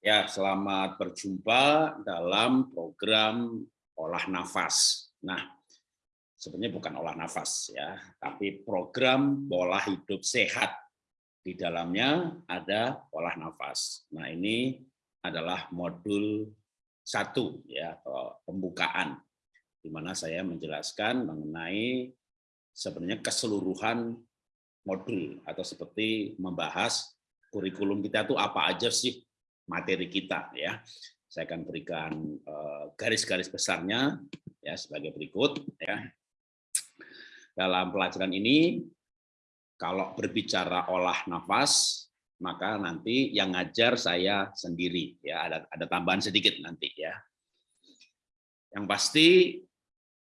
Ya, selamat berjumpa dalam program olah nafas. Nah, sebenarnya bukan olah nafas ya, tapi program pola hidup sehat. Di dalamnya ada olah nafas. Nah, ini adalah modul satu ya atau pembukaan di mana saya menjelaskan mengenai sebenarnya keseluruhan modul atau seperti membahas kurikulum kita itu apa aja sih materi kita ya. Saya akan berikan eh, garis-garis besarnya ya sebagai berikut ya. Dalam pelajaran ini kalau berbicara olah nafas maka nanti yang ngajar saya sendiri ya ada ada tambahan sedikit nanti ya. Yang pasti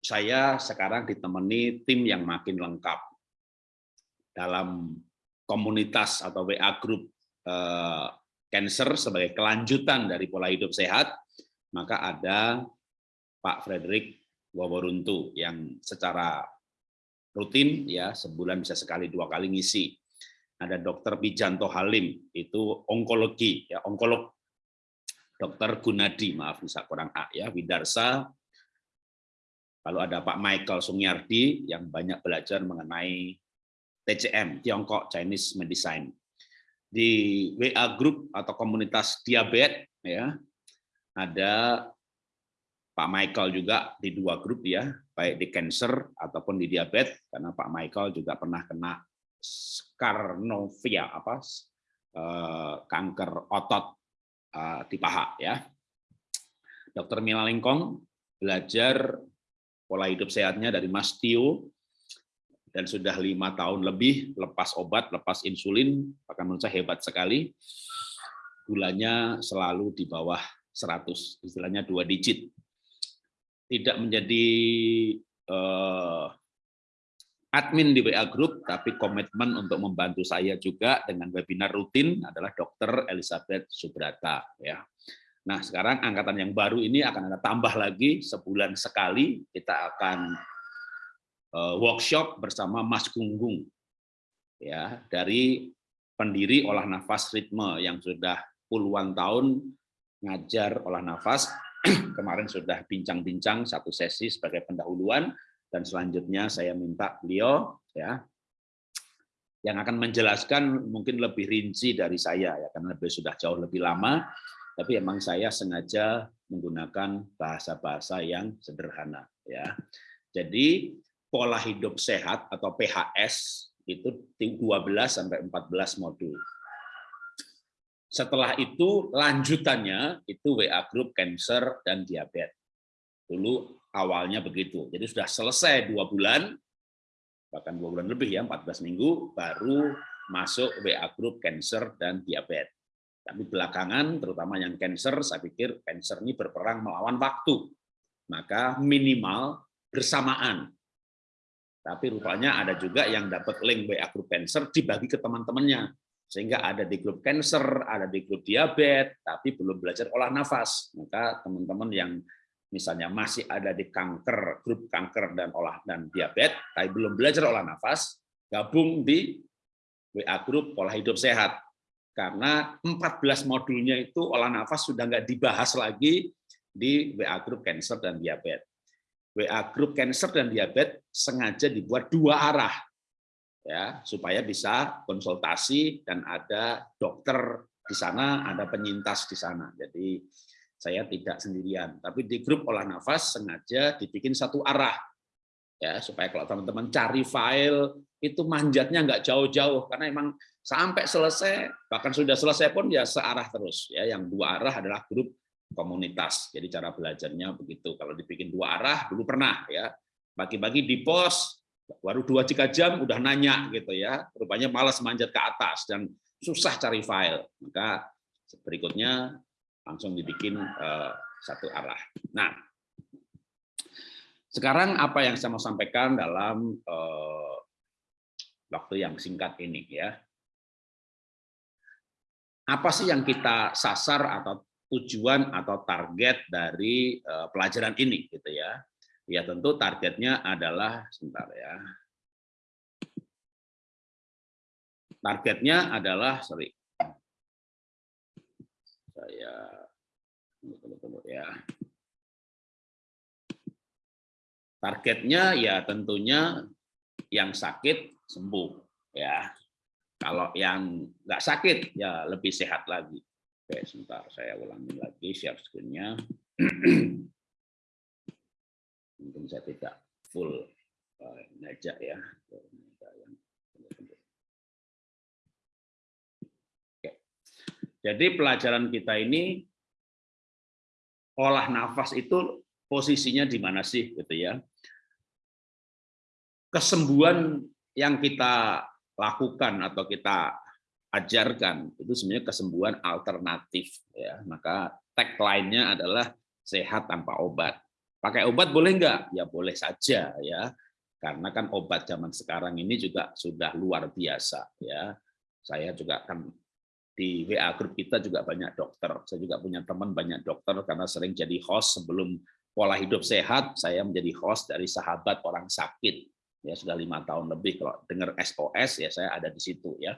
saya sekarang ditemani tim yang makin lengkap dalam komunitas atau WA group eh, cancer sebagai kelanjutan dari pola hidup sehat, maka ada Pak Frederick Waworuntu yang secara rutin ya sebulan bisa sekali dua kali ngisi. Ada Dokter Bijanto Halim itu onkologi ya onkolog. Dokter Gunadi maaf bisa kurang A ya Widarsa. Lalu ada Pak Michael Sungyardi yang banyak belajar mengenai TCM Tiongkok Chinese Medicine di WA group atau komunitas diabetes ya. Ada Pak Michael juga di dua grup ya. Baik di cancer ataupun di diabetes karena Pak Michael juga pernah kena skarnovia apa eh, kanker otot eh, di paha ya. Dokter Mila Lingkong belajar pola hidup sehatnya dari Mas Tio dan sudah lima tahun lebih lepas obat, lepas insulin, bahkan menurut saya hebat sekali. Gulanya selalu di bawah 100, istilahnya dua digit. Tidak menjadi uh, admin di WA Group, tapi komitmen untuk membantu saya juga dengan webinar rutin adalah Dr. Elizabeth Subrata. Ya. Nah, sekarang angkatan yang baru ini akan ada tambah lagi sebulan sekali kita akan workshop bersama Mas Gunggung ya dari pendiri olah nafas ritme yang sudah puluhan tahun ngajar olah nafas. Kemarin sudah bincang-bincang satu sesi sebagai pendahuluan dan selanjutnya saya minta beliau ya yang akan menjelaskan mungkin lebih rinci dari saya ya karena lebih sudah jauh lebih lama. Tapi emang saya sengaja menggunakan bahasa-bahasa yang sederhana ya. Jadi pola hidup sehat atau PHS itu 12 sampai 14 modul. Setelah itu lanjutannya itu WA group cancer dan diabetes. Dulu awalnya begitu. Jadi sudah selesai dua bulan, bahkan dua bulan lebih ya, 14 minggu, baru masuk WA group cancer dan diabetes. Tapi belakangan, terutama yang cancer, saya pikir cancer ini berperang melawan waktu. Maka minimal bersamaan tapi rupanya ada juga yang dapat link WA grup cancer dibagi ke teman-temannya. Sehingga ada di grup cancer, ada di grup diabetes, tapi belum belajar olah nafas. Maka teman-teman yang misalnya masih ada di kanker, grup kanker dan olah dan diabetes, tapi belum belajar olah nafas, gabung di WA grup pola hidup sehat. Karena 14 modulnya itu olah nafas sudah nggak dibahas lagi di WA grup cancer dan diabetes. WA grup cancer dan diabetes sengaja dibuat dua arah ya supaya bisa konsultasi dan ada dokter di sana, ada penyintas di sana. Jadi saya tidak sendirian, tapi di grup olah nafas sengaja dibikin satu arah ya supaya kalau teman-teman cari file itu manjatnya nggak jauh-jauh. Karena emang sampai selesai bahkan sudah selesai pun ya searah terus ya. Yang dua arah adalah grup komunitas. Jadi cara belajarnya begitu. Kalau dibikin dua arah dulu pernah ya. Bagi-bagi di pos baru dua tiga jam udah nanya gitu ya. Rupanya malas manjat ke atas dan susah cari file. Maka berikutnya langsung dibikin uh, satu arah. Nah, sekarang apa yang saya mau sampaikan dalam uh, waktu yang singkat ini ya. Apa sih yang kita sasar atau tujuan atau target dari uh, pelajaran ini gitu ya. Ya tentu targetnya adalah sebentar ya. Targetnya adalah sorry. Saya tunggu, tunggu, ya. Targetnya ya tentunya yang sakit sembuh ya. Kalau yang nggak sakit ya lebih sehat lagi. Oke, sebentar saya ulangi lagi share screen-nya. Mungkin saya tidak full uh, ngajak ya. Oke. Jadi pelajaran kita ini olah nafas itu posisinya di mana sih gitu ya kesembuhan yang kita lakukan atau kita ajarkan. Itu sebenarnya kesembuhan alternatif ya. Maka tagline-nya adalah sehat tanpa obat. Pakai obat boleh enggak ya boleh saja ya. Karena kan obat zaman sekarang ini juga sudah luar biasa ya. Saya juga kan di WA grup kita juga banyak dokter. Saya juga punya teman banyak dokter karena sering jadi host sebelum pola hidup sehat saya menjadi host dari sahabat orang sakit. Ya sudah lima tahun lebih kalau dengar SOS ya saya ada di situ ya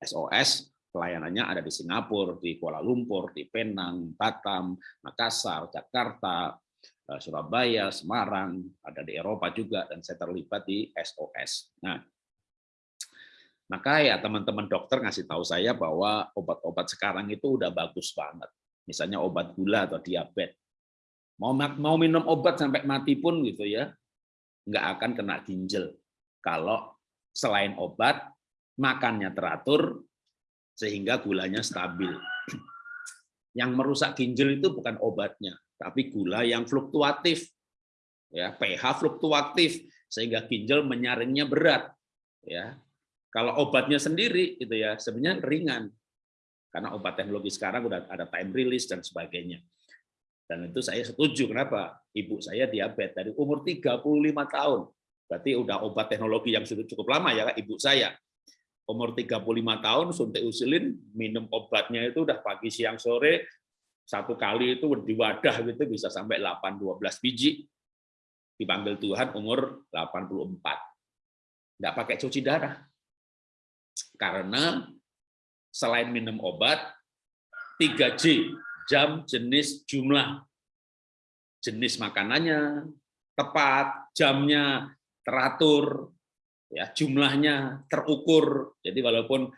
SOS pelayanannya ada di Singapura di Kuala Lumpur di Penang Batam Makassar Jakarta eh, Surabaya Semarang ada di Eropa juga dan saya terlibat di SOS nah maka ya teman-teman dokter ngasih tahu saya bahwa obat-obat sekarang itu udah bagus banget. Misalnya obat gula atau diabetes. Mau mau minum obat sampai mati pun gitu ya nggak akan kena ginjal. Kalau selain obat, makannya teratur, sehingga gulanya stabil. Yang merusak ginjal itu bukan obatnya, tapi gula yang fluktuatif. ya pH fluktuatif, sehingga ginjal menyaringnya berat. ya Kalau obatnya sendiri, itu ya sebenarnya ringan. Karena obat teknologi sekarang udah ada time release dan sebagainya. Dan itu saya setuju. Kenapa? Ibu saya diabetes dari umur 35 tahun. Berarti udah obat teknologi yang sudah cukup lama ya, ibu saya. Umur 35 tahun suntik insulin, minum obatnya itu udah pagi, siang, sore, satu kali itu di wadah gitu bisa sampai 8-12 biji. Dipanggil Tuhan umur 84. Nggak pakai cuci darah. Karena selain minum obat, 3J, jam, jenis, jumlah. Jenis makanannya tepat, jamnya teratur, ya jumlahnya terukur. Jadi walaupun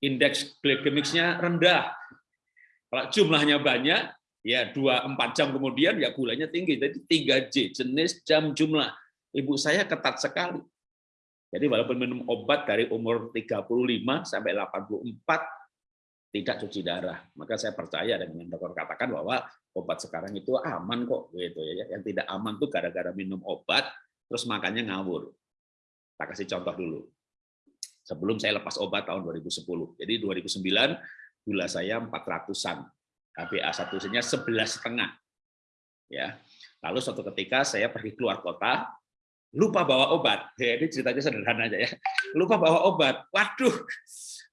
indeks glikemiknya rendah, kalau jumlahnya banyak, ya dua empat jam kemudian ya gulanya tinggi. Jadi 3J, jenis, jam, jumlah. Ibu saya ketat sekali. Jadi walaupun minum obat dari umur 35 sampai 84, tidak cuci darah. Maka saya percaya dan yang dokter katakan bahwa obat sekarang itu aman kok gitu ya. Yang tidak aman tuh gara-gara minum obat terus makannya ngawur. Tak kasih contoh dulu. Sebelum saya lepas obat tahun 2010. Jadi 2009 gula saya 400-an. HbA1c-nya 11 setengah. Ya. Lalu suatu ketika saya pergi keluar kota, lupa bawa obat. Ya, ini ceritanya sederhana aja ya. Lupa bawa obat. Waduh,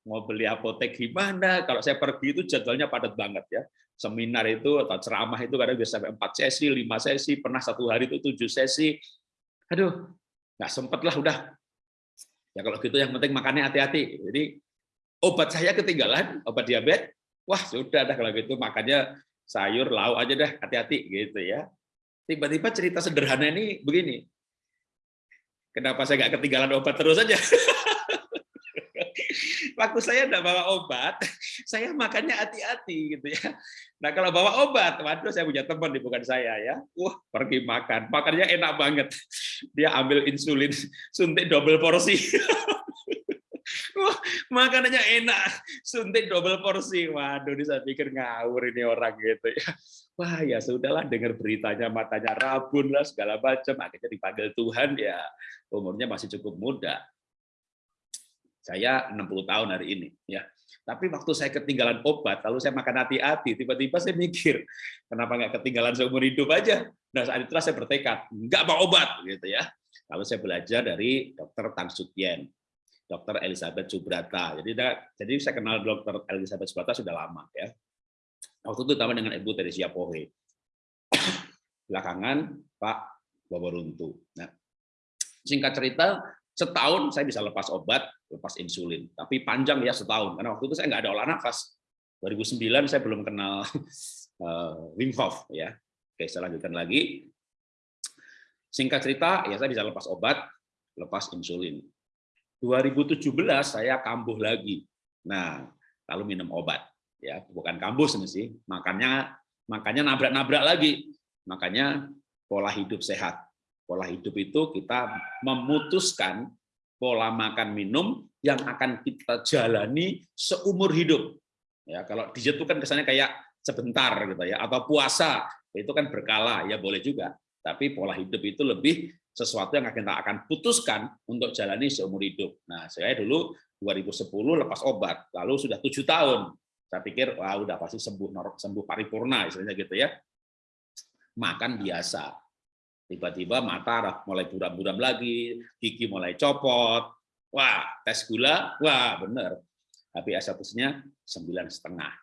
mau beli apotek gimana. Kalau saya pergi itu jadwalnya padat banget ya. Seminar itu atau ceramah itu kadang bisa sampai 4 sesi, 5 sesi, pernah satu hari itu 7 sesi. Aduh, nggak sempet lah udah. Ya kalau gitu yang penting makannya hati-hati. Jadi obat saya ketinggalan, obat diabetes. Wah, sudah dah kalau gitu makannya sayur, lauk aja dah, hati-hati gitu ya. Tiba-tiba cerita sederhana ini begini. Kenapa saya nggak ketinggalan obat terus aja? waktu saya tidak bawa obat, saya makannya hati-hati gitu ya. Nah kalau bawa obat, waduh saya punya teman di bukan saya ya, wah pergi makan, makannya enak banget. Dia ambil insulin, suntik double porsi. Wah, makanannya enak, suntik double porsi. Waduh, ini saya pikir ngawur ini orang gitu ya. Wah ya sudahlah dengar beritanya matanya rabun lah segala macam. Akhirnya dipanggil Tuhan ya umurnya masih cukup muda saya 60 tahun hari ini ya. Tapi waktu saya ketinggalan obat, lalu saya makan hati-hati, tiba-tiba saya mikir, kenapa nggak ketinggalan seumur hidup aja? Nah saat itulah saya bertekad, nggak mau obat gitu ya. Lalu saya belajar dari dokter Tang Sutien, dokter Elizabeth Subrata. Jadi jadi saya kenal dokter Elizabeth Subrata sudah lama ya. Waktu itu sama dengan Ibu Teresia Pohe. Belakangan Pak Boboruntu. Nah, singkat cerita, setahun saya bisa lepas obat, lepas insulin. Tapi panjang ya setahun, karena waktu itu saya nggak ada olah nafas. 2009 saya belum kenal uh, Wim Hof ya. Oke, saya lanjutkan lagi. Singkat cerita, ya saya bisa lepas obat, lepas insulin. 2017 saya kambuh lagi. Nah, lalu minum obat. Ya, bukan kambuh sih, makanya makanya nabrak-nabrak lagi. Makanya pola hidup sehat. Pola hidup itu kita memutuskan pola makan minum yang akan kita jalani seumur hidup. Ya, kalau diet itu kan kesannya kayak sebentar gitu ya, atau puasa itu kan berkala ya boleh juga. Tapi pola hidup itu lebih sesuatu yang kita akan putuskan untuk jalani seumur hidup. Nah, saya dulu 2010 lepas obat, lalu sudah tujuh tahun. Saya pikir wah udah pasti sembuh sembuh paripurna istilahnya gitu ya. Makan biasa, tiba-tiba mata mulai buram-buram lagi, gigi mulai copot, wah tes gula, wah bener, HbA1-nya sembilan setengah.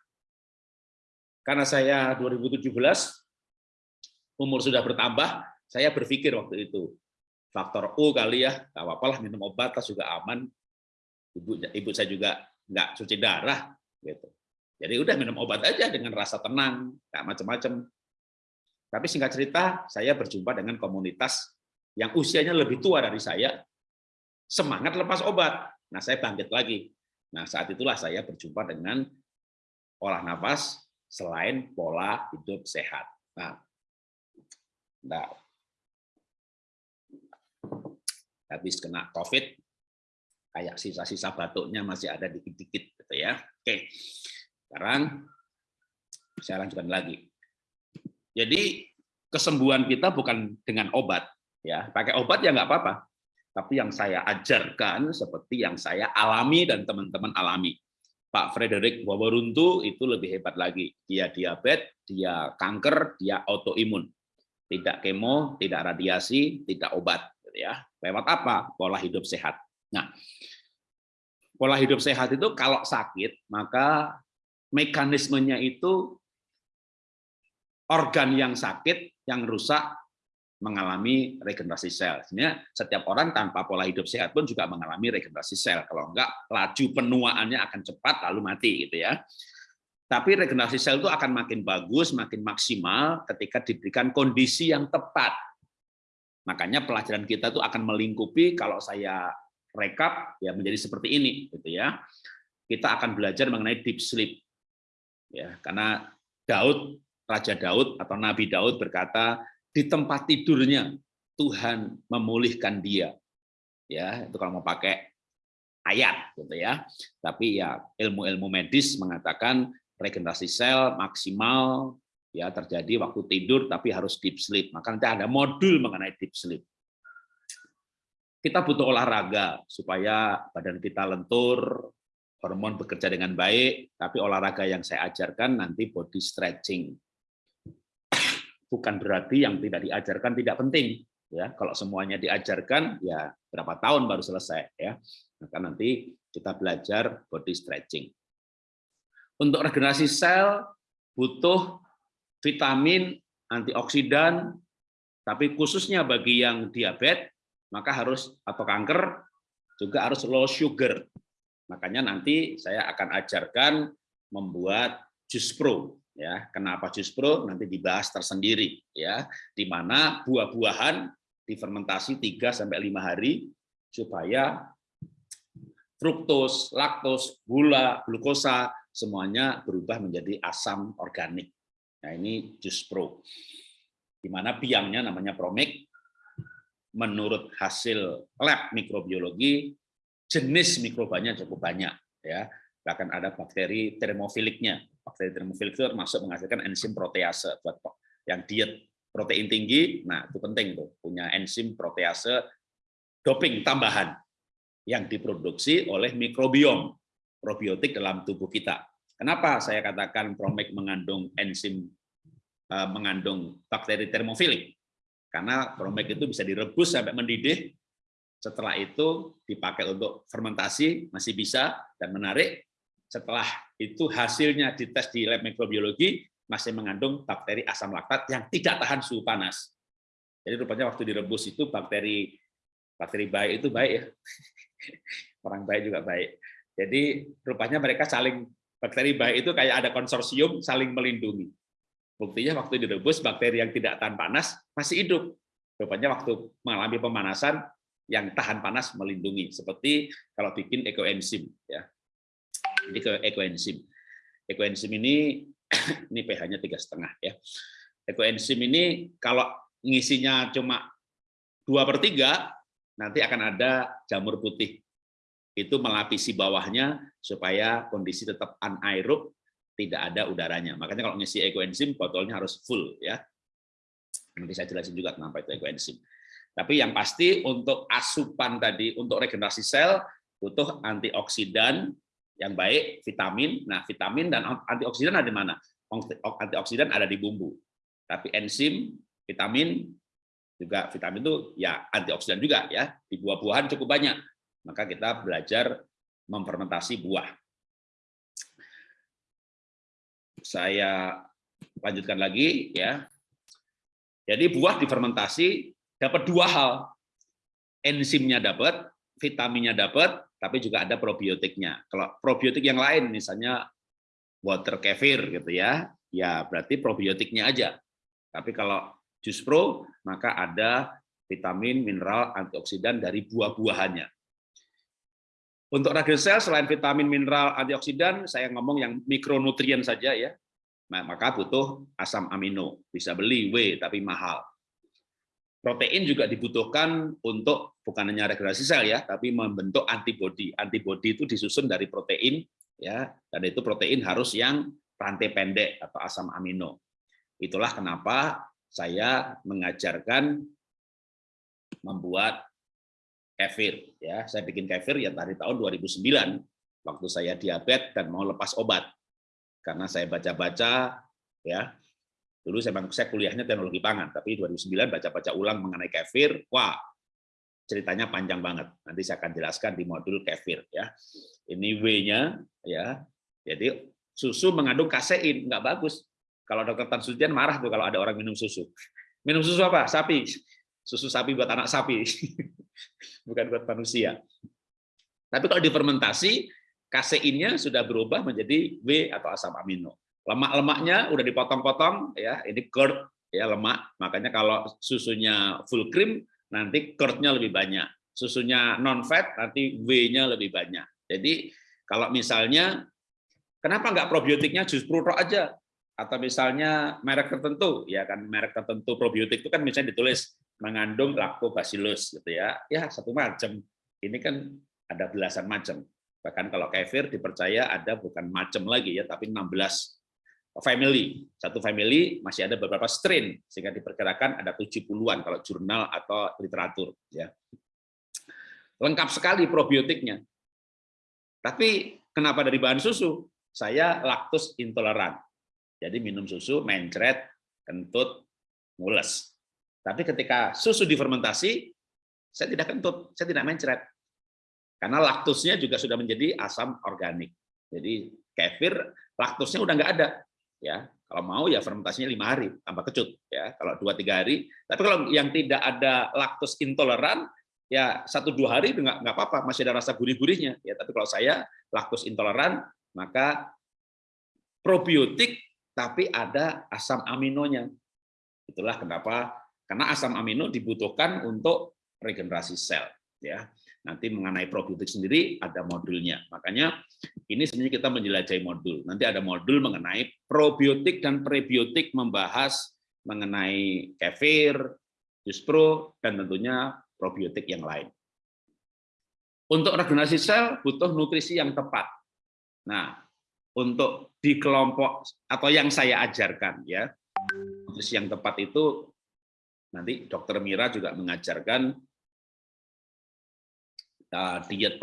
Karena saya 2017 umur sudah bertambah, saya berpikir waktu itu faktor U kali ya, nggak apa-apa lah minum obat juga aman. Ibu ibu saya juga nggak cuci darah gitu. Jadi udah minum obat aja dengan rasa tenang, nggak macam-macam. Tapi singkat cerita, saya berjumpa dengan komunitas yang usianya lebih tua dari saya, semangat lepas obat. Nah, saya bangkit lagi. Nah, saat itulah saya berjumpa dengan olah nafas selain pola hidup sehat. Nah, nah habis kena COVID, kayak sisa-sisa batuknya masih ada dikit-dikit, gitu ya. Oke, sekarang saya lanjutkan lagi. Jadi kesembuhan kita bukan dengan obat, ya. Pakai obat ya nggak apa-apa. Tapi yang saya ajarkan seperti yang saya alami dan teman-teman alami. Pak Frederick Wawaruntu itu lebih hebat lagi. Dia diabetes, dia kanker, dia autoimun. Tidak kemo, tidak radiasi, tidak obat. Gitu ya. Lewat apa? Pola hidup sehat. Nah, pola hidup sehat itu kalau sakit, maka mekanismenya itu organ yang sakit, yang rusak, mengalami regenerasi sel. Sebenarnya setiap orang tanpa pola hidup sehat pun juga mengalami regenerasi sel. Kalau enggak, laju penuaannya akan cepat lalu mati gitu ya. Tapi regenerasi sel itu akan makin bagus, makin maksimal ketika diberikan kondisi yang tepat. Makanya pelajaran kita itu akan melingkupi kalau saya rekap ya menjadi seperti ini gitu ya. Kita akan belajar mengenai deep sleep. Ya, karena Daud Raja Daud atau Nabi Daud berkata, di tempat tidurnya Tuhan memulihkan dia. Ya, itu kalau mau pakai ayat gitu ya. Tapi ya ilmu-ilmu medis mengatakan regenerasi sel maksimal ya terjadi waktu tidur tapi harus deep sleep. Maka nanti ada modul mengenai deep sleep. Kita butuh olahraga supaya badan kita lentur, hormon bekerja dengan baik, tapi olahraga yang saya ajarkan nanti body stretching bukan berarti yang tidak diajarkan tidak penting ya. Kalau semuanya diajarkan ya berapa tahun baru selesai ya. Maka nanti kita belajar body stretching. Untuk regenerasi sel butuh vitamin antioksidan tapi khususnya bagi yang diabetes maka harus atau kanker juga harus low sugar. Makanya nanti saya akan ajarkan membuat jus pro ya kenapa jus pro nanti dibahas tersendiri ya di mana buah-buahan difermentasi 3 sampai 5 hari supaya fruktos, laktos, gula, glukosa semuanya berubah menjadi asam organik. Nah, ini jus pro. Di mana biangnya namanya promik. Menurut hasil lab mikrobiologi, jenis mikrobanya cukup banyak ya. Bahkan ada bakteri termofiliknya bakteri termofilik itu masuk menghasilkan enzim protease buat yang diet protein tinggi. Nah, itu penting tuh punya enzim protease doping tambahan yang diproduksi oleh mikrobiom probiotik dalam tubuh kita. Kenapa saya katakan Promek mengandung enzim eh, mengandung bakteri termofilik? Karena Promek itu bisa direbus sampai mendidih, setelah itu dipakai untuk fermentasi masih bisa dan menarik setelah itu hasilnya dites di lab mikrobiologi masih mengandung bakteri asam laktat yang tidak tahan suhu panas. Jadi rupanya waktu direbus itu bakteri bakteri baik itu baik ya. Orang baik juga baik. Jadi rupanya mereka saling Bakteri baik itu kayak ada konsorsium saling melindungi. Buktinya waktu direbus bakteri yang tidak tahan panas masih hidup. Rupanya waktu mengalami pemanasan yang tahan panas melindungi. Seperti kalau bikin ekoenzim ya. Ini ke ekoenzim. Ekoenzim ini ini pH-nya tiga setengah ya. Ekoenzim ini kalau ngisinya cuma dua per tiga, nanti akan ada jamur putih itu melapisi bawahnya supaya kondisi tetap anaerob, tidak ada udaranya. Makanya kalau ngisi ekoenzim botolnya harus full ya. Nanti saya jelasin juga kenapa itu ekoenzim. Tapi yang pasti untuk asupan tadi untuk regenerasi sel butuh antioksidan yang baik, vitamin. Nah, vitamin dan antioksidan ada di mana? Antioksidan ada di bumbu. Tapi enzim, vitamin juga vitamin itu ya antioksidan juga ya. Di buah-buahan cukup banyak maka kita belajar memfermentasi buah. Saya lanjutkan lagi ya. Jadi buah difermentasi dapat dua hal. Enzimnya dapat, vitaminnya dapat, tapi juga ada probiotiknya. Kalau probiotik yang lain misalnya water kefir gitu ya, ya berarti probiotiknya aja. Tapi kalau jus pro maka ada vitamin, mineral, antioksidan dari buah-buahannya. Untuk radial sel selain vitamin, mineral, antioksidan, saya ngomong yang mikronutrien saja ya. Maka butuh asam amino. Bisa beli W tapi mahal. Protein juga dibutuhkan untuk bukan hanya regenerasi sel ya, tapi membentuk antibodi. Antibodi itu disusun dari protein ya, dan itu protein harus yang rantai pendek atau asam amino. Itulah kenapa saya mengajarkan membuat kefir ya saya bikin kefir ya dari tahun 2009 waktu saya diabetes dan mau lepas obat karena saya baca-baca ya dulu saya saya kuliahnya teknologi pangan tapi 2009 baca-baca ulang mengenai kefir wah ceritanya panjang banget. Nanti saya akan jelaskan di modul kefir ya. Ini W-nya ya. Jadi susu mengandung kasein nggak bagus. Kalau dokter Tan Sujian marah tuh kalau ada orang minum susu. Minum susu apa? Sapi. Susu sapi buat anak sapi. Bukan buat manusia. Tapi kalau difermentasi, kaseinnya sudah berubah menjadi W atau asam amino. Lemak-lemaknya udah dipotong-potong, ya ini curd ya lemak. Makanya kalau susunya full cream, nanti curd-nya lebih banyak. Susunya non fat, nanti W-nya lebih banyak. Jadi kalau misalnya, kenapa nggak probiotiknya jus pruro aja? Atau misalnya merek tertentu, ya kan merek tertentu probiotik itu kan misalnya ditulis mengandung lactobacillus gitu ya. Ya, satu macam. Ini kan ada belasan macam. Bahkan kalau kefir dipercaya ada bukan macam lagi ya, tapi 16 family. Satu family masih ada beberapa strain sehingga diperkirakan ada 70-an kalau jurnal atau literatur ya. Lengkap sekali probiotiknya. Tapi kenapa dari bahan susu? Saya laktus intoleran. Jadi minum susu mencret, kentut, mules. Tapi ketika susu difermentasi, saya tidak kentut, saya tidak mencret. Karena laktusnya juga sudah menjadi asam organik. Jadi kefir laktusnya udah nggak ada. Ya, kalau mau ya fermentasinya lima hari tambah kecut. Ya, kalau dua tiga hari. Tapi kalau yang tidak ada laktus intoleran, ya satu dua hari nggak nggak apa-apa, masih ada rasa gurih-gurihnya. Ya, tapi kalau saya laktus intoleran, maka probiotik tapi ada asam aminonya. Itulah kenapa karena asam amino dibutuhkan untuk regenerasi sel. Ya, nanti mengenai probiotik sendiri ada modulnya. Makanya ini sebenarnya kita menjelajahi modul. Nanti ada modul mengenai probiotik dan prebiotik membahas mengenai kefir, jus pro, dan tentunya probiotik yang lain. Untuk regenerasi sel butuh nutrisi yang tepat. Nah, untuk di kelompok atau yang saya ajarkan ya, nutrisi yang tepat itu Nanti Dokter Mira juga mengajarkan diet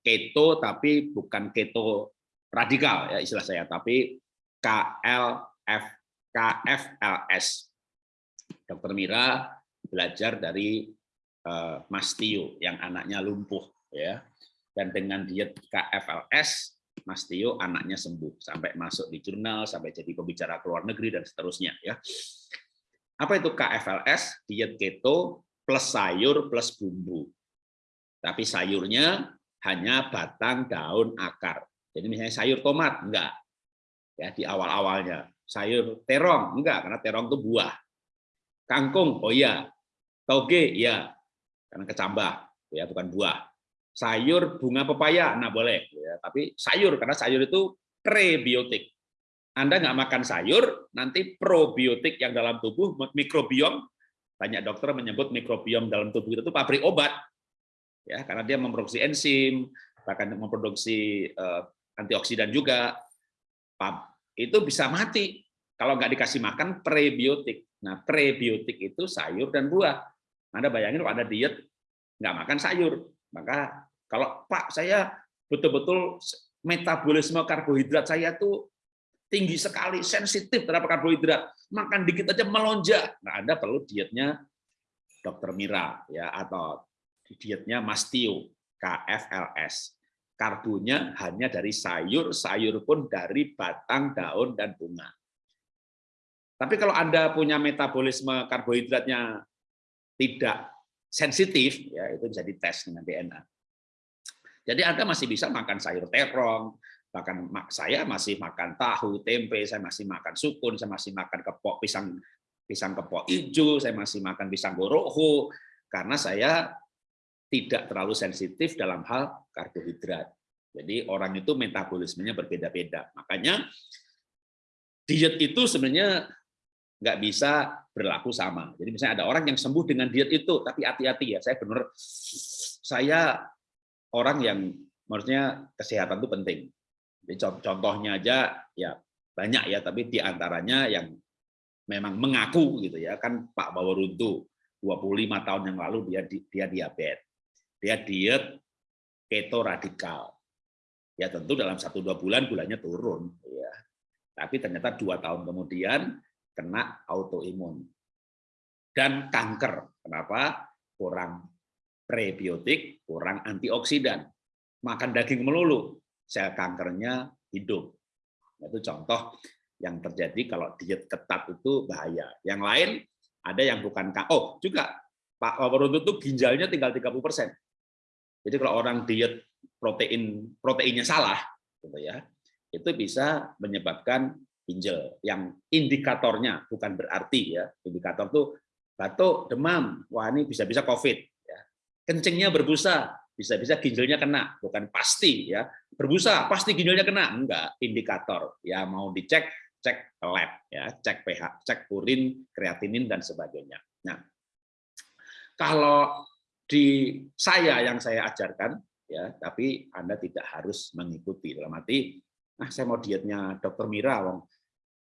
keto tapi bukan keto radikal ya istilah saya tapi KLF KFLS. Dokter Mira belajar dari uh, Mas Tio yang anaknya lumpuh ya. Dan dengan diet KFLS Mas Tio anaknya sembuh sampai masuk di jurnal sampai jadi pembicara ke luar negeri dan seterusnya ya. Apa itu KFLS? Diet keto plus sayur plus bumbu. Tapi sayurnya hanya batang, daun, akar. Jadi misalnya sayur tomat, enggak. Ya, di awal-awalnya. Sayur terong, enggak, karena terong itu buah. Kangkung, oh iya. Toge, iya. Karena kecambah, ya bukan buah. Sayur bunga pepaya, nah boleh. Ya, tapi sayur, karena sayur itu prebiotik. Anda nggak makan sayur, nanti probiotik yang dalam tubuh, mikrobiom, banyak dokter menyebut mikrobiom dalam tubuh itu pabrik obat, ya karena dia memproduksi enzim, bahkan memproduksi uh, antioksidan juga, itu bisa mati kalau nggak dikasih makan prebiotik. Nah, prebiotik itu sayur dan buah. Anda bayangin kalau ada diet nggak makan sayur, maka kalau Pak saya betul-betul metabolisme karbohidrat saya tuh tinggi sekali, sensitif terhadap karbohidrat, makan dikit aja melonjak. Nah, Anda perlu dietnya Dokter Mira ya atau dietnya Mas Tio, KFLS. Karbonya hanya dari sayur, sayur pun dari batang, daun, dan bunga. Tapi kalau Anda punya metabolisme karbohidratnya tidak sensitif, ya itu bisa dites dengan DNA. Jadi Anda masih bisa makan sayur terong, bahkan saya masih makan tahu, tempe, saya masih makan sukun, saya masih makan kepok pisang pisang kepok hijau, saya masih makan pisang goroho, karena saya tidak terlalu sensitif dalam hal karbohidrat. Jadi orang itu metabolismenya berbeda-beda. Makanya diet itu sebenarnya nggak bisa berlaku sama. Jadi misalnya ada orang yang sembuh dengan diet itu, tapi hati-hati ya. Saya benar, saya orang yang maksudnya kesehatan itu penting. Jadi contohnya aja ya banyak ya, tapi di antaranya yang memang mengaku gitu ya kan Pak Baworuntu 25 tahun yang lalu dia dia diabetes, dia diet keto radikal. Ya tentu dalam satu dua bulan gulanya turun, ya. Tapi ternyata dua tahun kemudian kena autoimun dan kanker. Kenapa? Kurang prebiotik, kurang antioksidan. Makan daging melulu, sel kankernya hidup. Itu contoh yang terjadi kalau diet ketat itu bahaya. Yang lain ada yang bukan oh juga Pak Waworuntu itu ginjalnya tinggal 30 persen. Jadi kalau orang diet protein proteinnya salah, gitu ya, itu bisa menyebabkan ginjal. Yang indikatornya bukan berarti ya, indikator tuh batuk, demam, wah ini bisa-bisa COVID. Ya. Kencingnya berbusa, bisa-bisa ginjalnya kena, bukan pasti ya. Berbusa pasti ginjalnya kena, enggak, indikator. Ya mau dicek, cek lab ya, cek pH, cek urin, kreatinin dan sebagainya. Nah, kalau di saya yang saya ajarkan ya, tapi Anda tidak harus mengikuti. Dalam arti ah saya mau dietnya dokter Mira, wong.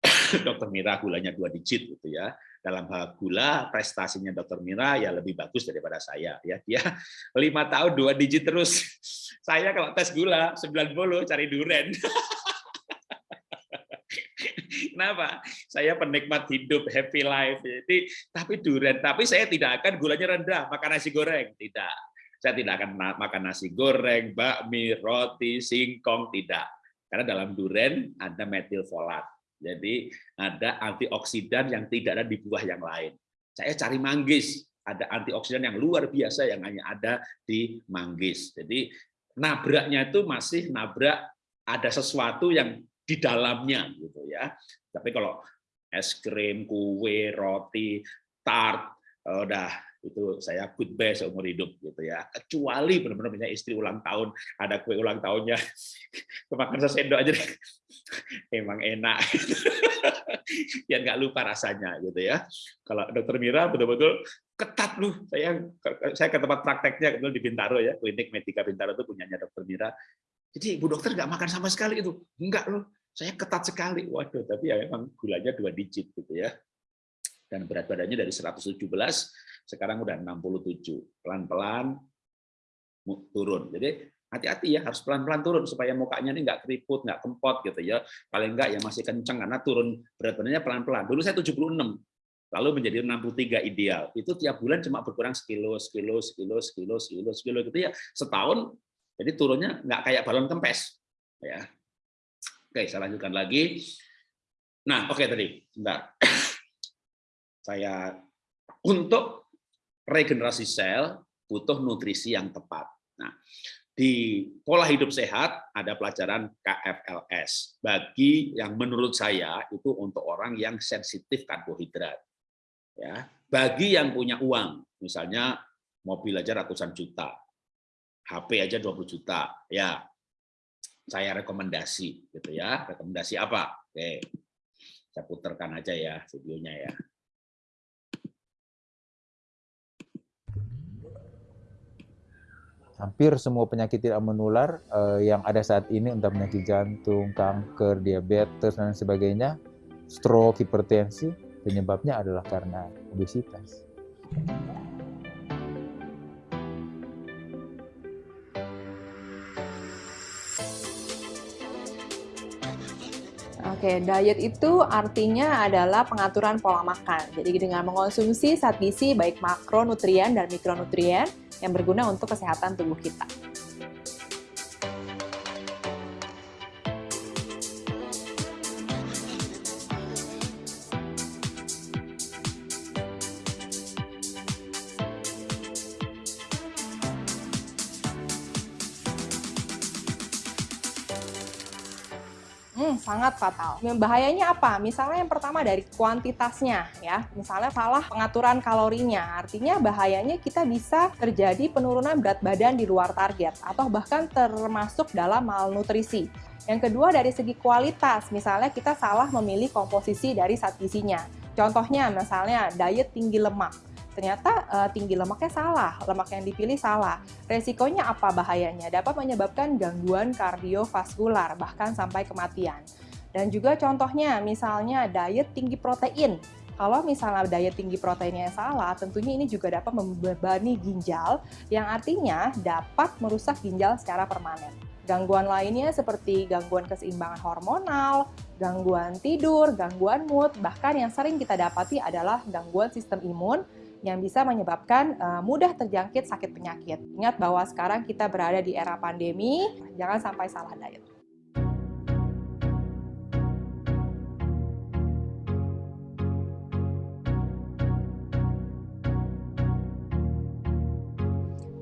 Dokter Mira gulanya dua digit gitu ya. Dalam hal gula prestasinya Dokter Mira ya lebih bagus daripada saya ya. Dia lima tahun dua digit terus. Saya kalau tes gula 90 cari duren Kenapa? Saya penikmat hidup, happy life. Jadi, tapi duren. Tapi saya tidak akan gulanya rendah, makan nasi goreng. Tidak. Saya tidak akan makan nasi goreng, bakmi, roti, singkong. Tidak. Karena dalam duren ada metilfolat. Jadi ada antioksidan yang tidak ada di buah yang lain. Saya cari manggis, ada antioksidan yang luar biasa yang hanya ada di manggis. Jadi nabraknya itu masih nabrak ada sesuatu yang di dalamnya gitu ya. Tapi kalau es krim, kue, roti, tart, udah itu saya goodbye seumur hidup gitu ya. Kecuali benar-benar misalnya istri ulang tahun ada kue ulang tahunnya. Kemakan sesendok aja emang enak. Biar nggak lupa rasanya gitu ya. Kalau dokter Mira betul-betul ketat lu saya saya ke tempat prakteknya kebetulan di Bintaro ya klinik Medika Bintaro itu punyanya dokter Mira. Jadi ibu dokter nggak makan sama sekali itu enggak loh saya ketat sekali. Waduh tapi ya memang gulanya dua digit gitu ya. Dan berat badannya dari 117 sekarang udah 67 pelan-pelan turun. Jadi hati-hati ya harus pelan-pelan turun supaya mukanya ini nggak keriput nggak kempot gitu ya. Paling nggak ya masih kenceng karena turun berat badannya pelan-pelan. Dulu saya 76 lalu menjadi 63 ideal. Itu tiap bulan cuma berkurang sekilo sekilo sekilo sekilo sekilo sekilo gitu ya. Setahun jadi turunnya nggak kayak balon kempes ya oke saya lanjutkan lagi. Nah oke tadi sebentar. Saya untuk regenerasi sel butuh nutrisi yang tepat. Nah, di pola hidup sehat ada pelajaran KFLS bagi yang menurut saya itu untuk orang yang sensitif karbohidrat ya. Bagi yang punya uang misalnya mobil aja ratusan juta HP aja 20 juta ya saya rekomendasi gitu ya. Rekomendasi apa? Oke. Saya putarkan aja ya videonya ya. Hampir semua penyakit tidak menular eh, yang ada saat ini, entah penyakit jantung, kanker, diabetes, dan sebagainya, stroke, hipertensi, penyebabnya adalah karena obesitas. Oke, diet itu artinya adalah pengaturan pola makan. Jadi dengan mengonsumsi zat gizi baik makronutrien dan mikronutrien yang berguna untuk kesehatan tubuh kita. Sangat fatal. Bahayanya apa? Misalnya yang pertama dari kuantitasnya ya. Misalnya salah pengaturan kalorinya. Artinya bahayanya kita bisa terjadi penurunan berat badan di luar target atau bahkan termasuk dalam malnutrisi. Yang kedua dari segi kualitas, misalnya kita salah memilih komposisi dari zat gizinya. Contohnya misalnya diet tinggi lemak ternyata uh, tinggi lemaknya salah, lemak yang dipilih salah. Resikonya apa bahayanya? Dapat menyebabkan gangguan kardiovaskular, bahkan sampai kematian. Dan juga contohnya, misalnya diet tinggi protein. Kalau misalnya diet tinggi proteinnya yang salah, tentunya ini juga dapat membebani ginjal, yang artinya dapat merusak ginjal secara permanen. Gangguan lainnya seperti gangguan keseimbangan hormonal, gangguan tidur, gangguan mood, bahkan yang sering kita dapati adalah gangguan sistem imun yang bisa menyebabkan uh, mudah terjangkit sakit penyakit. Ingat bahwa sekarang kita berada di era pandemi, jangan sampai salah diet.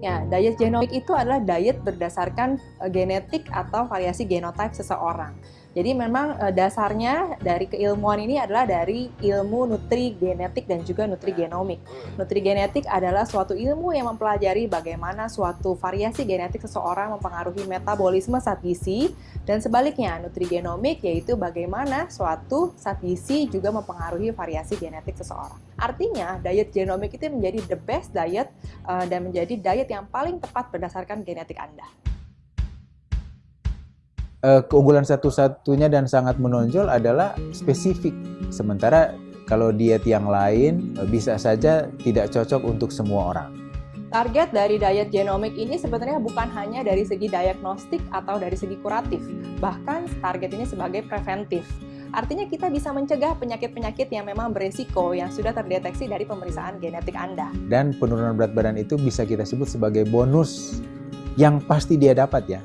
Ya, diet genomik itu adalah diet berdasarkan eh, genetik atau variasi genotype seseorang. Jadi memang uh, dasarnya dari keilmuan ini adalah dari ilmu nutri genetik dan juga nutri genomik. Nutri genetik adalah suatu ilmu yang mempelajari bagaimana suatu variasi genetik seseorang mempengaruhi metabolisme zat gizi dan sebaliknya nutri genomik yaitu bagaimana suatu zat gizi juga mempengaruhi variasi genetik seseorang. Artinya diet genomik itu menjadi the best diet uh, dan menjadi diet yang paling tepat berdasarkan genetik Anda uh, keunggulan satu-satunya dan sangat menonjol adalah spesifik. Sementara kalau diet yang lain uh, bisa saja tidak cocok untuk semua orang. Target dari diet genomik ini sebenarnya bukan hanya dari segi diagnostik atau dari segi kuratif, bahkan target ini sebagai preventif. Artinya kita bisa mencegah penyakit-penyakit yang memang beresiko yang sudah terdeteksi dari pemeriksaan genetik Anda. Dan penurunan berat badan itu bisa kita sebut sebagai bonus yang pasti dia dapat ya.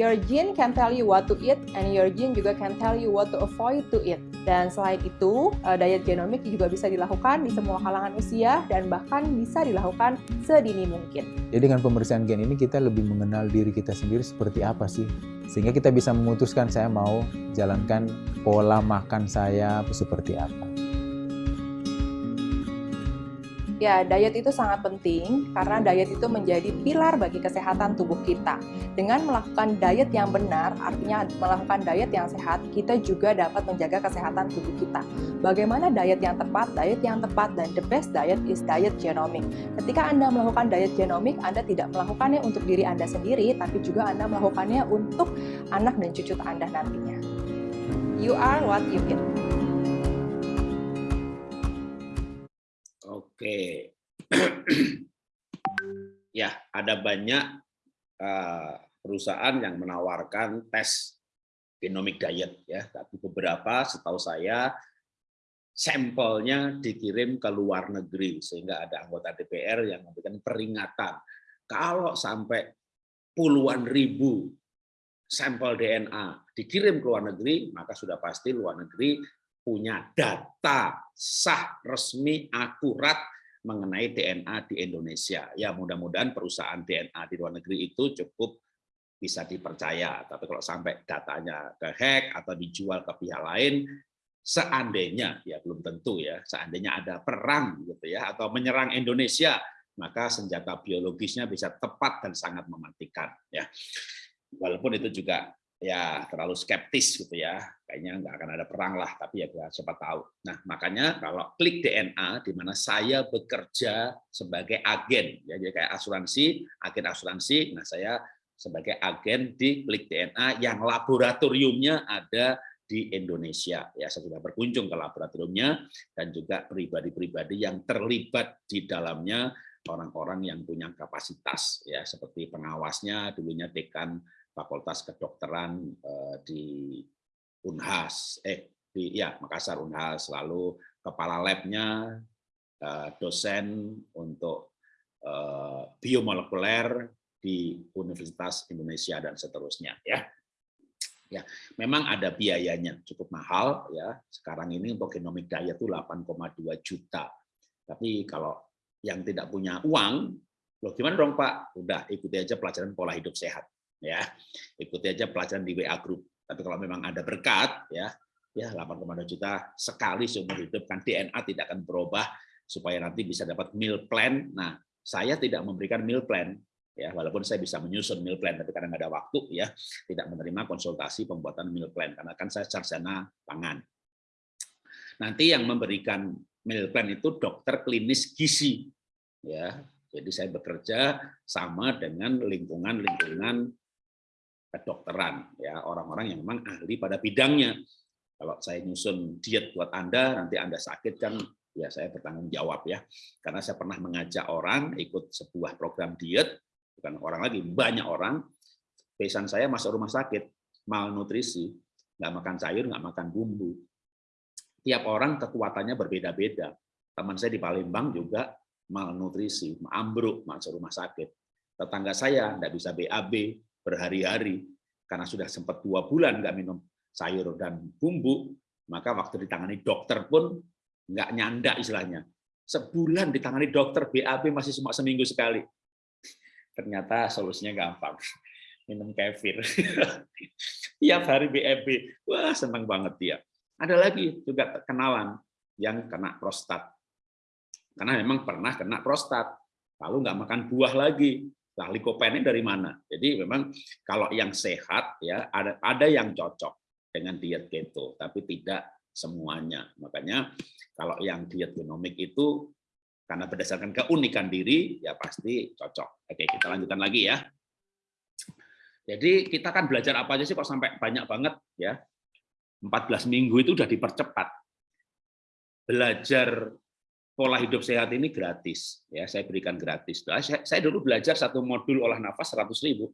Your gene can tell you what to eat and your gene juga can tell you what to avoid to eat. Dan selain itu, uh, diet genomik juga bisa dilakukan di semua kalangan usia dan bahkan bisa dilakukan sedini mungkin. Jadi dengan pemeriksaan gen ini kita lebih mengenal diri kita sendiri seperti apa sih. Sehingga kita bisa memutuskan saya mau jalankan pola makan saya seperti apa. Ya, diet itu sangat penting karena diet itu menjadi pilar bagi kesehatan tubuh kita. Dengan melakukan diet yang benar, artinya melakukan diet yang sehat, kita juga dapat menjaga kesehatan tubuh kita. Bagaimana diet yang tepat? Diet yang tepat dan the best diet is diet genomic. Ketika Anda melakukan diet genomic, Anda tidak melakukannya untuk diri Anda sendiri, tapi juga Anda melakukannya untuk anak dan cucu Anda nantinya. You are what you eat. Oke. ya, ada banyak uh, perusahaan yang menawarkan tes genomic diet ya, tapi beberapa setahu saya sampelnya dikirim ke luar negeri sehingga ada anggota DPR yang memberikan peringatan kalau sampai puluhan ribu sampel DNA dikirim ke luar negeri maka sudah pasti luar negeri punya data sah, resmi, akurat mengenai DNA di Indonesia. Ya mudah-mudahan perusahaan DNA di luar negeri itu cukup bisa dipercaya. Tapi kalau sampai datanya ke hack atau dijual ke pihak lain, seandainya ya belum tentu ya, seandainya ada perang gitu ya atau menyerang Indonesia, maka senjata biologisnya bisa tepat dan sangat mematikan ya. Walaupun itu juga ya terlalu skeptis gitu ya. Kayaknya nggak akan ada perang lah tapi ya siapa tahu. Nah makanya kalau klik DNA di mana saya bekerja sebagai agen ya jadi kayak asuransi agen asuransi nah saya sebagai agen di klik DNA yang laboratoriumnya ada di Indonesia. Ya saya sudah berkunjung ke laboratoriumnya dan juga pribadi-pribadi yang terlibat di dalamnya orang-orang yang punya kapasitas ya seperti pengawasnya dulunya dekan Fakultas Kedokteran eh, di Unhas, eh di ya Makassar Unhas, lalu kepala labnya eh, dosen untuk eh, biomolekuler di Universitas Indonesia dan seterusnya ya. Ya, memang ada biayanya cukup mahal ya. Sekarang ini untuk genomic diet itu 8,2 juta. Tapi kalau yang tidak punya uang, loh gimana dong Pak? Udah ikuti aja pelajaran pola hidup sehat ya. Ikuti aja pelajaran di WA Group. Tapi kalau memang ada berkat ya ya 8,2 juta sekali seumur hidup kan DNA tidak akan berubah supaya nanti bisa dapat meal plan. Nah saya tidak memberikan meal plan ya. Walaupun saya bisa menyusun meal plan tapi kadang ada waktu ya tidak menerima konsultasi pembuatan meal plan karena kan saya sarjana pangan. Nanti yang memberikan meal plan itu dokter klinis gizi ya. Jadi saya bekerja sama dengan lingkungan-lingkungan kedokteran ya. Orang-orang yang memang ahli pada bidangnya. Kalau saya nyusun diet buat anda nanti anda sakit kan ya saya bertanggung jawab ya. Karena saya pernah mengajak orang ikut sebuah program diet bukan orang lagi banyak orang. Pesan saya masuk rumah sakit malnutrisi nggak makan sayur nggak makan bumbu. Tiap orang kekuatannya berbeda-beda. Teman saya di Palembang juga malnutrisi ambruk masuk rumah sakit. Tetangga saya nggak bisa BAB berhari-hari karena sudah sempat dua bulan nggak minum sayur dan bumbu, maka waktu ditangani dokter pun nggak nyanda istilahnya. Sebulan ditangani dokter BAB masih cuma seminggu sekali. Ternyata solusinya gampang. Minum kefir. Tiap hari BAB. Wah, senang banget dia. Ada lagi juga kenalan yang kena prostat. Karena memang pernah kena prostat. Lalu nggak makan buah lagi. Nah, likopennya dari mana? Jadi memang kalau yang sehat ya ada ada yang cocok dengan diet keto, tapi tidak semuanya. Makanya kalau yang diet genomik itu karena berdasarkan keunikan diri ya pasti cocok. Oke, kita lanjutkan lagi ya. Jadi kita kan belajar apa aja sih kok sampai banyak banget ya. 14 minggu itu udah dipercepat. Belajar pola hidup sehat ini gratis. Ya saya berikan gratis. Nah, saya, saya dulu belajar satu modul olah nafas 100 ribu.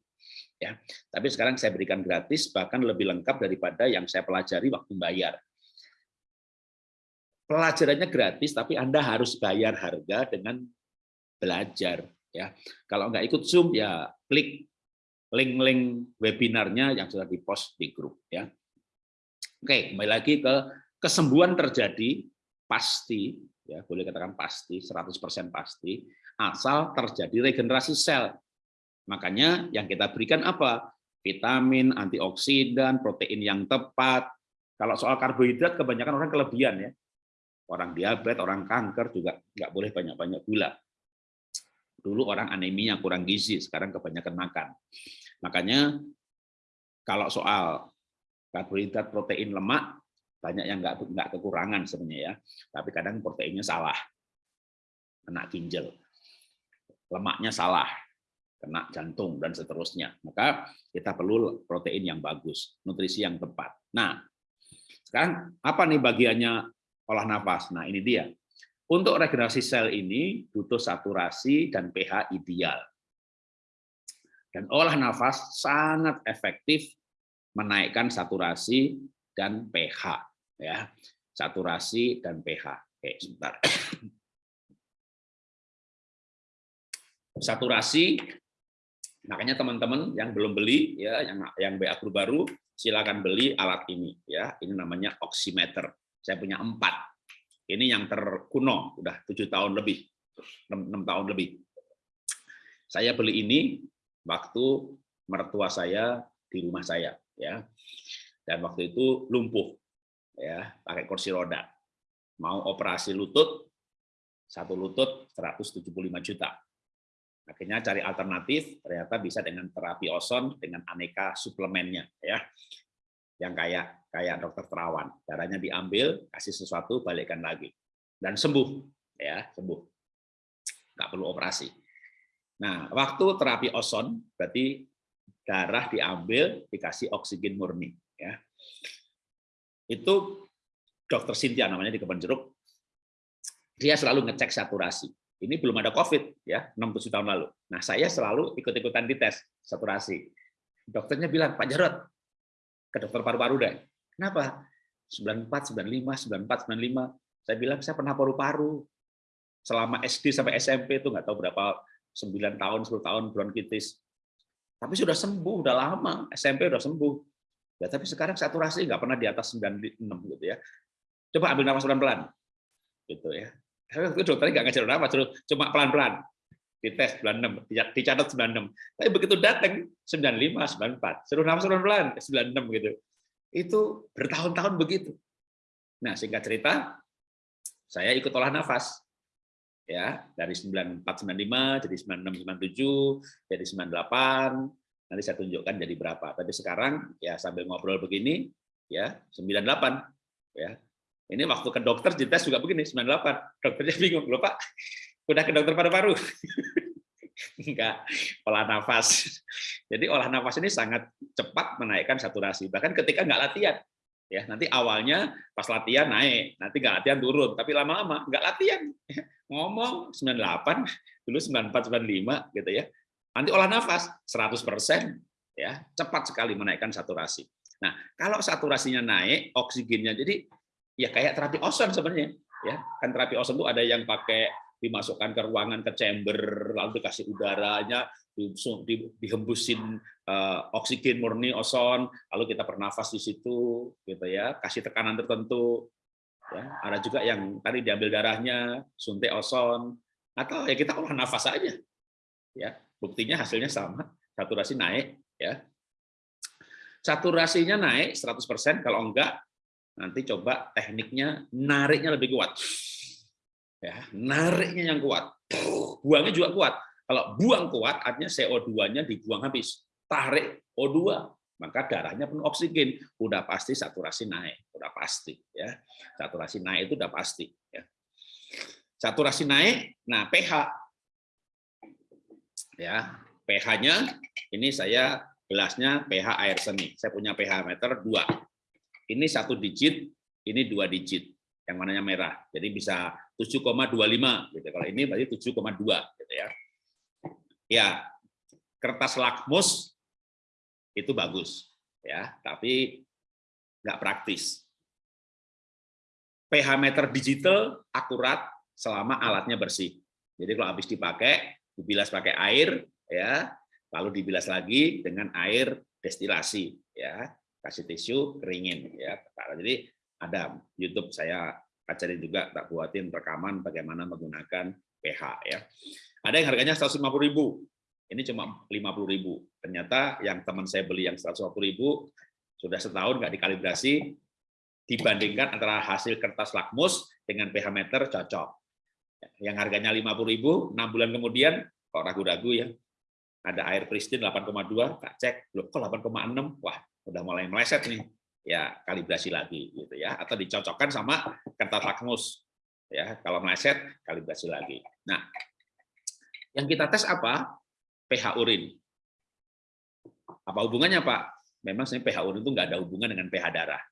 Ya tapi sekarang saya berikan gratis bahkan lebih lengkap daripada yang saya pelajari waktu bayar. Pelajarannya gratis tapi anda harus bayar harga dengan belajar. Ya kalau nggak ikut zoom ya klik link-link webinarnya yang sudah dipost di grup ya. Oke kembali lagi ke kesembuhan terjadi pasti ya boleh katakan pasti 100% pasti asal terjadi regenerasi sel. Makanya yang kita berikan apa? Vitamin antioksidan protein yang tepat. Kalau soal karbohidrat kebanyakan orang kelebihan ya. Orang diabetes orang kanker juga nggak boleh banyak-banyak gula. Dulu orang anemia kurang gizi sekarang kebanyakan makan. Makanya kalau soal karbohidrat protein lemak banyak yang nggak nggak kekurangan sebenarnya ya. Tapi kadang proteinnya salah. Kena ginjal. Lemaknya salah. Kena jantung dan seterusnya. Maka kita perlu protein yang bagus nutrisi yang tepat. Nah sekarang apa nih bagiannya olah nafas? Nah ini dia. Untuk regenerasi sel ini butuh saturasi dan pH ideal. Dan olah nafas sangat efektif menaikkan saturasi dan pH ya saturasi dan pH. Oke, sebentar. Saturasi, makanya teman-teman yang belum beli ya, yang yang BA Group baru, silakan beli alat ini ya. Ini namanya oximeter. Saya punya empat. Ini yang terkuno, udah tujuh tahun lebih. 6, 6 tahun lebih. Saya beli ini waktu mertua saya di rumah saya ya. Dan waktu itu lumpuh ya, pakai kursi roda. Mau operasi lutut satu lutut 175 juta. Akhirnya cari alternatif, ternyata bisa dengan terapi oson dengan aneka suplemennya ya. Yang kayak kayak dokter terawan, darahnya diambil, kasih sesuatu, balikkan lagi. Dan sembuh ya, sembuh. Nggak perlu operasi. Nah, waktu terapi oson berarti darah diambil, dikasih oksigen murni ya. Itu dokter Cynthia namanya di Kebon Jeruk dia selalu ngecek saturasi. Ini belum ada COVID ya, 6 tahun lalu. Nah, saya selalu ikut-ikutan dites saturasi. Dokternya bilang, Pak Jarot, ke dokter paru-paru deh. Kenapa? 94, 95, 94, 95. Saya bilang, saya pernah paru-paru. Selama SD sampai SMP itu nggak tahu berapa, 9 tahun, 10 tahun bronkitis. Tapi sudah sembuh, udah lama. SMP udah sembuh. Ya, tapi sekarang saturasi nggak pernah di atas 96 gitu ya. Coba ambil nafas pelan-pelan. Gitu ya. Tapi dokternya nggak ngajar apa, cuma pelan-pelan. Dites 96, dicatat 96. Tapi begitu datang 95, 94. Suruh nafas pelan-pelan 96 gitu. Itu bertahun-tahun begitu. Nah, singkat cerita, saya ikut olah nafas. Ya, dari 94 95 jadi 96 97, jadi 98, nanti saya tunjukkan jadi berapa. Tapi sekarang ya sambil ngobrol begini ya 98 ya ini waktu ke dokter dites juga begini 98. Dokternya bingung, "Loh, Pak, udah ke dokter paru-paru?" Enggak, olah nafas. Jadi olah nafas ini sangat cepat menaikkan saturasi. Bahkan ketika enggak latihan. Ya, nanti awalnya pas latihan naik, nanti enggak latihan turun, tapi lama-lama enggak latihan. Ngomong 98, dulu 94 95 gitu ya. Nanti olah nafas 100% ya, cepat sekali menaikkan saturasi. Nah, kalau saturasinya naik, oksigennya jadi ya kayak terapi ozon sebenarnya ya. Kan terapi ozon itu ada yang pakai dimasukkan ke ruangan ke chamber lalu dikasih udaranya dihembusin uh, oksigen murni ozon lalu kita bernafas di situ gitu ya kasih tekanan tertentu ya. Ada juga yang tadi diambil darahnya suntik ozon atau ya kita olah nafas saja ya buktinya hasilnya sama saturasi naik ya saturasinya naik 100% kalau enggak Nanti coba tekniknya nariknya lebih kuat. Ya, nariknya yang kuat. Buangnya juga kuat. Kalau buang kuat, artinya CO2-nya dibuang habis. Tarik O2, maka darahnya penuh oksigen. Udah pasti saturasi naik, udah pasti ya. Saturasi naik itu udah pasti ya. Saturasi naik, nah pH ya, pH-nya ini saya gelasnya pH air seni. Saya punya pH meter 2 ini satu digit, ini dua digit, yang mananya merah. Jadi bisa 7,25 gitu. Kalau ini berarti 7,2 gitu ya. Ya, kertas lakmus itu bagus ya, tapi nggak praktis. pH meter digital akurat selama alatnya bersih. Jadi kalau habis dipakai, dibilas pakai air ya, lalu dibilas lagi dengan air destilasi ya. Kasih tisu keringin ya. Jadi ada YouTube saya ajarin juga tak buatin rekaman bagaimana menggunakan pH ya. Ada yang harganya 150.000 ini cuma 50.000 ternyata yang teman saya beli yang 150.000 sudah setahun nggak dikalibrasi dibandingkan antara hasil kertas lakmus dengan pH meter cocok yang harganya 50.000 enam bulan kemudian kok ragu-ragu ya? Ada air pristine 8,2 tak cek. Loh kok 8,6 wah udah mulai meleset nih. Ya kalibrasi lagi gitu ya. Atau dicocokkan sama kertas lakmus. Ya kalau meleset kalibrasi lagi. Nah yang kita tes apa? pH urin. Apa hubungannya Pak? Memang sebenarnya pH urin itu nggak ada hubungan dengan pH darah.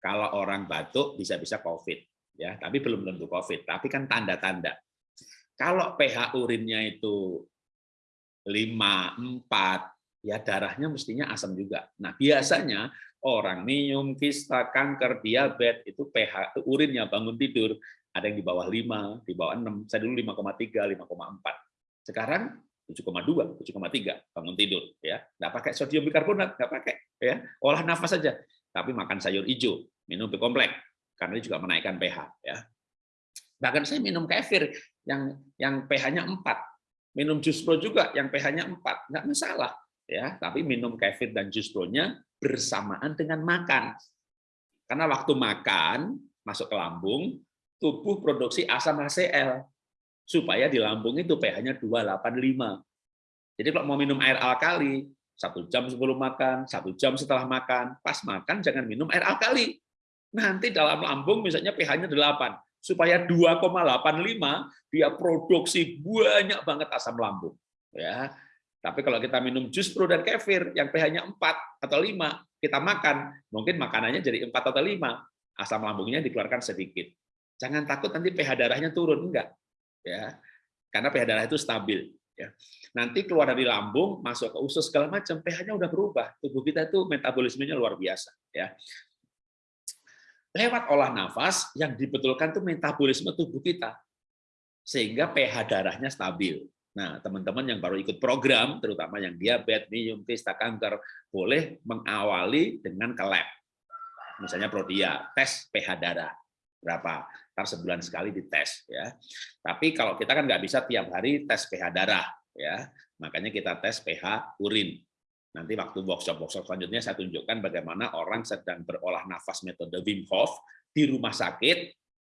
Kalau orang batuk bisa-bisa COVID ya tapi belum tentu COVID tapi kan tanda-tanda kalau pH urinnya itu 5, 4, ya darahnya mestinya asam juga. Nah, biasanya orang minum, kista, kanker, diabetes itu pH urinnya bangun tidur ada yang di bawah 5, di bawah 6. Saya dulu 5,3, 5,4. Sekarang 7,2, 7,3 bangun tidur ya. Enggak pakai sodium bikarbonat, enggak pakai ya. Olah nafas saja. Tapi makan sayur hijau, minum B kompleks karena ini juga menaikkan pH ya. Bahkan saya minum kefir yang yang pH-nya 4. Minum jus pro juga yang pH-nya 4, nggak masalah ya. Tapi minum kefir dan jus pro-nya bersamaan dengan makan. Karena waktu makan masuk ke lambung, tubuh produksi asam HCl supaya di lambung itu pH-nya 285. Jadi kalau mau minum air alkali, satu jam sebelum makan, satu jam setelah makan, pas makan jangan minum air alkali. Nanti dalam lambung misalnya pH-nya 8, supaya 2,85 dia produksi banyak banget asam lambung. Ya, tapi kalau kita minum jus pro dan kefir yang pH-nya 4 atau 5, kita makan, mungkin makanannya jadi 4 atau 5, asam lambungnya dikeluarkan sedikit. Jangan takut nanti pH darahnya turun, enggak. Ya. Karena pH darah itu stabil. Ya. Nanti keluar dari lambung, masuk ke usus segala macam, pH-nya udah berubah. Tubuh kita itu metabolismenya luar biasa. Ya. Lewat olah nafas, yang dibetulkan itu metabolisme tubuh kita. Sehingga pH darahnya stabil. Nah, teman-teman yang baru ikut program, terutama yang diabetes, minum, pesta kanker, boleh mengawali dengan ke lab. Misalnya Prodia, tes pH darah. Berapa? Ntar sebulan sekali dites. ya. Tapi kalau kita kan nggak bisa tiap hari tes pH darah. ya. Makanya kita tes pH urin. Nanti waktu workshop-workshop selanjutnya saya tunjukkan bagaimana orang sedang berolah nafas metode Wim Hof di rumah sakit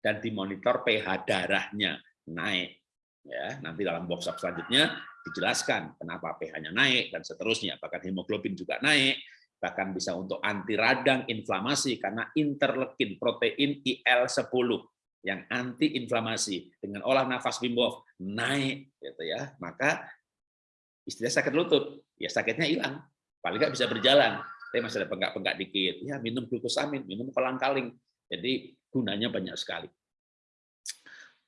dan dimonitor pH darahnya naik ya. Nanti dalam workshop selanjutnya dijelaskan kenapa pH-nya naik dan seterusnya. Bahkan hemoglobin juga naik bahkan bisa untuk anti radang inflamasi karena interleukin protein IL-10 yang anti inflamasi dengan olah nafas Wim Hof naik gitu ya. Maka istilah sakit lutut ya sakitnya hilang paling nggak bisa berjalan tapi masih ada penggak-penggak dikit ya minum glukosamin minum kolang kaling jadi gunanya banyak sekali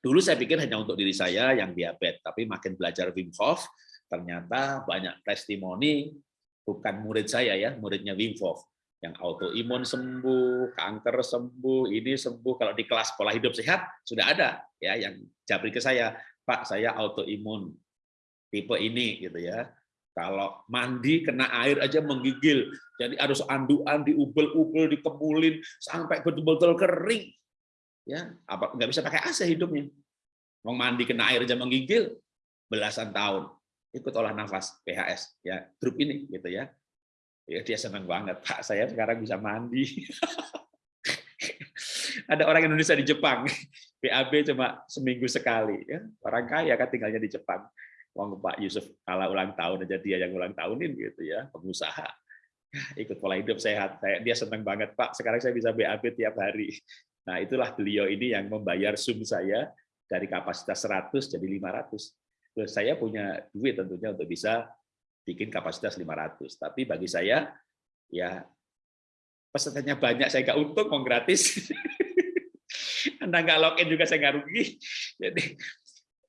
Dulu saya pikir hanya untuk diri saya yang diabetes, tapi makin belajar Wim Hof, ternyata banyak testimoni, bukan murid saya ya, muridnya Wim Hof, yang autoimun sembuh, kanker sembuh, ini sembuh. Kalau di kelas pola hidup sehat sudah ada ya yang japri ke saya, Pak saya autoimun tipe ini gitu ya. Kalau mandi kena air aja menggigil, jadi harus anduan, diubel-ubel, dikemulin sampai betul-betul kering. Ya apa nggak bisa pakai AC hidupnya. Mau mandi kena air aja menggigil belasan tahun. Ikut olah nafas PHS ya grup ini gitu ya. Ya dia senang banget. Pak saya sekarang bisa mandi. Ada orang Indonesia di Jepang. BAB cuma seminggu sekali ya. Orang kaya kan tinggalnya di Jepang Wong Pak Yusuf kalau ulang tahun aja dia yang ulang tahunin gitu ya pengusaha ikut pola hidup sehat saya dia senang banget Pak sekarang saya bisa BAB tiap hari Nah, itulah beliau ini yang membayar sum saya dari kapasitas 100 jadi 500. Terus saya punya duit tentunya untuk bisa bikin kapasitas 500. Tapi bagi saya, ya pesertanya banyak, saya nggak untung, mau gratis. Anda nggak login juga saya nggak rugi. Jadi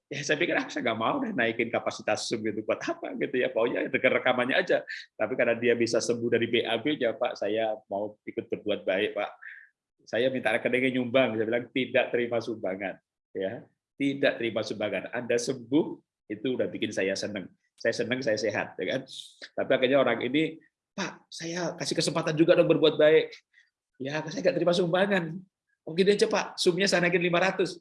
ya saya pikir ah, saya nggak mau deh naikin kapasitas Zoom itu buat apa gitu ya pokoknya dengar rekamannya aja tapi karena dia bisa sembuh dari BAB ya Pak saya mau ikut berbuat baik Pak saya minta rekeningnya nyumbang, saya bilang tidak terima sumbangan, ya, tidak terima sumbangan. Anda sembuh itu udah bikin saya seneng. Saya seneng, saya sehat, ya kan. Tapi akhirnya orang ini, Pak, saya kasih kesempatan juga dong berbuat baik. Ya, saya nggak terima sumbangan. Mungkin oh, aja Pak, sumnya saya naikin 500.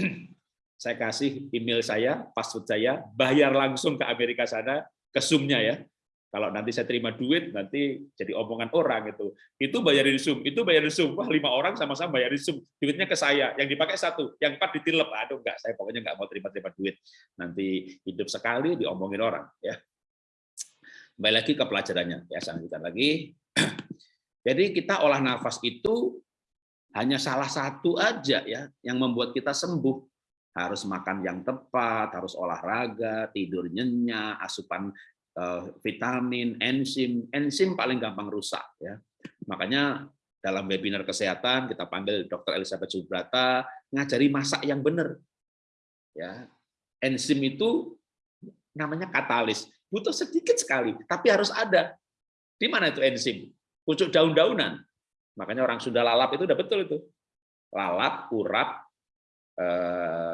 saya kasih email saya, password saya, bayar langsung ke Amerika sana, ke sumnya ya. Kalau nanti saya terima duit, nanti jadi omongan orang itu. Itu bayarin Zoom, itu bayarin Zoom. Wah, lima orang sama-sama bayarin Zoom. Duitnya ke saya, yang dipakai satu, yang empat ditilep. Aduh, enggak, saya pokoknya enggak mau terima-terima duit. Nanti hidup sekali diomongin orang. ya. Kembali lagi ke pelajarannya. Ya, lanjutkan lagi. Jadi kita olah nafas itu hanya salah satu aja ya yang membuat kita sembuh harus makan yang tepat, harus olahraga, tidur nyenyak, asupan Eh, vitamin, enzim, enzim paling gampang rusak ya. Makanya dalam webinar kesehatan kita panggil Dr. Elizabeth Subrata ngajari masak yang benar. Ya. Enzim itu namanya katalis, butuh sedikit sekali, tapi harus ada. Di mana itu enzim? Pucuk daun-daunan. Makanya orang sudah lalap itu udah betul itu. Lalap, urap, eh,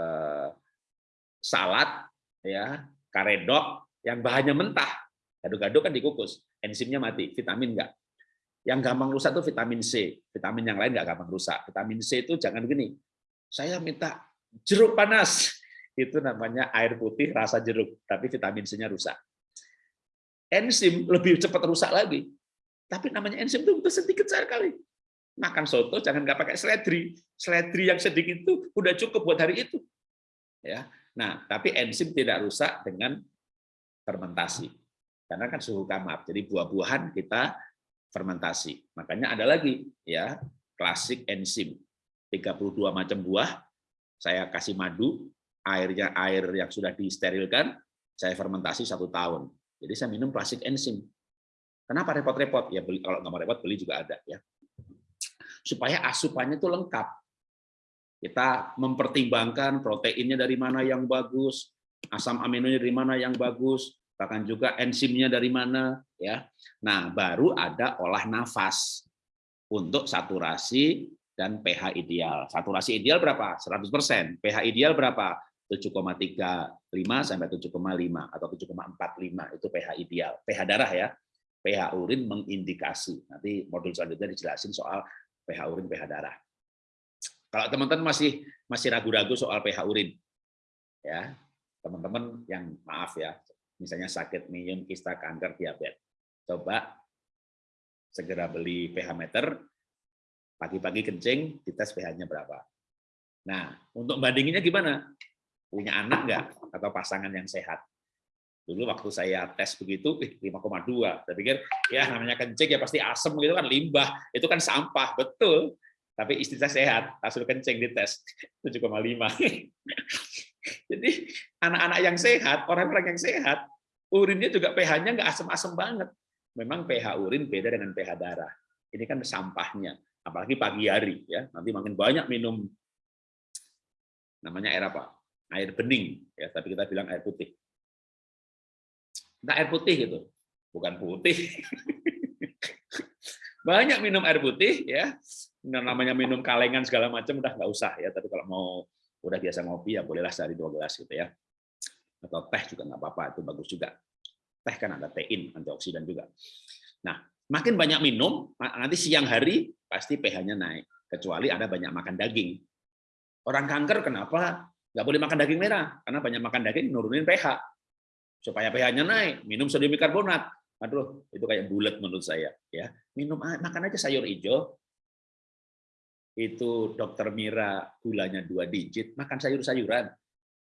salad, ya, karedok, yang bahannya mentah, gado-gado kan dikukus, enzimnya mati, vitamin enggak. Yang gampang rusak itu vitamin C, vitamin yang lain enggak gampang rusak. Vitamin C itu jangan gini, saya minta jeruk panas, itu namanya air putih rasa jeruk, tapi vitamin C-nya rusak. Enzim lebih cepat rusak lagi. Tapi namanya enzim itu itu sedikit sekali. Makan soto jangan nggak pakai seledri. Seledri yang sedikit itu udah cukup buat hari itu. Ya. Nah, tapi enzim tidak rusak dengan fermentasi. Karena kan suhu kamar. Jadi buah-buahan kita fermentasi. Makanya ada lagi ya, klasik enzim. 32 macam buah, saya kasih madu, airnya air yang sudah disterilkan, saya fermentasi satu tahun. Jadi saya minum klasik enzim. Kenapa repot-repot? Ya beli kalau nggak mau repot beli juga ada ya. Supaya asupannya itu lengkap. Kita mempertimbangkan proteinnya dari mana yang bagus, asam aminonya dari mana yang bagus, bahkan juga enzimnya dari mana ya. Nah, baru ada olah nafas untuk saturasi dan pH ideal. Saturasi ideal berapa? 100%. pH ideal berapa? 7,35 sampai 7,5 atau 7,45 itu pH ideal. pH darah ya. pH urin mengindikasi. Nanti modul selanjutnya dijelasin soal pH urin, pH darah. Kalau teman-teman masih masih ragu-ragu soal pH urin, ya teman-teman yang maaf ya, misalnya sakit minum, kista, kanker, diabetes, coba segera beli pH meter, pagi-pagi kencing, dites pH-nya berapa. Nah, untuk bandinginnya gimana? Punya anak nggak? Atau pasangan yang sehat? Dulu waktu saya tes begitu, 5,2. Saya pikir, ya namanya kencing ya pasti asem gitu kan, limbah. Itu kan sampah, betul. Tapi istri saya sehat, hasil kencing dites 7,5. Jadi anak-anak yang sehat, orang-orang yang sehat, urinnya juga pH-nya nggak asem-asem banget. Memang pH urin beda dengan pH darah. Ini kan sampahnya apalagi pagi hari ya. Nanti makin banyak minum. Namanya air apa? Air bening ya. Tapi kita bilang air putih. Nah air putih gitu bukan putih. Banyak minum air putih ya namanya minum kalengan segala macam udah nggak usah ya tapi kalau mau udah biasa ngopi ya bolehlah sehari dua gelas gitu ya atau teh juga nggak apa-apa itu bagus juga teh kan ada tein antioksidan juga nah makin banyak minum nanti siang hari pasti pH-nya naik. Kecuali ada banyak makan daging. Orang kanker kenapa nggak boleh makan daging merah? Karena banyak makan daging nurunin pH. Supaya pH-nya naik, minum sodium bikarbonat. Aduh, itu kayak bulat menurut saya. Ya, minum makan aja sayur hijau. Itu dokter Mira gulanya dua digit, makan sayur-sayuran.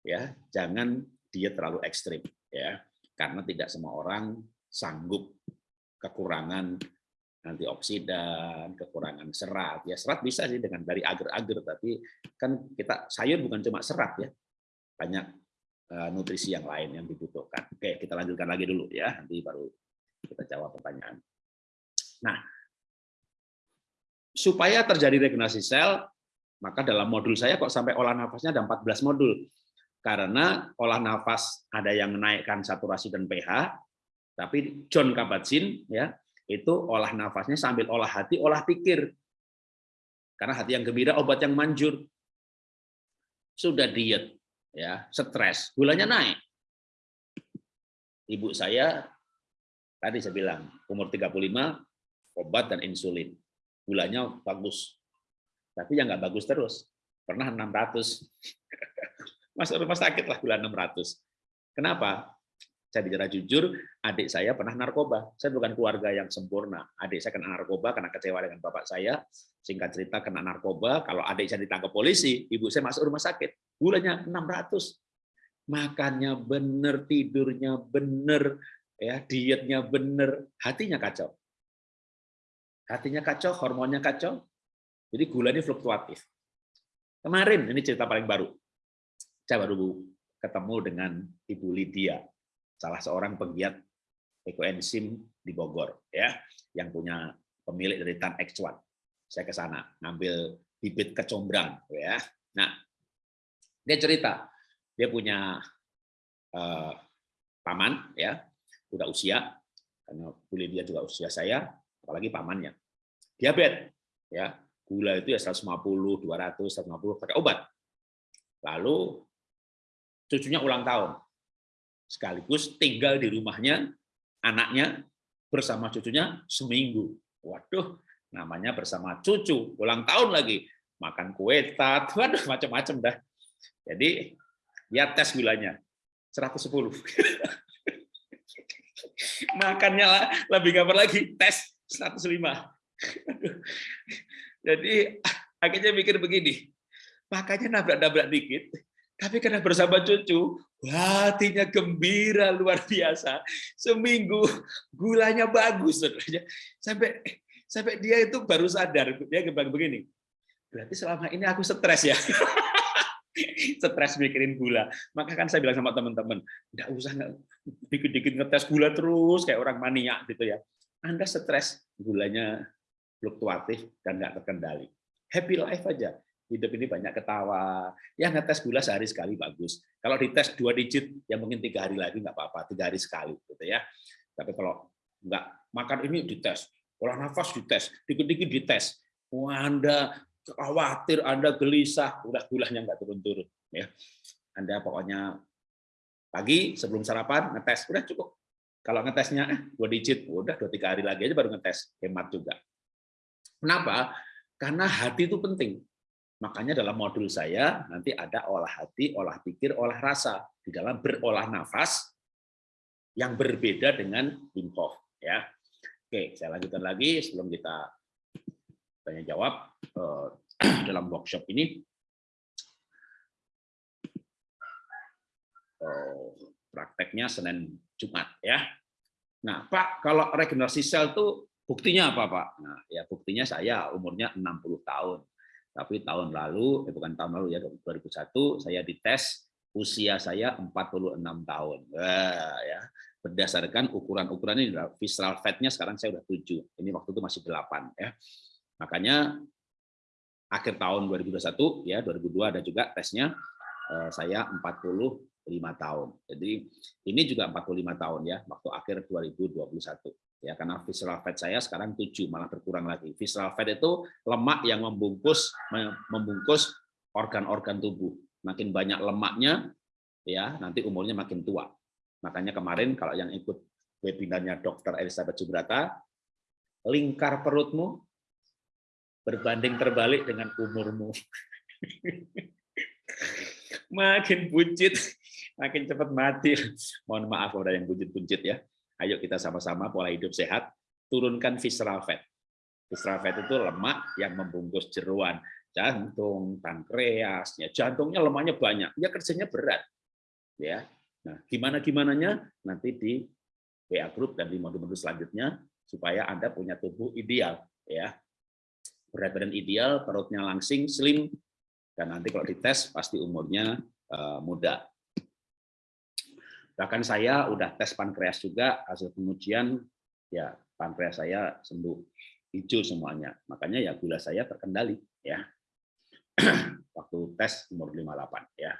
Ya, jangan diet terlalu ekstrim. Ya, karena tidak semua orang sanggup kekurangan antioksidan, kekurangan serat. Ya serat bisa sih dengan dari agar-agar, tapi kan kita sayur bukan cuma serat ya, banyak eh, nutrisi yang lain yang dibutuhkan. Oke, kita lanjutkan lagi dulu ya, nanti baru kita jawab pertanyaan. Nah, supaya terjadi regenerasi sel, maka dalam modul saya kok sampai olah nafasnya ada 14 modul. Karena olah nafas ada yang menaikkan saturasi dan pH, tapi John Kabat-Zinn ya itu olah nafasnya sambil olah hati, olah pikir. Karena hati yang gembira, obat yang manjur. Sudah diet, ya, stres, gulanya naik. Ibu saya, tadi saya bilang, umur 35, obat dan insulin. Gulanya bagus. Tapi yang nggak bagus terus. Pernah 600. Masuk rumah sakit lah gula 600. Kenapa? Saya bicara jujur, adik saya pernah narkoba. Saya bukan keluarga yang sempurna. Adik saya kena narkoba karena kecewa dengan bapak saya. Singkat cerita kena narkoba, kalau adik saya ditangkap polisi, ibu saya masuk rumah sakit. Gulanya 600. Makannya benar, tidurnya benar, ya dietnya benar, hatinya kacau. Hatinya kacau, hormonnya kacau. Jadi gulanya fluktuatif. Kemarin, ini cerita paling baru. Saya baru ketemu dengan Ibu Lydia salah seorang penggiat ekoenzim di Bogor ya yang punya pemilik dari Tan X1. Saya ke sana ngambil bibit kecombrang ya. Nah, dia cerita dia punya uh, paman ya, udah usia karena kulit dia juga usia saya, apalagi pamannya. Diabetes ya, gula itu ya 150, 200, 150 pakai obat. Lalu cucunya ulang tahun sekaligus tinggal di rumahnya anaknya bersama cucunya seminggu. Waduh, namanya bersama cucu, ulang tahun lagi, makan kue tat, waduh macam-macam dah. Jadi Ya tes gulanya 110. Makannya lebih gambar lagi tes 105. Jadi akhirnya mikir begini, makanya nabrak-nabrak dikit, tapi karena bersama cucu, hatinya gembira luar biasa. Seminggu gulanya bagus, sampai sampai dia itu baru sadar dia begini. Berarti selama ini aku stres ya. stres mikirin gula. Maka kan saya bilang sama teman-teman, enggak usah dikit-dikit ngetes gula terus kayak orang mania gitu ya. Anda stres, gulanya fluktuatif dan nggak terkendali. Happy life aja. Hidup ini banyak ketawa. Ya ngetes gula sehari sekali bagus. Kalau dites dua digit, ya mungkin tiga hari lagi nggak apa-apa, tiga hari sekali gitu ya. Tapi kalau nggak makan ini dites, olah nafas dites, dikit-dikit dites. Wah, Anda khawatir, Anda gelisah, udah gulanya nggak turun-turun. ya. Anda pokoknya pagi sebelum sarapan ngetes, udah cukup. Kalau ngetesnya eh, dua digit, udah dua tiga hari lagi aja baru ngetes, hemat juga. Kenapa? Karena hati itu penting. Makanya dalam modul saya nanti ada olah hati, olah pikir, olah rasa di dalam berolah nafas yang berbeda dengan Wim. Ya, oke, saya lanjutkan lagi sebelum kita tanya jawab eh, dalam workshop ini. Oh, prakteknya Senin Jumat ya. Nah, Pak, kalau regenerasi sel itu buktinya apa, Pak? Nah, ya buktinya saya umurnya 60 tahun. Tapi tahun lalu, eh bukan tahun lalu ya, 2001 saya dites usia saya 46 tahun. Wah, ya. Berdasarkan ukuran-ukuran ini visceral fatnya sekarang saya udah 7. Ini waktu itu masih 8 ya. Makanya akhir tahun 2021 ya 2002 ada juga tesnya eh, saya 45 tahun. Jadi ini juga 45 tahun ya waktu akhir 2021 ya karena visceral fat saya sekarang 7 malah berkurang lagi. Visceral fat itu lemak yang membungkus membungkus organ-organ tubuh. Makin banyak lemaknya ya nanti umurnya makin tua. Makanya kemarin kalau yang ikut webinarnya Dr. Elizabeth Subrata, lingkar perutmu berbanding terbalik dengan umurmu. makin buncit, makin cepat mati. Mohon maaf ada yang buncit-buncit ya. Ayo kita sama-sama pola hidup sehat, turunkan visceral fat. Visceral fat itu lemak yang membungkus jeruan, jantung, pankreas, ya jantungnya lemaknya banyak, ya kerjanya berat. Ya. Nah, gimana gimananya nanti di WA group dan di modul-modul selanjutnya supaya Anda punya tubuh ideal ya berat badan ideal, perutnya langsing, slim, dan nanti kalau dites pasti umurnya uh, muda. Bahkan saya udah tes pankreas juga, hasil pengujian ya pankreas saya sembuh hijau semuanya. Makanya ya gula saya terkendali ya. Waktu tes umur 58 ya.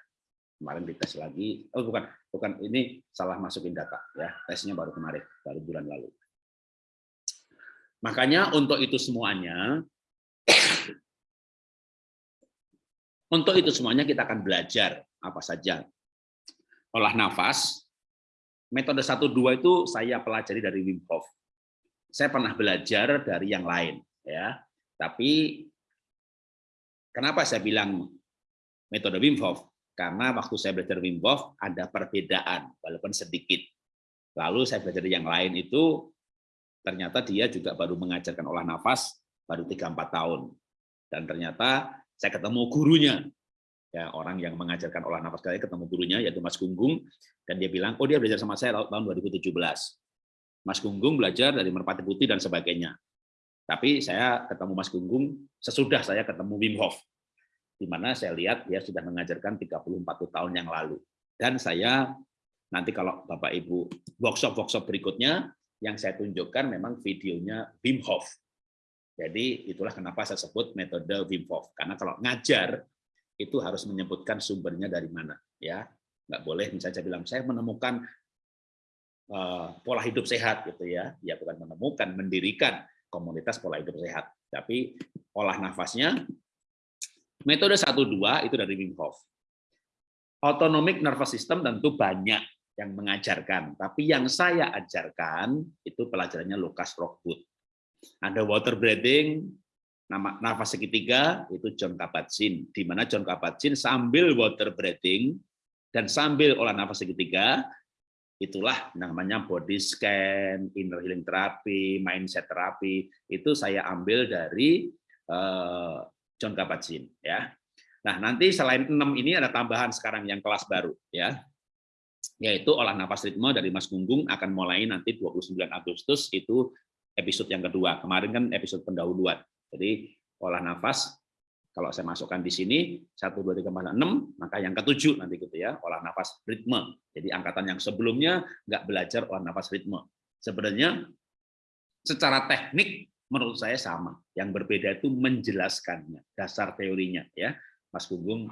Kemarin dites lagi, oh bukan, bukan ini salah masukin data ya. Tesnya baru kemarin, baru bulan lalu. Makanya untuk itu semuanya untuk itu semuanya kita akan belajar apa saja. Olah nafas, metode 1-2 itu saya pelajari dari Wim Hof. Saya pernah belajar dari yang lain. ya. Tapi kenapa saya bilang metode Wim Hof? Karena waktu saya belajar Wim Hof ada perbedaan, walaupun sedikit. Lalu saya belajar yang lain itu, ternyata dia juga baru mengajarkan olah nafas baru 3-4 tahun. Dan ternyata saya ketemu gurunya, ya orang yang mengajarkan olah nafas saya ketemu gurunya yaitu Mas Gunggung dan dia bilang oh dia belajar sama saya tahun 2017 Mas Gunggung belajar dari Merpati Putih dan sebagainya. Tapi saya ketemu Mas Gunggung sesudah saya ketemu Wim Hof di mana saya lihat dia sudah mengajarkan 34 tahun yang lalu. Dan saya nanti kalau Bapak Ibu workshop-workshop berikutnya yang saya tunjukkan memang videonya Wim Hof. Jadi itulah kenapa saya sebut metode Wim Hof. Karena kalau ngajar itu harus menyebutkan sumbernya dari mana, ya. Nggak boleh misalnya saya bilang saya menemukan uh, pola hidup sehat gitu ya. Ya bukan menemukan, mendirikan komunitas pola hidup sehat. Tapi olah nafasnya metode 1 2 itu dari Wim Hof. Autonomic nervous system tentu banyak yang mengajarkan, tapi yang saya ajarkan itu pelajarannya Lukas Rockwood ada water breathing, nama nafas segitiga itu John Kabat-Zinn, di mana John Kabat-Zinn sambil water breathing Dan sambil olah nafas segitiga, itulah namanya body scan, inner healing therapy, mindset therapy, itu saya ambil dari uh, John Kabat-Zinn ya. Nah, nanti selain enam ini ada tambahan sekarang yang kelas baru ya. Yaitu olah nafas ritme dari Mas Gunggung akan mulai nanti 29 Agustus itu episode yang kedua. Kemarin kan episode pendahuluan. Jadi olah nafas kalau saya masukkan di sini 1 2 3 4 6 maka yang ketujuh nanti gitu ya olah nafas ritme. Jadi angkatan yang sebelumnya nggak belajar olah nafas ritme. Sebenarnya secara teknik menurut saya sama. Yang berbeda itu menjelaskannya, dasar teorinya ya. Mas Gunggung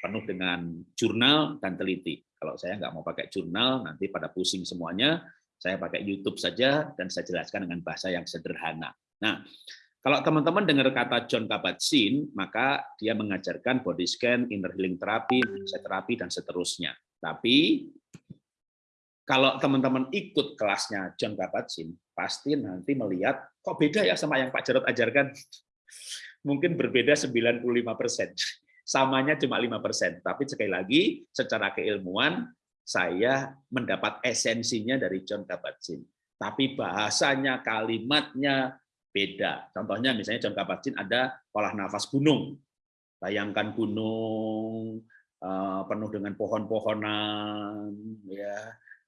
penuh dengan jurnal dan teliti. Kalau saya nggak mau pakai jurnal, nanti pada pusing semuanya, saya pakai YouTube saja dan saya jelaskan dengan bahasa yang sederhana. Nah, kalau teman-teman dengar kata John Kabat-Zinn, maka dia mengajarkan body scan, inner healing therapy, mindset therapy, dan seterusnya. Tapi kalau teman-teman ikut kelasnya John Kabat-Zinn, pasti nanti melihat kok beda ya sama yang Pak Jarod ajarkan. Mungkin berbeda 95 persen samanya cuma lima persen. Tapi sekali lagi, secara keilmuan, saya mendapat esensinya dari John Kabat-Zinn. Tapi bahasanya, kalimatnya beda. Contohnya misalnya John Kabat-Zinn ada olah nafas gunung. Bayangkan gunung eh, penuh dengan pohon-pohonan, ya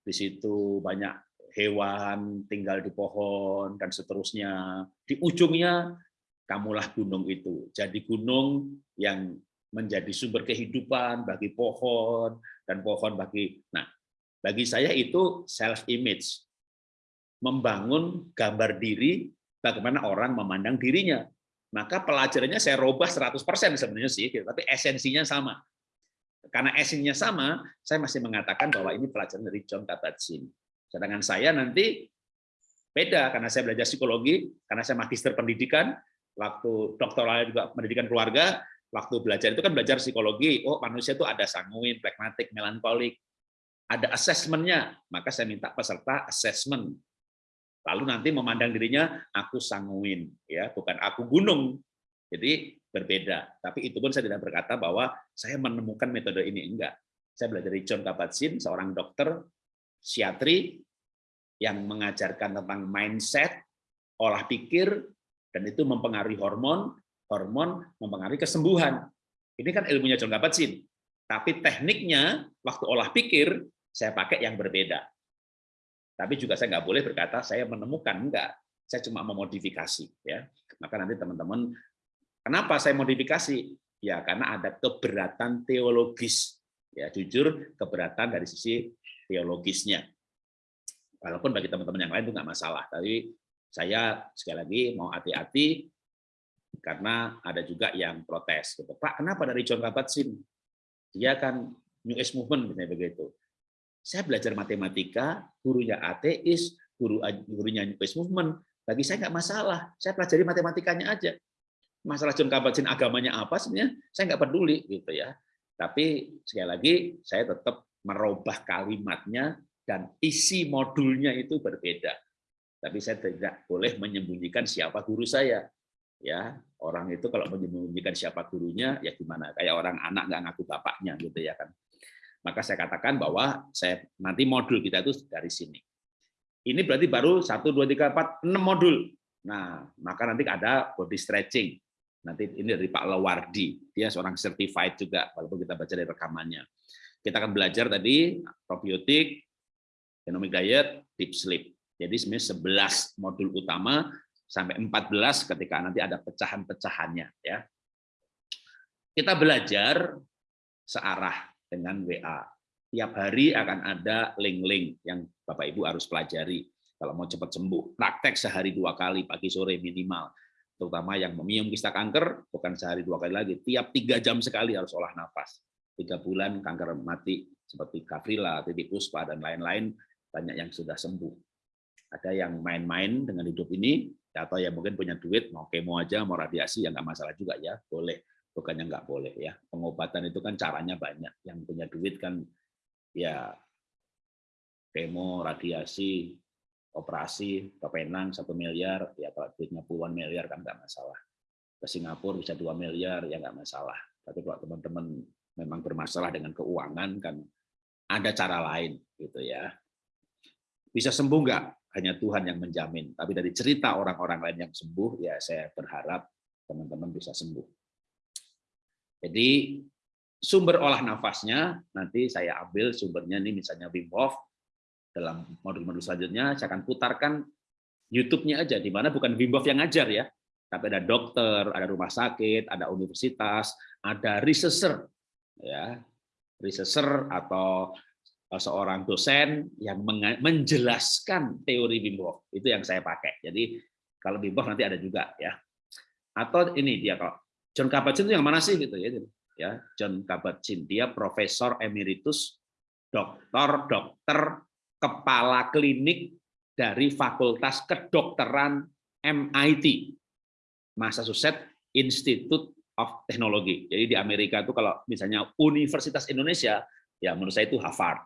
di situ banyak hewan tinggal di pohon dan seterusnya. Di ujungnya kamulah gunung itu. Jadi gunung yang menjadi sumber kehidupan bagi pohon dan pohon bagi nah bagi saya itu self image membangun gambar diri bagaimana orang memandang dirinya. Maka pelajarannya saya robah 100% sebenarnya sih tapi esensinya sama. Karena esensinya sama saya masih mengatakan bahwa ini pelajaran dari John Kabat-Zinn. Sedangkan saya nanti beda karena saya belajar psikologi karena saya magister pendidikan waktu doktoral juga pendidikan keluarga waktu belajar itu kan belajar psikologi, oh manusia itu ada sanguin, pragmatik, melankolik, ada asesmennya, maka saya minta peserta assessment. Lalu nanti memandang dirinya aku sanguin, ya bukan aku gunung. Jadi berbeda. Tapi itu pun saya tidak berkata bahwa saya menemukan metode ini enggak. Saya belajar dari John Kabat-Zinn, seorang dokter psikiatri yang mengajarkan tentang mindset, olah pikir, dan itu mempengaruhi hormon, hormon mempengaruhi kesembuhan. Ini kan ilmunya John Kabat-Zinn. Tapi tekniknya, waktu olah pikir, saya pakai yang berbeda. Tapi juga saya nggak boleh berkata saya menemukan, enggak. Saya cuma memodifikasi. ya. Maka nanti teman-teman, kenapa saya modifikasi? Ya karena ada keberatan teologis. Ya jujur keberatan dari sisi teologisnya. Walaupun bagi teman-teman yang lain itu nggak masalah. Tapi saya sekali lagi mau hati-hati karena ada juga yang protes gitu. Pak, kenapa dari John Kabat-Zinn? Dia kan New Age Movement begitu. Saya belajar matematika, gurunya ateis, guru gurunya New Age Movement. Bagi saya nggak masalah. Saya pelajari matematikanya aja. Masalah John Kabat-Zinn agamanya apa sebenarnya saya nggak peduli gitu ya. Tapi sekali lagi saya tetap merubah kalimatnya dan isi modulnya itu berbeda. Tapi saya tidak boleh menyembunyikan siapa guru saya ya orang itu kalau menyembunyikan siapa gurunya ya gimana kayak orang anak nggak ngaku bapaknya gitu ya kan maka saya katakan bahwa saya nanti modul kita itu dari sini. Ini berarti baru satu dua tiga empat enam modul. Nah maka nanti ada body stretching. Nanti ini dari Pak Lewardi. Dia seorang certified juga walaupun kita baca dari rekamannya. Kita akan belajar tadi probiotik genomic diet deep sleep. Jadi sebenarnya 11 modul utama sampai 14 ketika nanti ada pecahan-pecahannya ya. Kita belajar searah dengan WA. Tiap hari akan ada link-link yang Bapak Ibu harus pelajari kalau mau cepat sembuh. Praktek sehari dua kali pagi sore minimal. Terutama yang memium kista kanker bukan sehari dua kali lagi, tiap tiga jam sekali harus olah nafas. Tiga bulan kanker mati seperti kaprila, titik puspa dan lain-lain banyak yang sudah sembuh. Ada yang main-main dengan hidup ini, atau ya mungkin punya duit mau kemo aja mau radiasi ya nggak masalah juga ya boleh bukannya nggak boleh ya pengobatan itu kan caranya banyak yang punya duit kan ya kemo radiasi operasi ke Penang satu miliar ya kalau duitnya puluhan miliar kan nggak masalah ke Singapura bisa dua miliar ya nggak masalah tapi kalau teman-teman memang bermasalah dengan keuangan kan ada cara lain gitu ya. Bisa sembuh nggak? Hanya Tuhan yang menjamin. Tapi dari cerita orang-orang lain yang sembuh, ya saya berharap teman-teman bisa sembuh. Jadi sumber olah nafasnya nanti saya ambil sumbernya ini misalnya Wim Hof dalam modul-modul selanjutnya saya akan putarkan YouTube-nya aja di mana bukan Wim Hof yang ngajar ya, tapi ada dokter, ada rumah sakit, ada universitas, ada researcher ya. Researcher atau eh, seorang dosen yang menjelaskan teori Wim Hof. Itu yang saya pakai. Jadi kalau Wim Hof nanti ada juga ya. Atau ini dia kalau John Kabat-Zinn itu yang mana sih gitu ya ya John Kabat-Zinn dia profesor emeritus dokter dokter kepala klinik dari Fakultas Kedokteran MIT Massachusetts Institute of Technology. Jadi di Amerika itu kalau misalnya Universitas Indonesia ya menurut saya itu Harvard.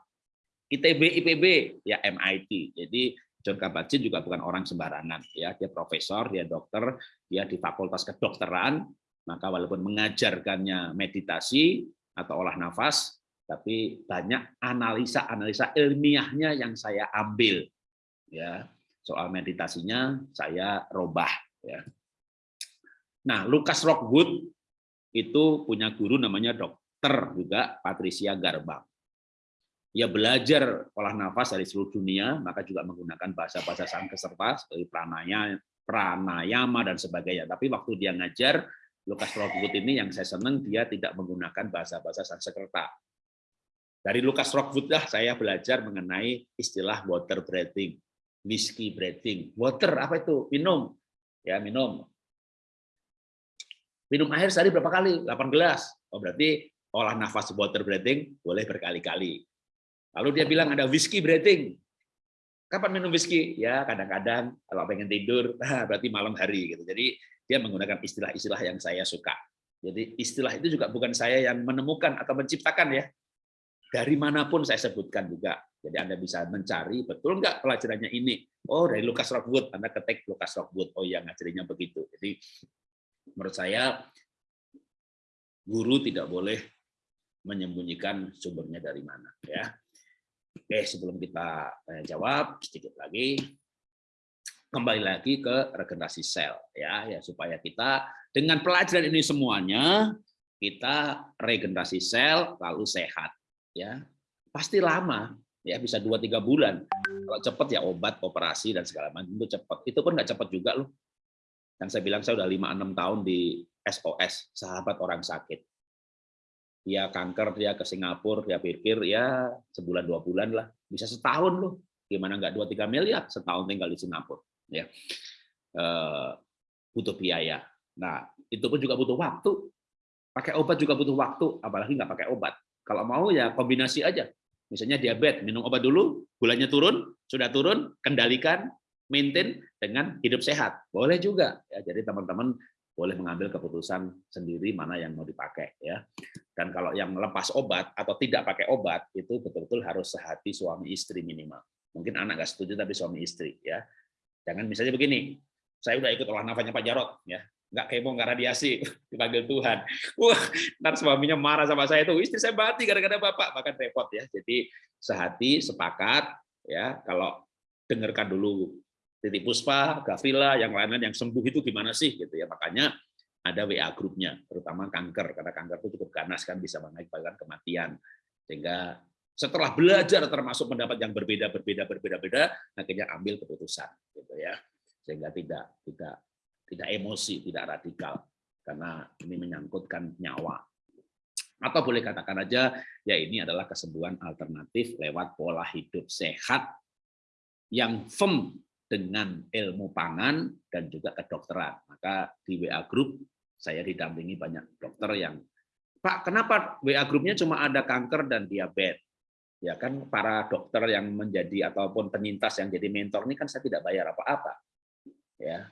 ITB IPB ya MIT. Jadi John Kabat-Zinn juga bukan orang sembarangan ya, dia profesor, dia dokter, dia di Fakultas Kedokteran maka walaupun mengajarkannya meditasi atau olah nafas, tapi banyak analisa-analisa ilmiahnya yang saya ambil. Ya, soal meditasinya saya robah. Ya. Nah, Lucas Rockwood itu punya guru namanya dokter juga Patricia Garbang. Ia belajar olah nafas dari seluruh dunia, maka juga menggunakan bahasa-bahasa sangkeserta seperti pranaya, pranayama dan sebagainya. Tapi waktu dia ngajar, Lukas Rockwood ini yang saya senang dia tidak menggunakan bahasa-bahasa Sanskerta. Dari Lukas Rockwood lah saya belajar mengenai istilah water breathing, whiskey breathing. Water apa itu? Minum. Ya, minum. Minum air sehari berapa kali? 8 gelas. Oh, berarti olah nafas water breathing boleh berkali-kali. Lalu dia bilang ada whiskey breathing. Kapan minum whiskey? Ya, kadang-kadang kalau pengen tidur, berarti malam hari gitu. Jadi dia menggunakan istilah-istilah yang saya suka. Jadi istilah itu juga bukan saya yang menemukan atau menciptakan ya. Dari mana pun saya sebutkan juga. Jadi Anda bisa mencari, betul nggak pelajarannya ini? Oh, dari Lucas Rockwood. Anda ketik Lucas Rockwood. Oh iya, ngajarinya begitu. Jadi menurut saya, guru tidak boleh menyembunyikan sumbernya dari mana. ya. Oke, sebelum kita eh, jawab, sedikit lagi kembali lagi ke regenerasi sel ya ya supaya kita dengan pelajaran ini semuanya kita regenerasi sel lalu sehat ya. Pasti lama ya bisa dua tiga bulan. Kalau cepat ya obat operasi dan segala macam itu cepat itu pun nggak cepat juga loh. Yang saya bilang saya udah lima enam tahun di SOS sahabat orang sakit. Dia kanker dia ke Singapura dia pikir ya sebulan dua bulan lah. Bisa setahun loh. Gimana nggak dua tiga miliar setahun tinggal di Singapura ya eh, butuh biaya. Nah itu pun juga butuh waktu. Pakai obat juga butuh waktu, apalagi nggak pakai obat. Kalau mau ya kombinasi aja. Misalnya diabetes, minum obat dulu, gulanya turun, sudah turun, kendalikan, maintain dengan hidup sehat. Boleh juga. Ya, jadi teman-teman boleh mengambil keputusan sendiri mana yang mau dipakai ya. Dan kalau yang lepas obat atau tidak pakai obat itu betul-betul harus sehati suami istri minimal. Mungkin anak nggak setuju tapi suami istri ya. Jangan misalnya begini, saya udah ikut olah nafasnya Pak Jarot, ya. Nggak kepo nggak radiasi dipanggil Tuhan. Wah ntar suaminya marah sama saya itu istri saya mati gara-gara bapak. Bahkan repot ya. Jadi sehati sepakat ya. Kalau dengarkan dulu titik puspa Gavila yang lain-lain yang sembuh itu gimana sih gitu ya. Makanya ada WA grupnya terutama kanker. Karena kanker itu cukup ganas kan bisa mengakibatkan kematian. Sehingga setelah belajar termasuk pendapat yang berbeda berbeda berbeda beda akhirnya ambil keputusan gitu ya. Sehingga tidak tidak tidak emosi tidak radikal. Karena ini menyangkutkan nyawa. Atau boleh katakan aja ya ini adalah kesembuhan alternatif lewat pola hidup sehat yang firm dengan ilmu pangan dan juga kedokteran. Maka di WA group saya didampingi banyak dokter yang Pak kenapa WA grupnya cuma ada kanker dan diabetes ya kan para dokter yang menjadi ataupun penyintas yang jadi mentor ini kan saya tidak bayar apa-apa. Ya.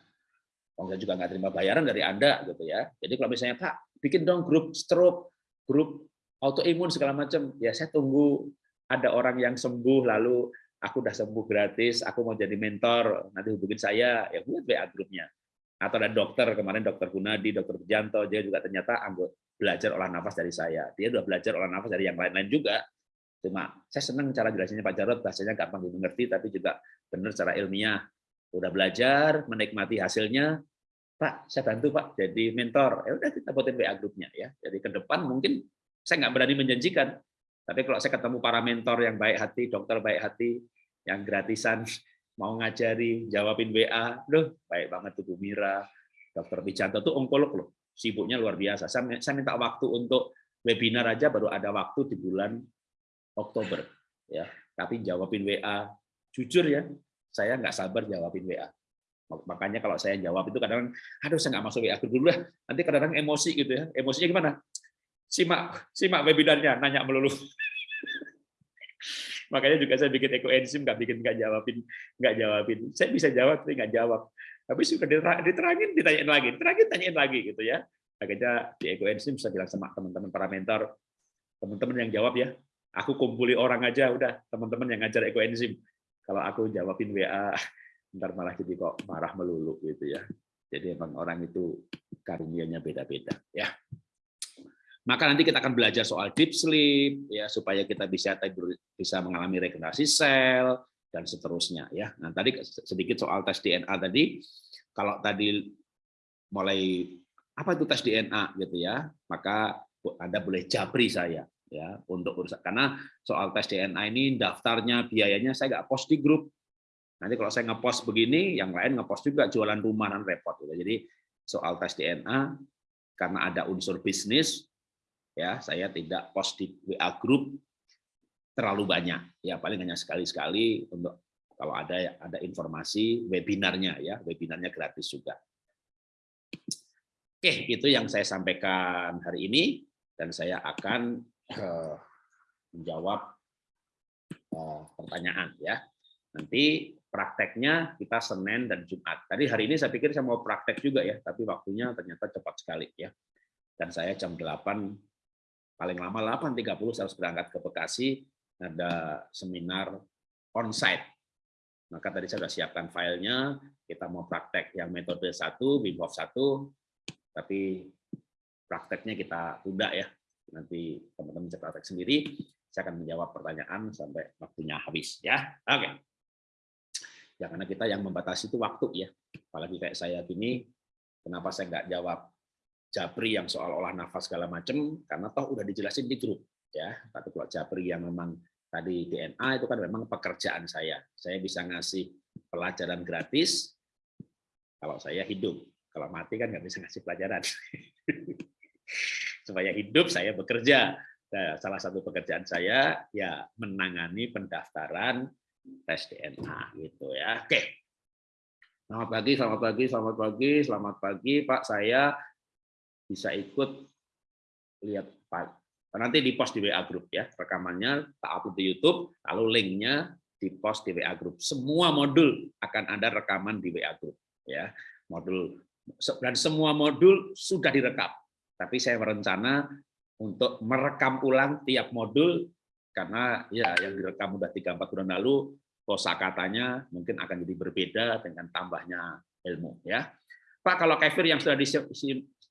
Oh, saya juga nggak terima bayaran dari anda gitu ya. Jadi kalau misalnya pak bikin dong grup stroke grup autoimun segala macam ya saya tunggu ada orang yang sembuh lalu aku udah sembuh gratis aku mau jadi mentor nanti hubungin saya ya buat WA grupnya. Atau ada dokter kemarin dokter Gunadi dokter Janto dia juga ternyata anggota belajar olah nafas dari saya. Dia udah belajar olah nafas dari yang lain-lain juga Cuma saya senang cara jelasinnya Pak Jarod, bahasanya gampang dimengerti, tapi juga benar secara ilmiah. Udah belajar, menikmati hasilnya, Pak, saya bantu Pak jadi mentor. Ya udah kita buatin WA grupnya ya. Jadi ke depan mungkin saya nggak berani menjanjikan, tapi kalau saya ketemu para mentor yang baik hati, dokter baik hati, yang gratisan, mau ngajari, jawabin WA, loh baik banget tuh Bu Mira, Dokter Wijanto tuh onkolog loh, sibuknya luar biasa. Saya minta waktu untuk webinar aja baru ada waktu di bulan Oktober ya. Tapi jawabin WA jujur ya saya nggak sabar jawabin WA makanya kalau saya jawab itu kadang aduh saya nggak masuk WA dulu lah. Nanti kadang-kadang emosi gitu ya. Emosinya gimana? Simak simak webinarnya nanya melulu. Makanya juga saya bikin ekoenzim nggak bikin nggak jawabin nggak jawabin. Saya bisa jawab tapi nggak jawab. Tapi sudah diterangin ditanyain lagi diterangin tanyain lagi gitu ya. Akhirnya di ekoenzim saya bilang sama teman-teman para mentor teman-teman yang jawab ya Aku kumpuli orang aja, udah teman-teman yang ngajar ekoenzim. Kalau aku jawabin WA, ntar malah jadi kok marah melulu gitu ya. Jadi emang orang itu karunianya beda-beda ya. Maka nanti kita akan belajar soal deep sleep ya supaya kita bisa bisa mengalami regenerasi sel dan seterusnya ya. Nah, tadi sedikit soal tes DNA tadi. Kalau tadi mulai apa itu tes DNA gitu ya, maka Anda boleh japri saya ya untuk urusan. Karena soal tes DNA ini daftarnya biayanya saya nggak post di grup. Nanti kalau saya ngepost begini yang lain ngepost juga jualan rumah dan repot gitu. jadi soal tes DNA karena ada unsur bisnis ya saya tidak post di WA grup terlalu banyak. Ya paling hanya sekali-sekali untuk kalau ada ada informasi webinarnya ya webinarnya gratis juga. Oke itu yang saya sampaikan hari ini. Dan saya akan Menjawab eh, pertanyaan ya. Nanti prakteknya kita Senin dan Jumat. Tadi hari ini saya pikir saya mau praktek juga ya, tapi waktunya ternyata cepat sekali ya. Dan saya jam 8 paling lama 8.30 saya harus berangkat ke Bekasi ada seminar onsite. Maka tadi saya sudah siapkan filenya, kita mau praktek yang metode satu, Wim Hof satu, tapi prakteknya kita tunda ya nanti teman-teman praktek sendiri. Saya akan menjawab pertanyaan sampai waktunya habis ya. Oke. Ya karena kita yang membatasi itu waktu ya. Apalagi kayak saya gini, kenapa saya nggak jawab Jabri yang soal olah nafas segala macam karena toh udah dijelasin di grup ya. Tapi kalau Jabri yang memang tadi DNA itu kan memang pekerjaan saya. Saya bisa ngasih pelajaran gratis kalau saya hidup. Kalau mati kan nggak bisa ngasih pelajaran. supaya hidup saya bekerja. Nah, salah satu pekerjaan saya ya menangani pendaftaran tes DNA gitu ya. Oke. Selamat pagi, selamat pagi, selamat pagi, selamat pagi Pak. Saya bisa ikut lihat Pak. Nanti di post di WA group ya. Rekamannya tak upload di YouTube, lalu linknya di post di WA group. Semua modul akan ada rekaman di WA group ya. Modul dan semua modul sudah direkam tapi saya berencana untuk merekam ulang tiap modul karena ya yang direkam udah 3 4 bulan lalu kosakatanya mungkin akan jadi berbeda dengan tambahnya ilmu ya. Pak kalau kefir yang sudah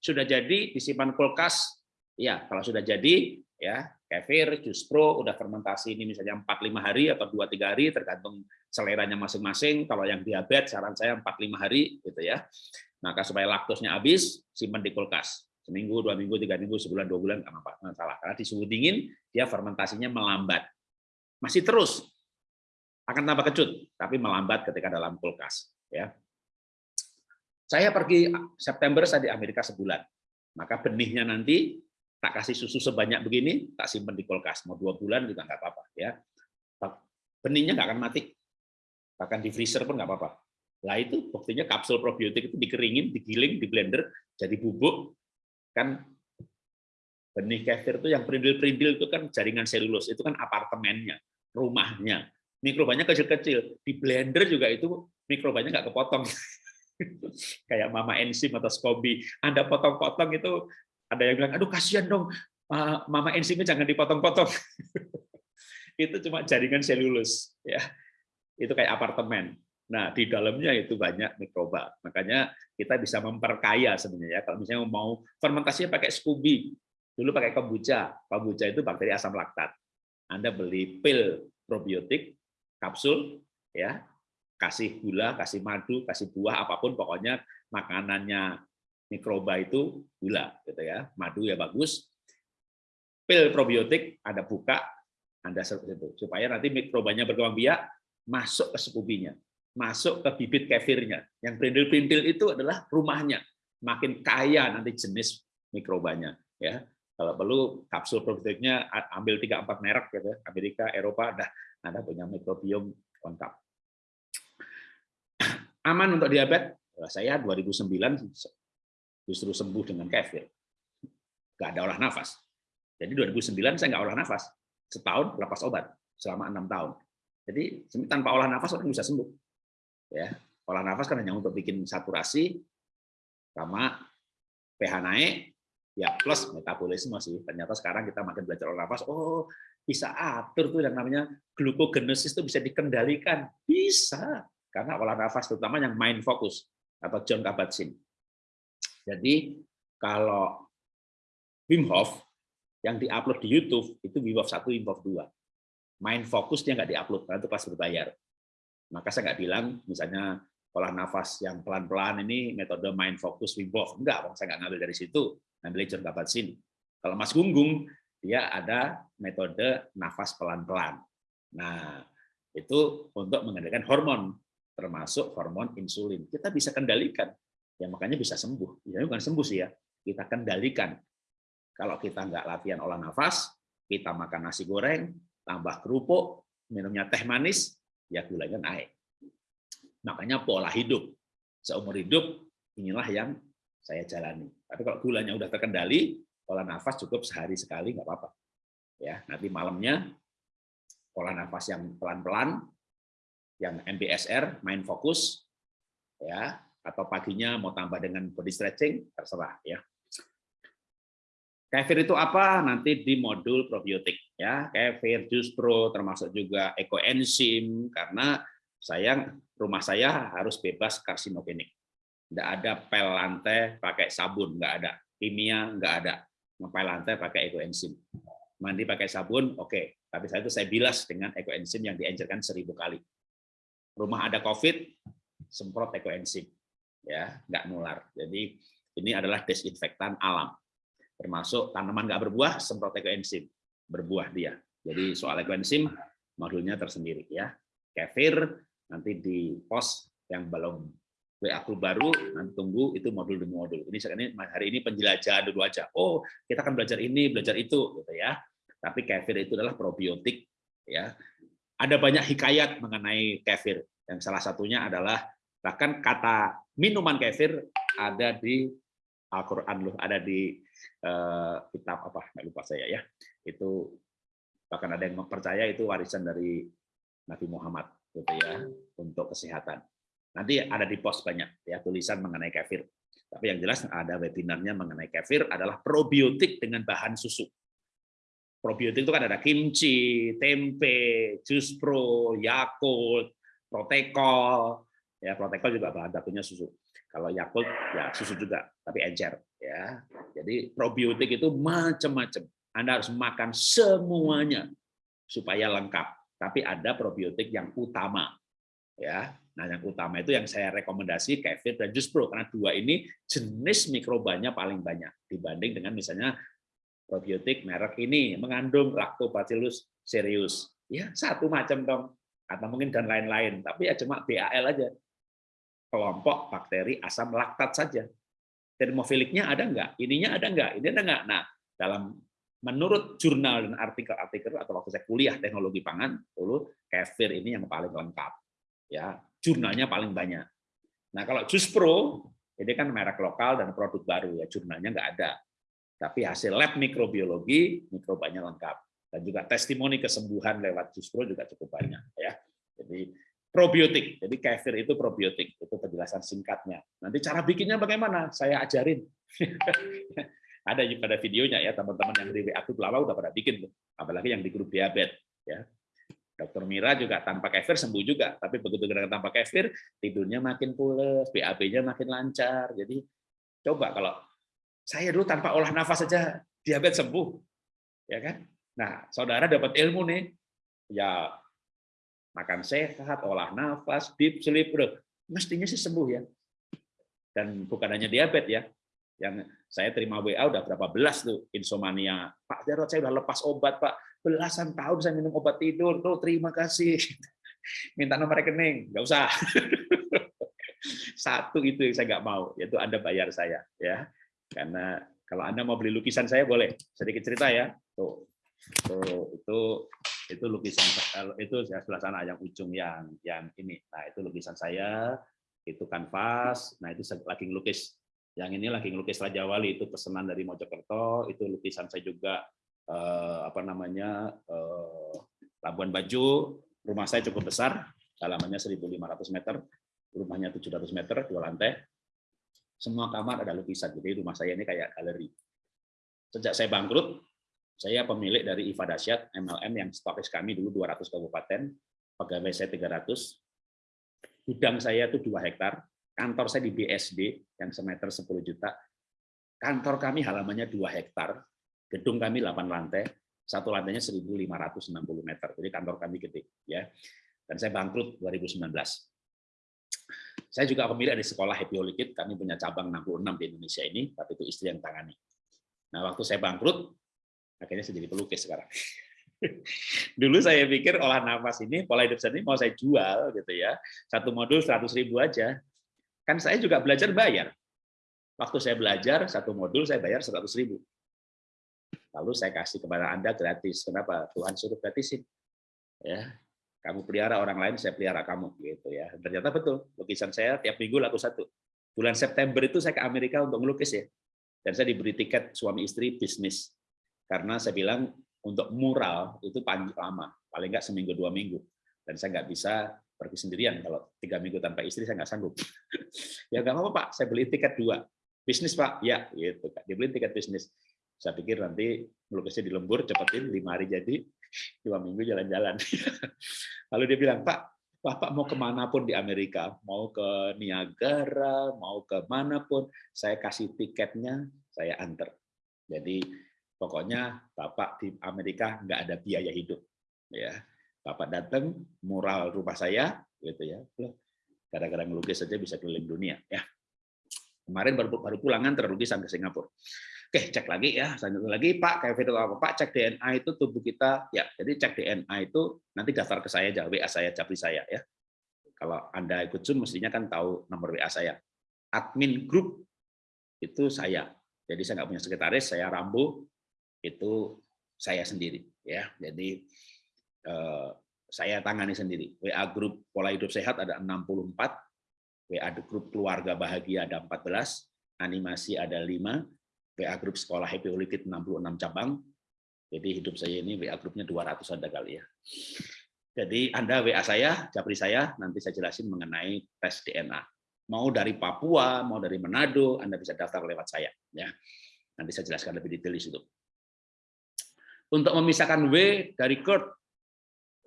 sudah jadi disimpan kulkas ya kalau sudah jadi ya kefir jus pro udah fermentasi ini misalnya 4 5 hari atau 2 3 hari tergantung seleranya masing-masing. Kalau yang diabetes saran saya 4 5 hari gitu ya. Maka supaya laktosnya habis simpan di kulkas seminggu, dua minggu, tiga minggu, sebulan, dua bulan, nggak masalah. Karena di suhu dingin, dia fermentasinya melambat. Masih terus, akan tambah kecut, tapi melambat ketika dalam kulkas. Ya. Saya pergi September, saya di Amerika sebulan. Maka benihnya nanti tak kasih susu sebanyak begini, tak simpan di kulkas. Mau dua bulan juga nggak apa-apa. ya. Benihnya nggak akan mati. Bahkan di freezer pun nggak apa-apa. Lah itu buktinya kapsul probiotik itu dikeringin, digiling, di blender, jadi bubuk, kan benih kefir itu yang perindil-perindil itu kan jaringan selulus, itu kan apartemennya, rumahnya. Mikrobanya kecil-kecil. Di blender juga itu mikrobanya nggak kepotong. Kayak mama enzim atau skobi. Anda potong-potong itu ada yang bilang, aduh kasihan dong, mama enzimnya jangan dipotong-potong. itu cuma jaringan selulus. ya Itu kayak apartemen. Nah, di dalamnya itu banyak mikroba. Makanya kita bisa memperkaya sebenarnya. Kalau misalnya mau fermentasinya pakai Scooby, dulu pakai kombucha. Kombucha itu bakteri asam laktat. Anda beli pil probiotik, kapsul, ya, kasih gula, kasih madu, kasih buah, apa pun pokoknya makanannya mikroba itu gula, gitu ya. Madu ya bagus. Pil probiotik Anda buka, Anda itu supaya nanti mikrobanya berkembang biak masuk ke sekubinya, masuk ke bibit kefirnya. Yang perintil-perintil itu adalah rumahnya. Makin kaya nanti jenis mikrobanya, ya. Kalau perlu kapsul probiotiknya ambil tiga empat merek gitu, ya. Amerika, Eropa, dah Anda punya mikrobiom lengkap. Aman untuk diabetes? Saya 2009 justru sembuh dengan kefir. Gak ada olah nafas. Jadi 2009 saya nggak olah nafas. Setahun lepas obat selama enam tahun. Jadi tanpa olah nafas orang bisa sembuh. Ya, olah nafas kan hanya untuk bikin saturasi sama pH naik, ya plus metabolisme sih. Ternyata sekarang kita makin belajar olah nafas, oh bisa atur tuh yang namanya glukogenesis itu bisa dikendalikan. Bisa. Karena olah nafas terutama yang mind focus atau John Kabat-Zinn. Jadi kalau Wim Hof yang diupload di YouTube itu Wim Hof 1, Wim Hof 2. Main fokus dia nggak diupload karena itu kelas berbayar. Maka saya nggak bilang misalnya olah nafas yang pelan-pelan ini metode main fokus Wim Hof. Enggak, saya nggak ngambil dari situ. Ngambil John Kabat-Zinn. Kalau Mas Gunggung, dia ada metode nafas pelan-pelan. Nah, itu untuk mengendalikan hormon, termasuk hormon insulin. Kita bisa kendalikan ya makanya bisa sembuh. Ya bukan sembuh sih ya, kita kendalikan. Kalau kita nggak latihan olah nafas, kita makan nasi goreng, tambah kerupuk, minumnya teh manis, ya gulanya naik. Makanya pola hidup. Seumur hidup, inilah yang saya jalani. Tapi kalau gulanya udah terkendali, pola nafas cukup sehari sekali, nggak apa-apa. Ya, nanti malamnya pola nafas yang pelan-pelan, yang MBSR, main fokus, ya atau paginya mau tambah dengan body stretching, terserah ya. Kefir itu apa? Nanti di modul probiotik ya. Kefir, jus pro, termasuk juga ekoenzim karena saya rumah saya harus bebas karsinogenik. Tidak ada pel lantai pakai sabun, nggak ada. Kimia nggak ada. Ngepel lantai pakai ekoenzim. Mandi pakai sabun, oke. Okay. Tapi saya itu saya bilas dengan ekoenzim yang diencerkan seribu kali. Rumah ada COVID, semprot ekoenzim ya nggak nular. Jadi ini adalah desinfektan alam. Termasuk tanaman nggak berbuah, semprot ekoenzim, berbuah dia. Jadi soal ekoenzim modulnya tersendiri ya. Kefir nanti di pos yang belum WA grup baru nanti tunggu itu modul demi modul. Ini sekarang hari ini penjelajahan dulu aja. Oh, kita akan belajar ini, belajar itu gitu ya. Tapi kefir itu adalah probiotik ya. Ada banyak hikayat mengenai kefir. Yang salah satunya adalah Bahkan kata minuman kefir ada di Al-Quran loh, ada di kitab apa, nggak lupa saya ya. Itu bahkan ada yang mempercaya itu warisan dari Nabi Muhammad gitu ya untuk kesehatan. Nanti ada di pos banyak ya tulisan mengenai kefir. Tapi yang jelas ada webinarnya mengenai kefir adalah probiotik dengan bahan susu. Probiotik itu kan ada kimchi, tempe, jus pro, Yakult, Protecol, ya protokol juga bahan bakunya susu kalau Yakult ya susu juga tapi encer ya jadi probiotik itu macam-macam. Anda harus makan semuanya supaya lengkap. Tapi ada probiotik yang utama ya. Nah yang utama itu yang saya rekomendasi kefir dan jus pro karena dua ini jenis mikrobanya paling banyak dibanding dengan misalnya probiotik merek ini mengandung lactobacillus cereus. Ya satu macam dong. Atau mungkin dan lain-lain tapi ya cuma BAL aja. Kelompok bakteri asam laktat saja. Termofiliknya ada enggak? Ininya ada enggak? Ini ada enggak? Nah, dalam menurut jurnal dan artikel-artikel atau waktu saya kuliah teknologi pangan, dulu kefir ini yang paling lengkap. Ya, jurnalnya paling banyak. Nah, kalau Jus Pro ini kan merek lokal dan produk baru ya, jurnalnya enggak ada. Tapi hasil lab mikrobiologi mikrobanya lengkap dan juga testimoni kesembuhan lewat Jus Pro juga cukup banyak ya. Jadi probiotik. Jadi kefir itu probiotik. Itu penjelasan singkatnya. Nanti cara bikinnya bagaimana? Saya ajarin. ada pada videonya ya teman-teman yang di WA grup lama udah pada bikin tuh. Apalagi yang di grup diabetes ya. Dokter Mira juga tanpa kefir sembuh juga, tapi begitu gerakan tanpa kefir tidurnya makin pules, BAB-nya makin lancar. Jadi coba kalau saya dulu tanpa olah nafas saja diabetes sembuh, ya kan? Nah, saudara dapat ilmu nih, ya makan sehat, olah nafas, deep sleep, udah mestinya sih sembuh ya. Dan bukan hanya diabetes ya, yang saya terima WA udah berapa belas tuh insomnia. Pak Jarod saya udah lepas obat Pak, belasan tahun saya minum obat tidur, tuh terima kasih. Minta nomor rekening, nggak usah. Satu itu yang saya nggak mau, yaitu Anda bayar saya ya. Karena kalau Anda mau beli lukisan saya boleh. Sedikit cerita ya. Tuh, tuh itu itu lukisan itu sebelah sana yang ujung yang yang ini. Nah itu lukisan saya itu kanvas. Nah itu lagi ngelukis. Yang ini lagi ngelukis Raja Wali itu pesanan dari Mojokerto. Itu lukisan saya juga eh, apa namanya eh, Labuan Bajo. Rumah saya cukup besar halamannya 1.500 meter rumahnya 700 meter dua lantai. Semua kamar ada lukisan. Jadi rumah saya ini kayak galeri. Sejak saya bangkrut saya pemilik dari IFA Dasyat MLM yang stokis kami dulu 200 kabupaten, pegawai saya 300, gudang saya itu 2 hektar, kantor saya di BSD yang semeter 10 juta, kantor kami halamannya 2 hektar, gedung kami 8 lantai, satu lantainya 1.560 meter, jadi kantor kami gede. ya. Dan saya bangkrut 2019. Saya juga pemilik dari sekolah Happy Holy kami punya cabang 66 di Indonesia ini, tapi itu istri yang tangani. Nah, waktu saya bangkrut, akhirnya saya jadi pelukis sekarang. Dulu saya pikir olah nafas ini, pola hidup saya ini mau saya jual gitu ya, satu modul 100 ribu aja. Kan saya juga belajar bayar. Waktu saya belajar satu modul saya bayar 100 ribu. Lalu saya kasih kepada anda gratis. Kenapa? Tuhan suruh gratisin. Ya, kamu pelihara orang lain, saya pelihara kamu gitu ya. Ternyata betul. Lukisan saya tiap minggu laku satu. Bulan September itu saya ke Amerika untuk melukis ya. Dan saya diberi tiket suami istri bisnis karena saya bilang untuk mural itu panjang lama, paling nggak seminggu dua minggu, dan saya nggak bisa pergi sendirian. Kalau tiga minggu tanpa istri saya nggak sanggup. ya nggak apa-apa pak, saya beli tiket dua, bisnis pak, ya gitu kak, dibeli tiket bisnis. Saya pikir nanti melukisnya di lembur, cepetin lima hari jadi, dua minggu jalan-jalan. Lalu dia bilang pak, Bapak mau ke mana pun di Amerika, mau ke Niagara, mau ke mana pun, saya kasih tiketnya, saya antar. Jadi Pokoknya Bapak di Amerika nggak ada biaya hidup. Ya, Bapak datang, mural rumah saya, gitu ya. Gara-gara ngelukis saja bisa keliling dunia. Ya. Kemarin baru, baru pulangan terlukisan ke Singapura. Oke, cek lagi ya. Selanjutnya lagi, Pak, kayak video apa? Pak, cek DNA itu tubuh kita. Ya, jadi cek DNA itu nanti daftar ke saya, WA saya, capri saya. ya. Kalau Anda ikut Zoom, mestinya kan tahu nomor WA saya. Admin grup itu saya. Jadi saya nggak punya sekretaris, saya Rambo, itu saya sendiri ya. Jadi eh, saya tangani sendiri. WA grup pola hidup sehat ada 64 WA grup keluarga bahagia ada 14 animasi ada 5 WA grup sekolah Happy Kid 66 cabang. Jadi hidup saya ini WA grupnya 200 ada kali ya. Jadi Anda WA saya Japri saya nanti saya jelasin mengenai tes DNA mau dari Papua mau dari Manado Anda bisa daftar lewat saya ya. Nanti saya jelaskan lebih detail di situ untuk memisahkan W dari GERD,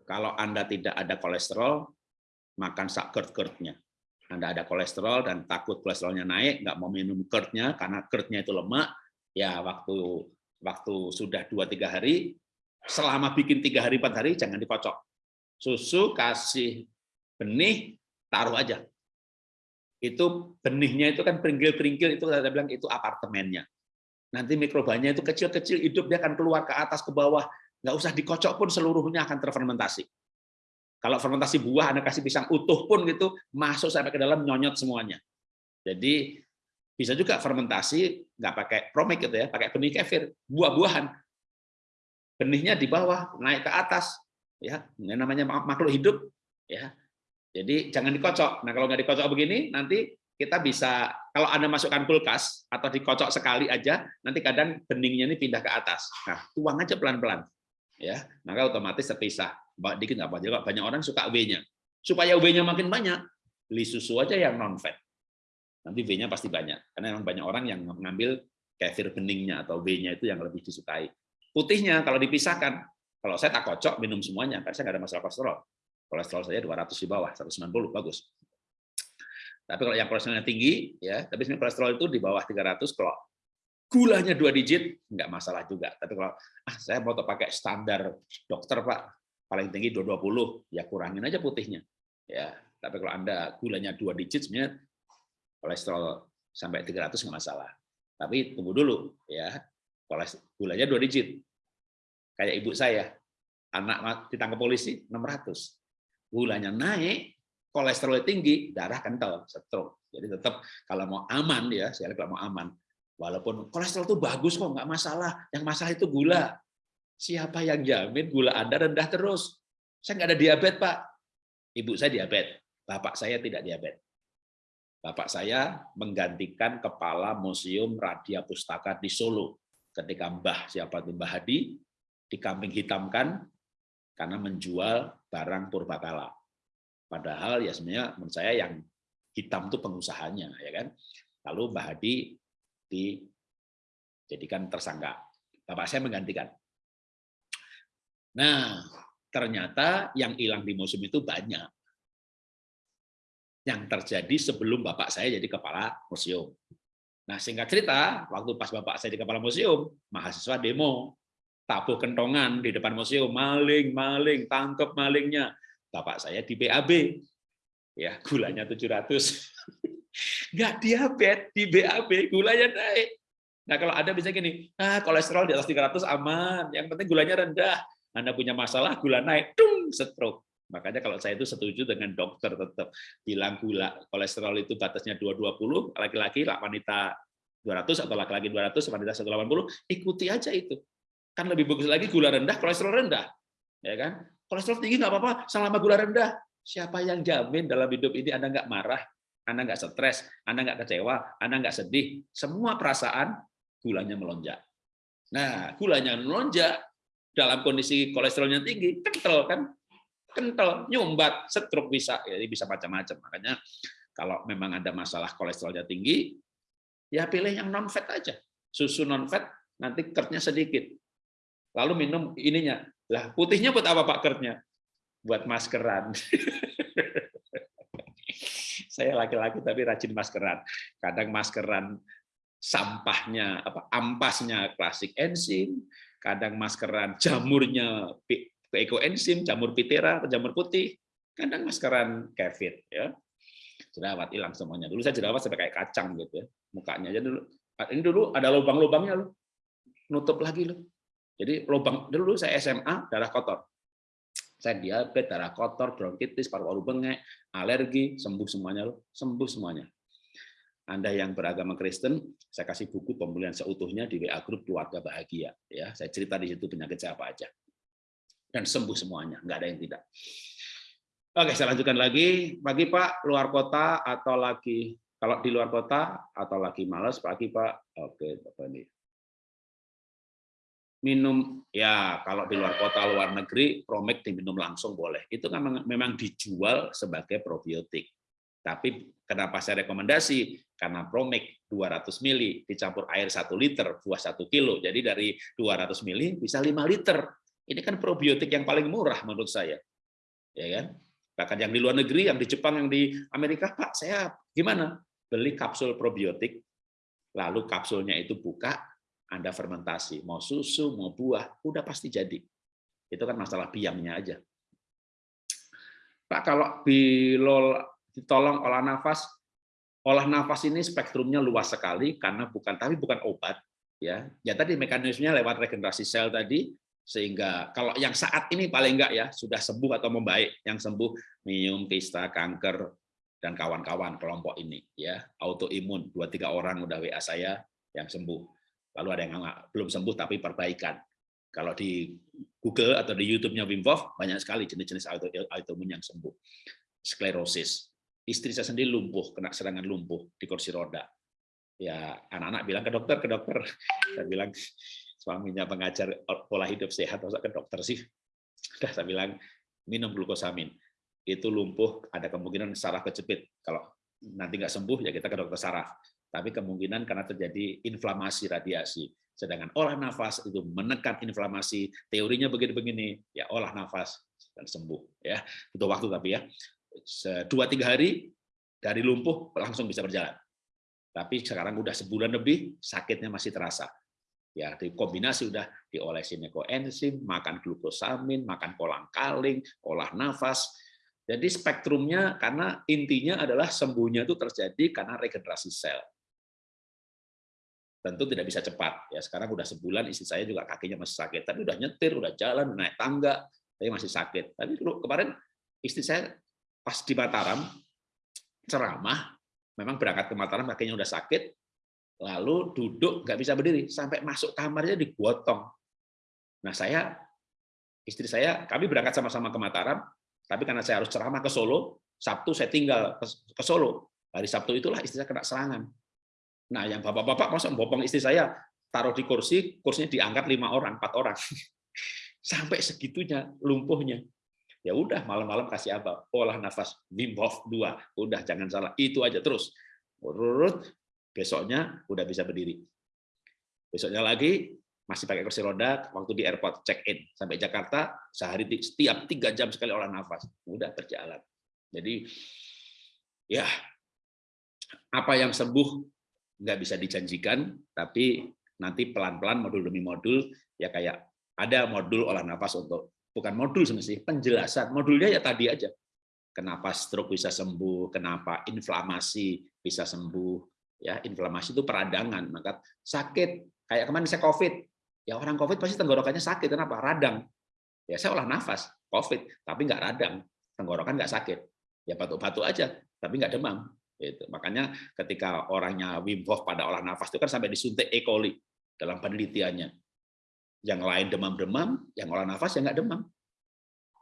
kalau Anda tidak ada kolesterol, makan sak GERD-GERD-nya. Anda ada kolesterol dan takut kolesterolnya naik, nggak mau minum GERD-nya karena GERD-nya itu lemak, ya waktu waktu sudah 2-3 hari, selama bikin tiga hari, empat hari, jangan dikocok. Susu kasih benih, taruh aja. Itu benihnya itu kan peringgil-peringgil, itu saya bilang itu apartemennya. Nanti mikrobanya itu kecil-kecil hidup, dia akan keluar ke atas, ke bawah. Nggak usah dikocok pun seluruhnya akan terfermentasi. Kalau fermentasi buah, Anda kasih pisang utuh pun gitu, masuk sampai ke dalam nyonyot semuanya. Jadi bisa juga fermentasi nggak pakai promik gitu ya, pakai benih kefir, buah-buahan. Benihnya di bawah, naik ke atas, ya, ini namanya makhluk hidup, ya. Jadi jangan dikocok. Nah kalau nggak dikocok begini, nanti kita bisa kalau Anda masukkan kulkas atau dikocok sekali aja, nanti kadang beningnya ini pindah ke atas. Nah, tuang aja pelan-pelan. Ya, maka otomatis terpisah. Dikit nggak apa-apa. Banyak orang suka W-nya. Supaya W-nya makin banyak, beli susu aja yang non fat. Nanti V-nya pasti banyak. Karena memang banyak orang yang mengambil kefir beningnya atau W-nya itu yang lebih disukai. Putihnya kalau dipisahkan, kalau saya tak kocok minum semuanya, karena saya nggak ada masalah kolesterol. Kolesterol saya 200 di bawah, 190 bagus. Tapi kalau yang kolesterolnya tinggi, ya, tapi sebenarnya kolesterol itu di bawah 300 kalau gulanya dua digit, nggak masalah juga. Tapi kalau ah saya mau pakai standar dokter pak, paling tinggi 220, ya kurangin aja putihnya. Ya, tapi kalau anda gulanya dua digit, sebenarnya kolesterol sampai 300 nggak masalah. Tapi tunggu dulu, ya gulanya dua digit. Kayak ibu saya, anak ditangkap polisi 600. Gulanya naik, kolesterol tinggi, darah kental, stroke. Jadi tetap kalau mau aman ya, saya kalau mau aman, Walaupun kolesterol itu bagus kok, nggak masalah. Yang masalah itu gula. Siapa yang jamin gula Anda rendah terus? Saya nggak ada diabetes, Pak. Ibu saya diabetes. Bapak saya tidak diabetes. Bapak saya menggantikan kepala Museum Radia Pustaka di Solo. Ketika Mbah, siapa itu Mbah Hadi, dikambing hitamkan karena menjual barang purbakala. Padahal ya sebenarnya menurut saya yang hitam itu pengusahanya, ya kan. Lalu Mbah Hadi dijadikan tersangka. Bapak saya menggantikan. Nah, ternyata yang hilang di museum itu banyak. Yang terjadi sebelum bapak saya jadi kepala museum. Nah, singkat cerita, waktu pas bapak saya di kepala museum, mahasiswa demo, tabuh kentongan di depan museum, maling, maling, tangkep malingnya. Bapak saya di BAB, ya gulanya 700 nggak diabetes, di BAB, gulanya naik. Nah, kalau Anda bisa gini, ah, kolesterol di atas 300 aman, yang penting gulanya rendah. Anda punya masalah, gula naik, dung, stroke. Makanya kalau saya itu setuju dengan dokter tetap bilang gula kolesterol itu batasnya 220, laki-laki, wanita 200 atau laki-laki 200, wanita 180, ikuti aja itu. Kan lebih bagus lagi gula rendah, kolesterol rendah. Ya kan? Kolesterol tinggi nggak apa-apa, selama gula rendah. Siapa yang jamin dalam hidup ini Anda nggak marah, anda nggak stres, Anda nggak kecewa, Anda nggak sedih, semua perasaan gulanya melonjak. Nah, gulanya melonjak dalam kondisi kolesterolnya tinggi, kental kan? Kental, nyumbat, stroke bisa, jadi bisa macam-macam. Makanya kalau memang ada masalah kolesterolnya tinggi, ya pilih yang non fat aja. Susu non fat nanti kertnya sedikit. Lalu minum ininya. Lah, putihnya buat apa Pak kertnya? Buat maskeran. Saya laki-laki tapi rajin maskeran. Kadang maskeran sampahnya apa ampasnya klasik enzim, kadang maskeran jamurnya ekoenzim, jamur pitera atau jamur putih, kadang maskeran kefir ya. Jerawat hilang semuanya. Dulu saya jerawat sampai kayak kacang gitu ya. Mukanya aja dulu. Ini dulu ada lubang-lubangnya loh. Nutup lagi loh. Jadi lubang dulu saya SMA darah kotor saya diabetes, darah kotor, bronkitis, paru-paru bengek, alergi, sembuh semuanya loh, sembuh semuanya. Anda yang beragama Kristen, saya kasih buku pemulihan seutuhnya di WA grup keluarga bahagia. Ya, saya cerita di situ penyakit saya apa aja, dan sembuh semuanya, nggak ada yang tidak. Oke, saya lanjutkan lagi. Bagi Pak luar kota atau lagi kalau di luar kota atau lagi malas pagi Pak. Oke, Bapak ini minum ya kalau di luar kota luar negeri promek diminum langsung boleh. Itu kan memang dijual sebagai probiotik. Tapi kenapa saya rekomendasi? Karena promek 200 mili dicampur air 1 liter buah 1 kilo. Jadi dari 200 mili bisa 5 liter. Ini kan probiotik yang paling murah menurut saya. Ya kan? Bahkan yang di luar negeri yang di Jepang yang di Amerika Pak saya gimana? Beli kapsul probiotik lalu kapsulnya itu buka anda fermentasi, mau susu, mau buah, udah pasti jadi. Itu kan masalah biangnya aja. Pak, kalau bilol ditolong olah nafas, olah nafas ini spektrumnya luas sekali karena bukan tapi bukan obat ya. Ya tadi mekanismenya lewat regenerasi sel tadi sehingga kalau yang saat ini paling enggak ya sudah sembuh atau membaik, yang sembuh minum kista, kanker dan kawan-kawan kelompok ini ya, autoimun dua tiga orang udah WA saya yang sembuh lalu ada yang belum sembuh tapi perbaikan. Kalau di Google atau di YouTube-nya Wim Hof banyak sekali jenis-jenis autoimun yang sembuh. Sklerosis. Istri saya sendiri lumpuh, kena serangan lumpuh di kursi roda. Ya anak-anak bilang ke dokter, ke dokter. Saya bilang suaminya pengajar pola hidup sehat, masa ke dokter sih? Sudah saya bilang minum glukosamin. Itu lumpuh, ada kemungkinan saraf kejepit. Kalau nanti nggak sembuh ya kita ke dokter saraf tapi kemungkinan karena terjadi inflamasi radiasi. Sedangkan olah nafas itu menekan inflamasi, teorinya begini-begini, ya olah nafas dan sembuh. Ya, butuh waktu tapi ya, dua tiga hari dari lumpuh langsung bisa berjalan. Tapi sekarang udah sebulan lebih sakitnya masih terasa. Ya, di kombinasi udah diolesin ekoenzim, makan glukosamin, makan kolang-kaling, olah nafas. Jadi spektrumnya karena intinya adalah sembuhnya itu terjadi karena regenerasi sel. Tentu tidak bisa cepat. Ya, sekarang udah sebulan istri saya juga kakinya masih sakit, tapi udah nyetir, udah jalan, naik tangga, tapi masih sakit. Tapi kemarin istri saya pas di Mataram ceramah, memang berangkat ke Mataram kakinya udah sakit, lalu duduk nggak bisa berdiri sampai masuk kamarnya digotong. Nah saya istri saya kami berangkat sama-sama ke Mataram, tapi karena saya harus ceramah ke Solo, Sabtu saya tinggal ke Solo. Hari Sabtu itulah istri saya kena serangan. Nah yang bapak-bapak masuk bopong istri saya taruh di kursi, kursinya diangkat lima orang, empat orang, sampai segitunya lumpuhnya. Ya udah malam-malam kasih apa? Olah nafas Hof 2. Udah jangan salah, itu aja terus. Urut besoknya udah bisa berdiri. Besoknya lagi masih pakai kursi roda waktu di airport check in sampai Jakarta sehari setiap tiga jam sekali olah nafas udah berjalan jadi ya apa yang sembuh nggak bisa dijanjikan tapi nanti pelan-pelan modul demi modul ya kayak ada modul olah nafas untuk bukan modul sebenarnya penjelasan. Modulnya ya tadi aja. Kenapa stroke bisa sembuh kenapa inflamasi bisa sembuh ya inflamasi itu peradangan maka sakit. Kayak kemarin saya covid. Ya orang covid pasti tenggorokannya sakit kenapa? Radang. Ya saya olah nafas covid tapi nggak radang. Tenggorokan nggak sakit. Ya batuk-batuk aja tapi nggak demam itu makanya ketika orangnya Wim Hof pada olah nafas itu kan sampai disuntik E. coli dalam penelitiannya yang lain demam-demam yang olah nafas ya nggak demam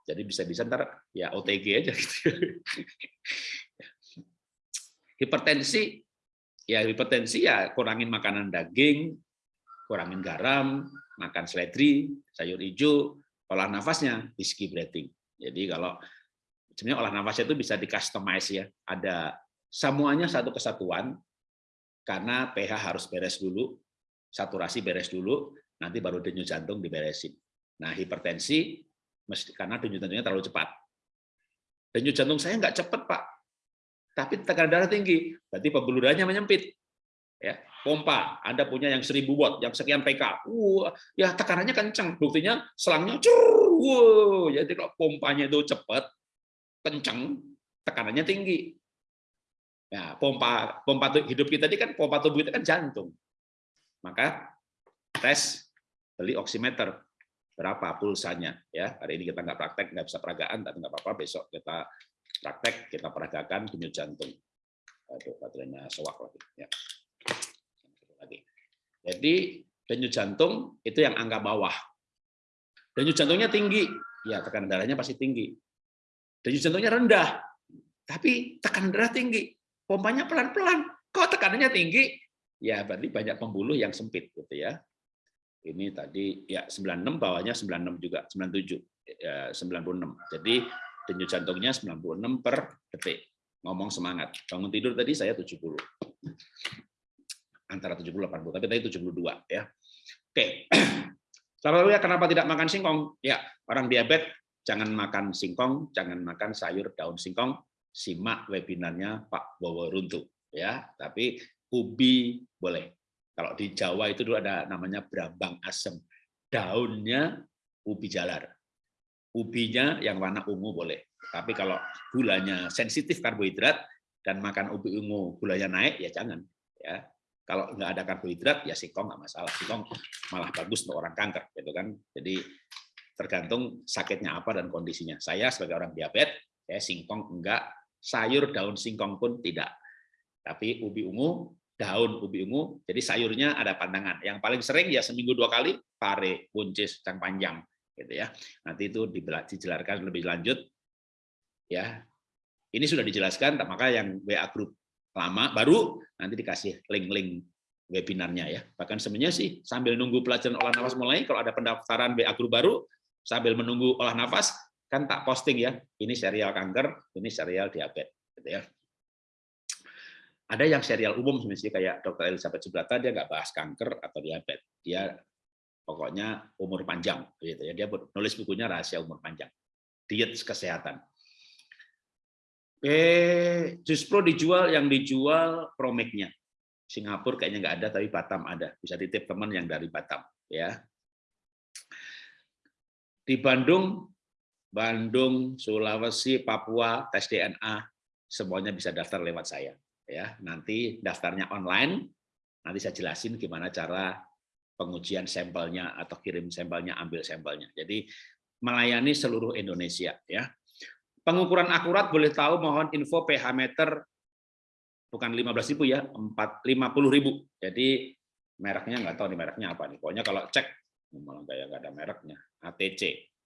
jadi bisa-bisa ntar ya OTG aja gitu hipertensi ya hipertensi ya kurangin makanan daging, kurangin garam, makan seledri, sayur hijau, olah nafasnya whiskey breathing. Jadi kalau sebenarnya olah nafasnya itu bisa di ya. Ada semuanya satu kesatuan karena pH harus beres dulu, saturasi beres dulu, nanti baru denyut jantung diberesin. Nah, hipertensi karena denyut jantungnya terlalu cepat. Denyut jantung saya nggak cepat, Pak tapi tekanan darah tinggi, berarti pembuluh darahnya menyempit. Ya, pompa, Anda punya yang 1000 watt, yang sekian PK. Wah, ya tekanannya kencang, buktinya selangnya cur, wow, jadi kalau pompanya itu cepat, kencang, tekanannya tinggi. Ya, pompa pompa hidup kita ini kan pompa tubuh kita kan jantung. Maka tes beli oximeter berapa pulsanya ya hari ini kita nggak praktek nggak bisa peragaan tapi nggak apa-apa besok kita praktek kita peragakan denyut jantung. Aduh, baterainya sewak lagi. Ya. lagi. Jadi denyut jantung itu yang angka bawah. Denyut jantungnya tinggi, ya tekanan darahnya pasti tinggi. Denyut jantungnya rendah, tapi tekanan darah tinggi. Pompanya pelan-pelan. Kok tekanannya tinggi? Ya berarti banyak pembuluh yang sempit gitu ya. Ini tadi ya 96 bawahnya 96 juga, 97 ya 96. Jadi denyut jantungnya 96 per detik. Ngomong semangat. Bangun tidur tadi saya 70. Antara 70 80, tapi tadi 72 ya. Oke. Lalu ya kenapa tidak makan singkong? Ya, orang diabetes jangan makan singkong, jangan makan sayur daun singkong. Simak webinarnya Pak Bowo Runtu ya. Tapi ubi boleh. Kalau di Jawa itu dulu ada namanya brambang asem. Daunnya ubi jalar ubinya yang warna ungu boleh. Tapi kalau gulanya sensitif karbohidrat dan makan ubi ungu gulanya naik ya jangan. Ya kalau nggak ada karbohidrat ya singkong nggak masalah. Singkong malah bagus untuk orang kanker, gitu kan. Jadi tergantung sakitnya apa dan kondisinya. Saya sebagai orang diabetes, saya singkong enggak, sayur daun singkong pun tidak. Tapi ubi ungu, daun ubi ungu, jadi sayurnya ada pandangan. Yang paling sering ya seminggu dua kali, pare, buncis, cang panjang gitu ya. Nanti itu dijelaskan lebih lanjut ya. Ini sudah dijelaskan, maka yang WA grup lama baru nanti dikasih link-link webinarnya ya. Bahkan sebenarnya sih sambil nunggu pelajaran olah nafas mulai, kalau ada pendaftaran WA grup baru sambil menunggu olah nafas kan tak posting ya. Ini serial kanker, ini serial diabetes gitu ya. Ada yang serial umum sebenarnya kayak Dr. Elizabeth Subrata dia nggak bahas kanker atau diabetes. Dia pokoknya umur panjang gitu ya dia nulis bukunya rahasia umur panjang diet kesehatan eh justru dijual yang dijual promeknya Singapura kayaknya nggak ada, tapi Batam ada. Bisa titip teman yang dari Batam. ya. Di Bandung, Bandung, Sulawesi, Papua, tes DNA, semuanya bisa daftar lewat saya. Ya, nanti daftarnya online. Nanti saya jelasin gimana cara pengujian sampelnya atau kirim sampelnya, ambil sampelnya. Jadi melayani seluruh Indonesia. Ya, pengukuran akurat boleh tahu mohon info pH meter bukan 15.000 ya, 4 50.000. Jadi mereknya nggak tahu nih mereknya apa nih. Pokoknya kalau cek malah kayak nggak ada mereknya. ATC,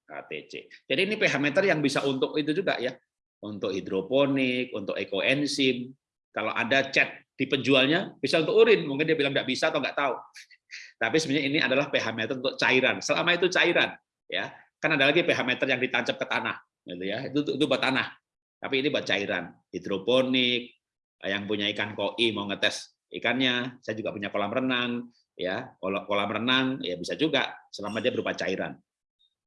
ATC. Jadi ini pH meter yang bisa untuk itu juga ya. Untuk hidroponik, untuk ekoenzim. Kalau ada chat di penjualnya bisa untuk urin, mungkin dia bilang nggak bisa atau nggak tahu. Tapi sebenarnya ini adalah pH meter untuk cairan. Selama itu cairan, ya kan ada lagi pH meter yang ditancap ke tanah, gitu ya. Itu itu buat tanah. Tapi ini buat cairan, hidroponik, yang punya ikan koi mau ngetes ikannya, saya juga punya kolam renang, ya kolam renang ya bisa juga selama dia berupa cairan.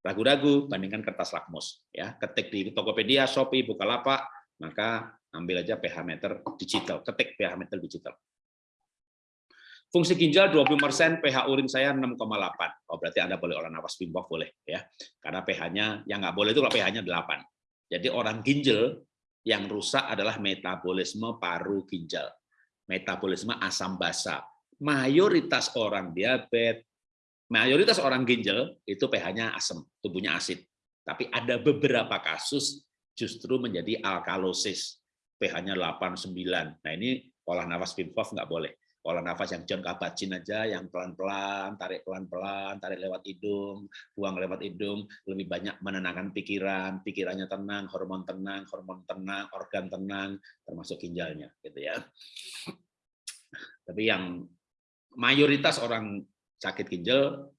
Ragu-ragu bandingkan kertas lakmus, ya ketik di Tokopedia, Shopee, Bukalapak, maka ambil aja pH meter digital, ketik pH meter digital. Fungsi ginjal 20%, pH urin saya 6,8. Oh, berarti Anda boleh olah nafas Wim boleh ya. Karena pH-nya yang nggak boleh itu kalau pH-nya 8. Jadi orang ginjal yang rusak adalah metabolisme paru ginjal, metabolisme asam basa. Mayoritas orang diabetes, mayoritas orang ginjal itu pH-nya asam, tubuhnya asid. Tapi ada beberapa kasus justru menjadi alkalosis, pH-nya 8, 9. Nah ini olah nafas Wim nggak boleh olah nafas yang John Kabat-Zinn aja, yang pelan-pelan, tarik pelan-pelan, tarik lewat hidung, buang lewat hidung, lebih banyak menenangkan pikiran, pikirannya tenang, hormon tenang, hormon tenang, organ tenang, termasuk ginjalnya, gitu ya. Tapi yang mayoritas orang sakit ginjal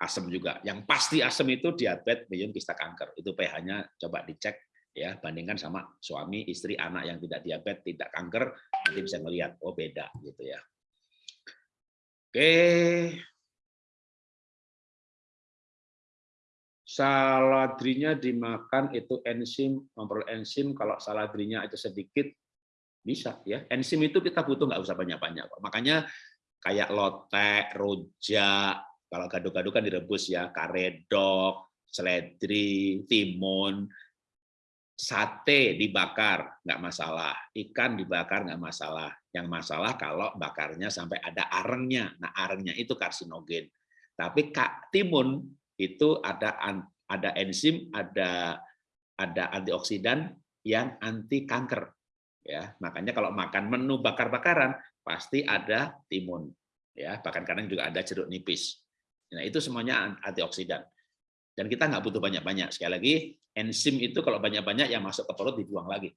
asam juga. Yang pasti asam itu diabetes, medium kista kanker. Itu pH-nya coba dicek ya bandingkan sama suami istri anak yang tidak diabetes tidak kanker nanti bisa melihat oh beda gitu ya. Oke. Saladrinya dimakan itu enzim memperoleh enzim. Kalau saladrinya itu sedikit bisa ya. Enzim itu kita butuh nggak usah banyak-banyak makanya kayak lotek rojak kalau gado-gado kan direbus ya karedok seledri timun sate dibakar nggak masalah, ikan dibakar nggak masalah. Yang masalah kalau bakarnya sampai ada arengnya. Nah arengnya itu karsinogen. Tapi kak timun itu ada ada enzim, ada ada antioksidan yang anti kanker. Ya, makanya kalau makan menu bakar-bakaran pasti ada timun. Ya, bahkan kadang juga ada jeruk nipis. Nah itu semuanya antioksidan. Dan kita nggak butuh banyak-banyak. Sekali lagi, enzim itu kalau banyak-banyak yang masuk ke perut dibuang lagi.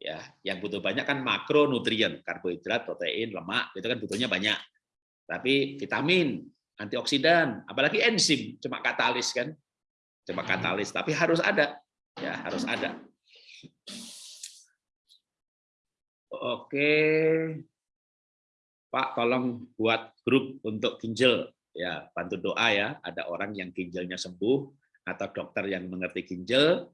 Ya, yang butuh banyak kan makronutrien, karbohidrat, protein, lemak, itu kan butuhnya banyak. Tapi vitamin, antioksidan, apalagi enzim, cuma katalis kan. Cuma katalis, tapi harus ada. Ya, harus ada. Oke. Pak, tolong buat grup untuk ginjal. Ya, bantu doa ya, ada orang yang ginjalnya sembuh, atau dokter yang mengerti ginjal.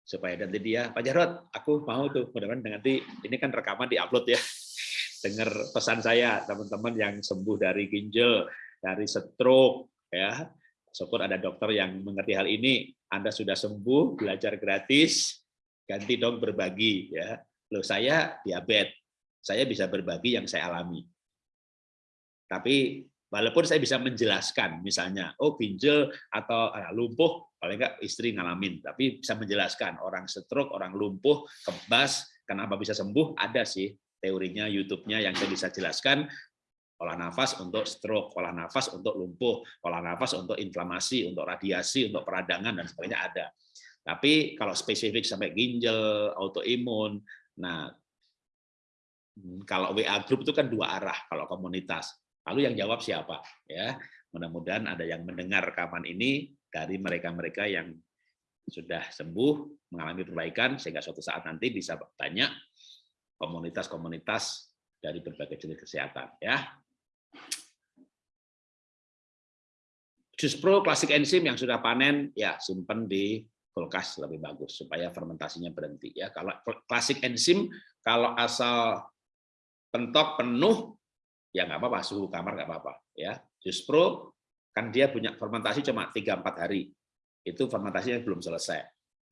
Supaya nanti dia Pak Jarot aku mau tuh mudah-mudahan nanti ini kan rekaman diupload ya. Dengar pesan saya teman-teman yang sembuh dari ginjal dari stroke ya. Syukur ada dokter yang mengerti hal ini. Anda sudah sembuh belajar gratis ganti dong berbagi ya. Loh saya diabetes saya bisa berbagi yang saya alami. Tapi Walaupun saya bisa menjelaskan, misalnya, oh ginjal atau ah, lumpuh, paling enggak istri ngalamin, tapi bisa menjelaskan orang stroke, orang lumpuh, kebas, kenapa bisa sembuh, ada sih teorinya YouTube-nya yang saya bisa jelaskan, olah nafas untuk stroke, olah nafas untuk lumpuh, olah nafas untuk inflamasi, untuk radiasi, untuk peradangan, dan sebagainya ada. Tapi kalau spesifik sampai ginjal, autoimun, nah kalau WA group itu kan dua arah kalau komunitas Lalu yang jawab siapa? Ya, mudah-mudahan ada yang mendengar rekaman ini dari mereka-mereka yang sudah sembuh, mengalami perbaikan, sehingga suatu saat nanti bisa tanya komunitas-komunitas dari berbagai jenis kesehatan. Ya. Jus Pro klasik enzim yang sudah panen, ya simpan di kulkas lebih bagus supaya fermentasinya berhenti. Ya, kalau klasik enzim kalau asal pentok penuh, ya nggak apa-apa, suhu kamar nggak apa-apa. ya. Justru kan dia punya fermentasi cuma 3-4 hari. Itu fermentasinya belum selesai.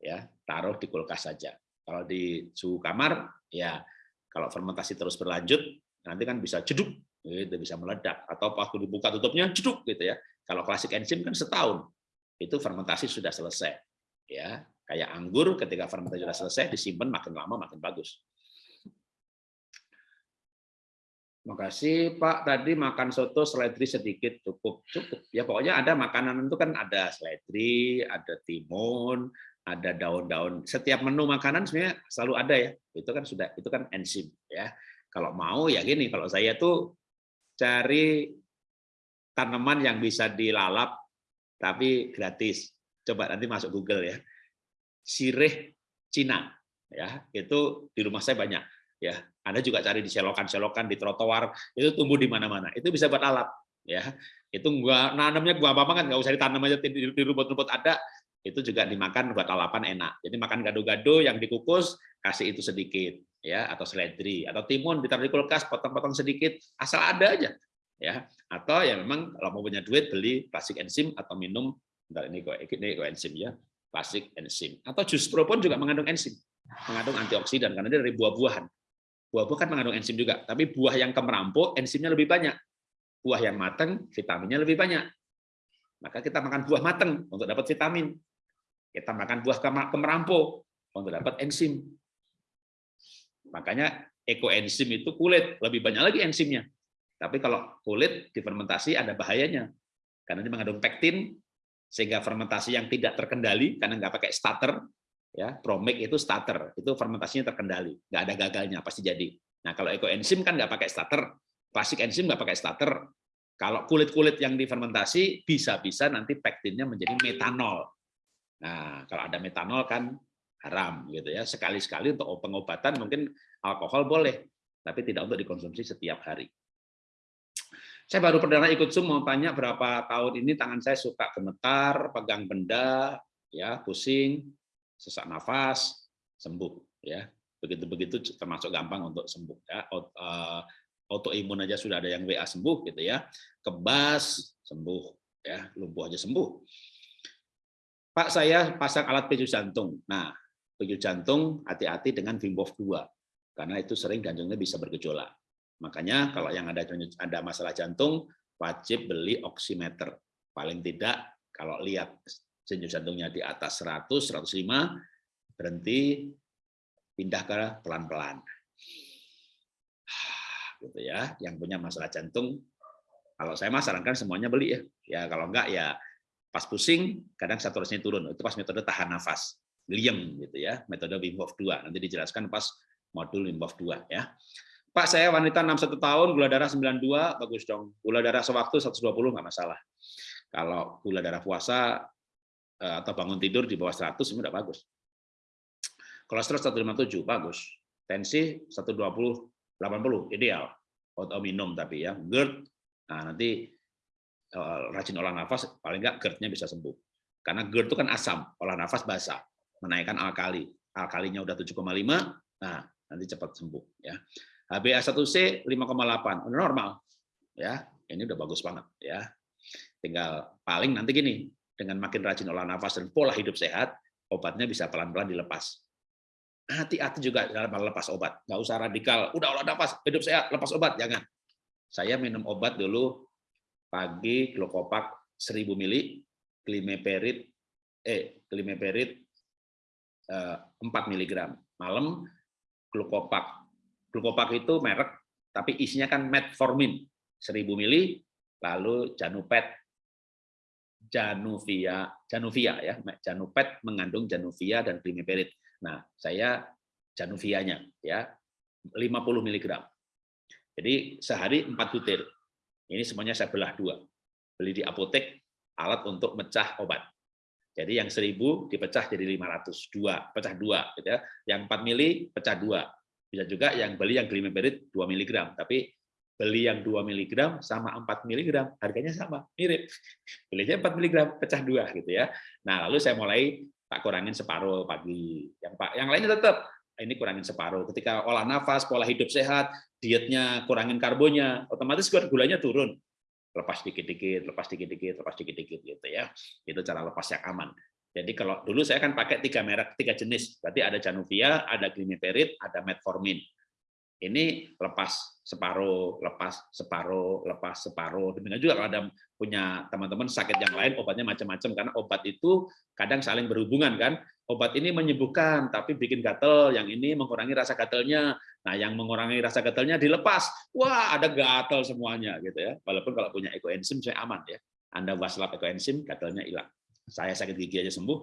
ya Taruh di kulkas saja. Kalau di suhu kamar, ya kalau fermentasi terus berlanjut, nanti kan bisa jeduk, gitu, bisa meledak. Atau waktu dibuka tutupnya jeduk, gitu ya. Kalau klasik enzim kan setahun, itu fermentasi sudah selesai. ya Kayak anggur, ketika fermentasi sudah selesai, disimpan makin lama makin bagus. Makasih Pak, tadi makan soto seledri sedikit cukup cukup. Ya pokoknya ada makanan itu kan ada seledri, ada timun, ada daun-daun. Setiap menu makanan sebenarnya selalu ada ya. Itu kan sudah itu kan enzim ya. Kalau mau ya gini, kalau saya tuh cari tanaman yang bisa dilalap tapi gratis. Coba nanti masuk Google ya. Sirih Cina ya, itu di rumah saya banyak ya anda juga cari di selokan-selokan di trotoar itu tumbuh di mana-mana. Itu bisa buat alat ya. Itu gua nanamnya gua apa kan nggak usah ditanam aja di, di rumput-rumput ada. Itu juga dimakan buat lalapan enak. Jadi makan gado-gado yang dikukus kasih itu sedikit ya atau seledri atau timun ditaruh di kulkas potong-potong sedikit asal ada aja ya. Atau ya memang kalau mau punya duit beli plastik enzim atau minum bentar ini kok ini kok enzim ya plastik enzim. Atau jus pro pun juga mengandung enzim mengandung antioksidan karena dia dari buah-buahan Buah-buah kan mengandung enzim juga, tapi buah yang kemerampo enzimnya lebih banyak. Buah yang matang vitaminnya lebih banyak. Maka kita makan buah matang untuk dapat vitamin. Kita makan buah kemerampo untuk dapat enzim. Makanya ekoenzim itu kulit, lebih banyak lagi enzimnya. Tapi kalau kulit difermentasi ada bahayanya. Karena ini mengandung pektin, sehingga fermentasi yang tidak terkendali, karena nggak pakai starter, ya promik itu starter itu fermentasinya terkendali nggak ada gagalnya pasti jadi. Nah kalau ekoenzim kan nggak pakai starter klasik enzim nggak pakai starter. Kalau kulit-kulit yang difermentasi bisa-bisa nanti pektinnya menjadi metanol. Nah kalau ada metanol kan haram gitu ya sekali-sekali untuk pengobatan mungkin alkohol boleh tapi tidak untuk dikonsumsi setiap hari. Saya baru perdana ikut Zoom mau tanya berapa tahun ini tangan saya suka gemetar, pegang benda, ya pusing, sesak nafas sembuh ya. Begitu-begitu termasuk gampang untuk sembuh ya. Eh, autoimun aja sudah ada yang WA sembuh gitu ya. Kebas sembuh ya. Lumpuh aja sembuh. Pak saya pasang alat pijat jantung. Nah pijat jantung hati-hati dengan Wim Hof 2 karena itu sering jantungnya bisa bergejolak. Makanya kalau yang ada ada masalah jantung wajib beli oximeter. Paling tidak kalau lihat senyum jantungnya di atas 100, 105, berhenti, pindah ke pelan-pelan. Gitu ya, yang punya masalah jantung, kalau saya mah sarankan semuanya beli ya. Ya kalau enggak ya pas pusing, kadang saturasinya turun. Itu pas metode tahan nafas, William gitu ya, metode Wim Hof 2. Nanti dijelaskan pas modul Wim Hof 2 ya. Pak, saya wanita 61 tahun, gula darah 92, bagus dong. Gula darah sewaktu 120 nggak masalah. Kalau gula darah puasa atau bangun tidur di bawah 100 ini udah bagus. Kolesterol 157 bagus. Tensi 120 80 ideal. Atau minum tapi ya. GERD nah nanti eh, rajin olah nafas paling enggak GERD-nya bisa sembuh. Karena GERD itu kan asam, olah nafas basah, menaikkan alkali. Alkalinya udah 7,5, nah nanti cepat sembuh ya. HbA1c 5,8 normal ya. Ini udah bagus banget ya. Tinggal paling nanti gini, dengan makin rajin olah nafas dan pola hidup sehat, obatnya bisa pelan-pelan dilepas. Hati-hati juga dalam lepas obat. Nggak usah radikal, udah olah nafas, hidup sehat, lepas obat. Jangan. Saya minum obat dulu pagi glukopak 1000 mili, klimeperit, eh, klimeperit eh, 4 mg. Malam glukopak. Glukopak itu merek, tapi isinya kan metformin 1000 mili, lalu janupet Januvia, Januvia ya, Janupet mengandung Januvia dan Climiperid. Nah, saya Januvianya ya 50 mg. Jadi sehari 4 butir. Ini semuanya saya belah dua. Beli di apotek alat untuk mecah obat. Jadi yang 1000 dipecah jadi 500, dua, pecah dua, gitu ya. Yang 4 mili pecah dua. Bisa juga yang beli yang Glimeperid 2 mg, tapi beli yang 2 mg sama 4 mg, harganya sama, mirip. Belinya 4 mg, pecah dua gitu ya. Nah, lalu saya mulai tak kurangin separuh pagi. Yang Pak, yang lainnya tetap ini kurangin separuh. Ketika olah nafas, pola hidup sehat, dietnya kurangin karbonnya, otomatis gulanya turun. Lepas dikit-dikit, lepas dikit-dikit, lepas dikit-dikit gitu ya. Itu cara lepas yang aman. Jadi kalau dulu saya kan pakai tiga merek, tiga jenis. Berarti ada Januvia, ada Glimeperid, ada Metformin. Ini lepas separuh, lepas separuh, lepas separuh. Demikian juga kalau ada punya teman-teman sakit yang lain, obatnya macam-macam. Karena obat itu kadang saling berhubungan kan obat ini menyembuhkan tapi bikin gatel, yang ini mengurangi rasa gatelnya. Nah, yang mengurangi rasa gatelnya dilepas. Wah, ada gatel semuanya gitu ya. Walaupun kalau punya ekoenzim saya aman ya. Anda waslap ekoenzim, gatelnya hilang. Saya sakit gigi aja sembuh.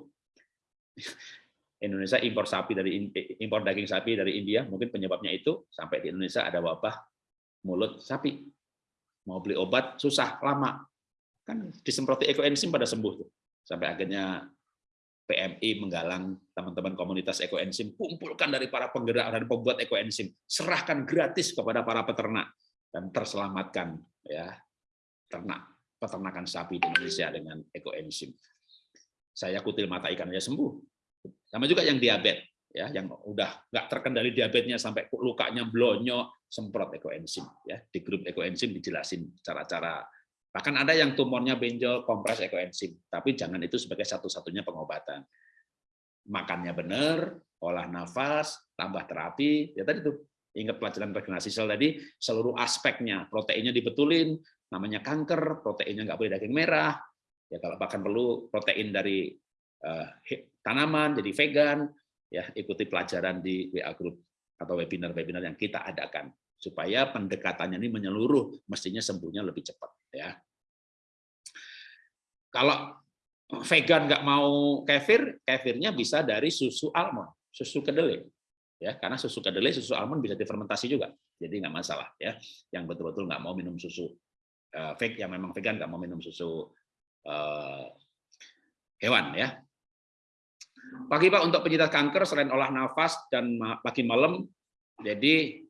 Indonesia impor sapi dari impor daging sapi dari India, mungkin penyebabnya itu sampai di Indonesia ada wabah mulut sapi. Mau beli obat susah, lama. Kan disemproti ekoenzim pada sembuh tuh. Sampai akhirnya PMI menggalang teman-teman komunitas ekoenzim, kumpulkan dari para penggerak dan pembuat ekoenzim, serahkan gratis kepada para peternak dan terselamatkan ya ternak peternakan sapi di Indonesia dengan ekoenzim. Saya kutil mata ikan aja sembuh. Sama juga yang diabetes ya, yang udah nggak terkendali diabetesnya sampai lukanya blonyok, semprot ekoenzim ya. Di grup ekoenzim dijelasin cara-cara Bahkan ada yang tumornya benjol, kompres ekoenzim. Tapi jangan itu sebagai satu-satunya pengobatan. Makannya benar, olah nafas, tambah terapi. Ya tadi tuh, ingat pelajaran regenerasi sel tadi, seluruh aspeknya. Proteinnya dibetulin, namanya kanker, proteinnya nggak boleh daging merah. Ya kalau bahkan perlu protein dari uh, tanaman, jadi vegan. Ya ikuti pelajaran di WA Group atau webinar-webinar yang kita adakan supaya pendekatannya ini menyeluruh, mestinya sembuhnya lebih cepat. Ya. Kalau vegan nggak mau kefir, kefirnya bisa dari susu almond, susu kedelai. Ya, karena susu kedelai, susu almond bisa difermentasi juga, jadi nggak masalah. Ya, yang betul-betul nggak mau minum susu uh, fake, yang memang vegan nggak mau minum susu uh, hewan, ya. Pagi Pak untuk penyintas kanker selain olah nafas dan pagi malam, jadi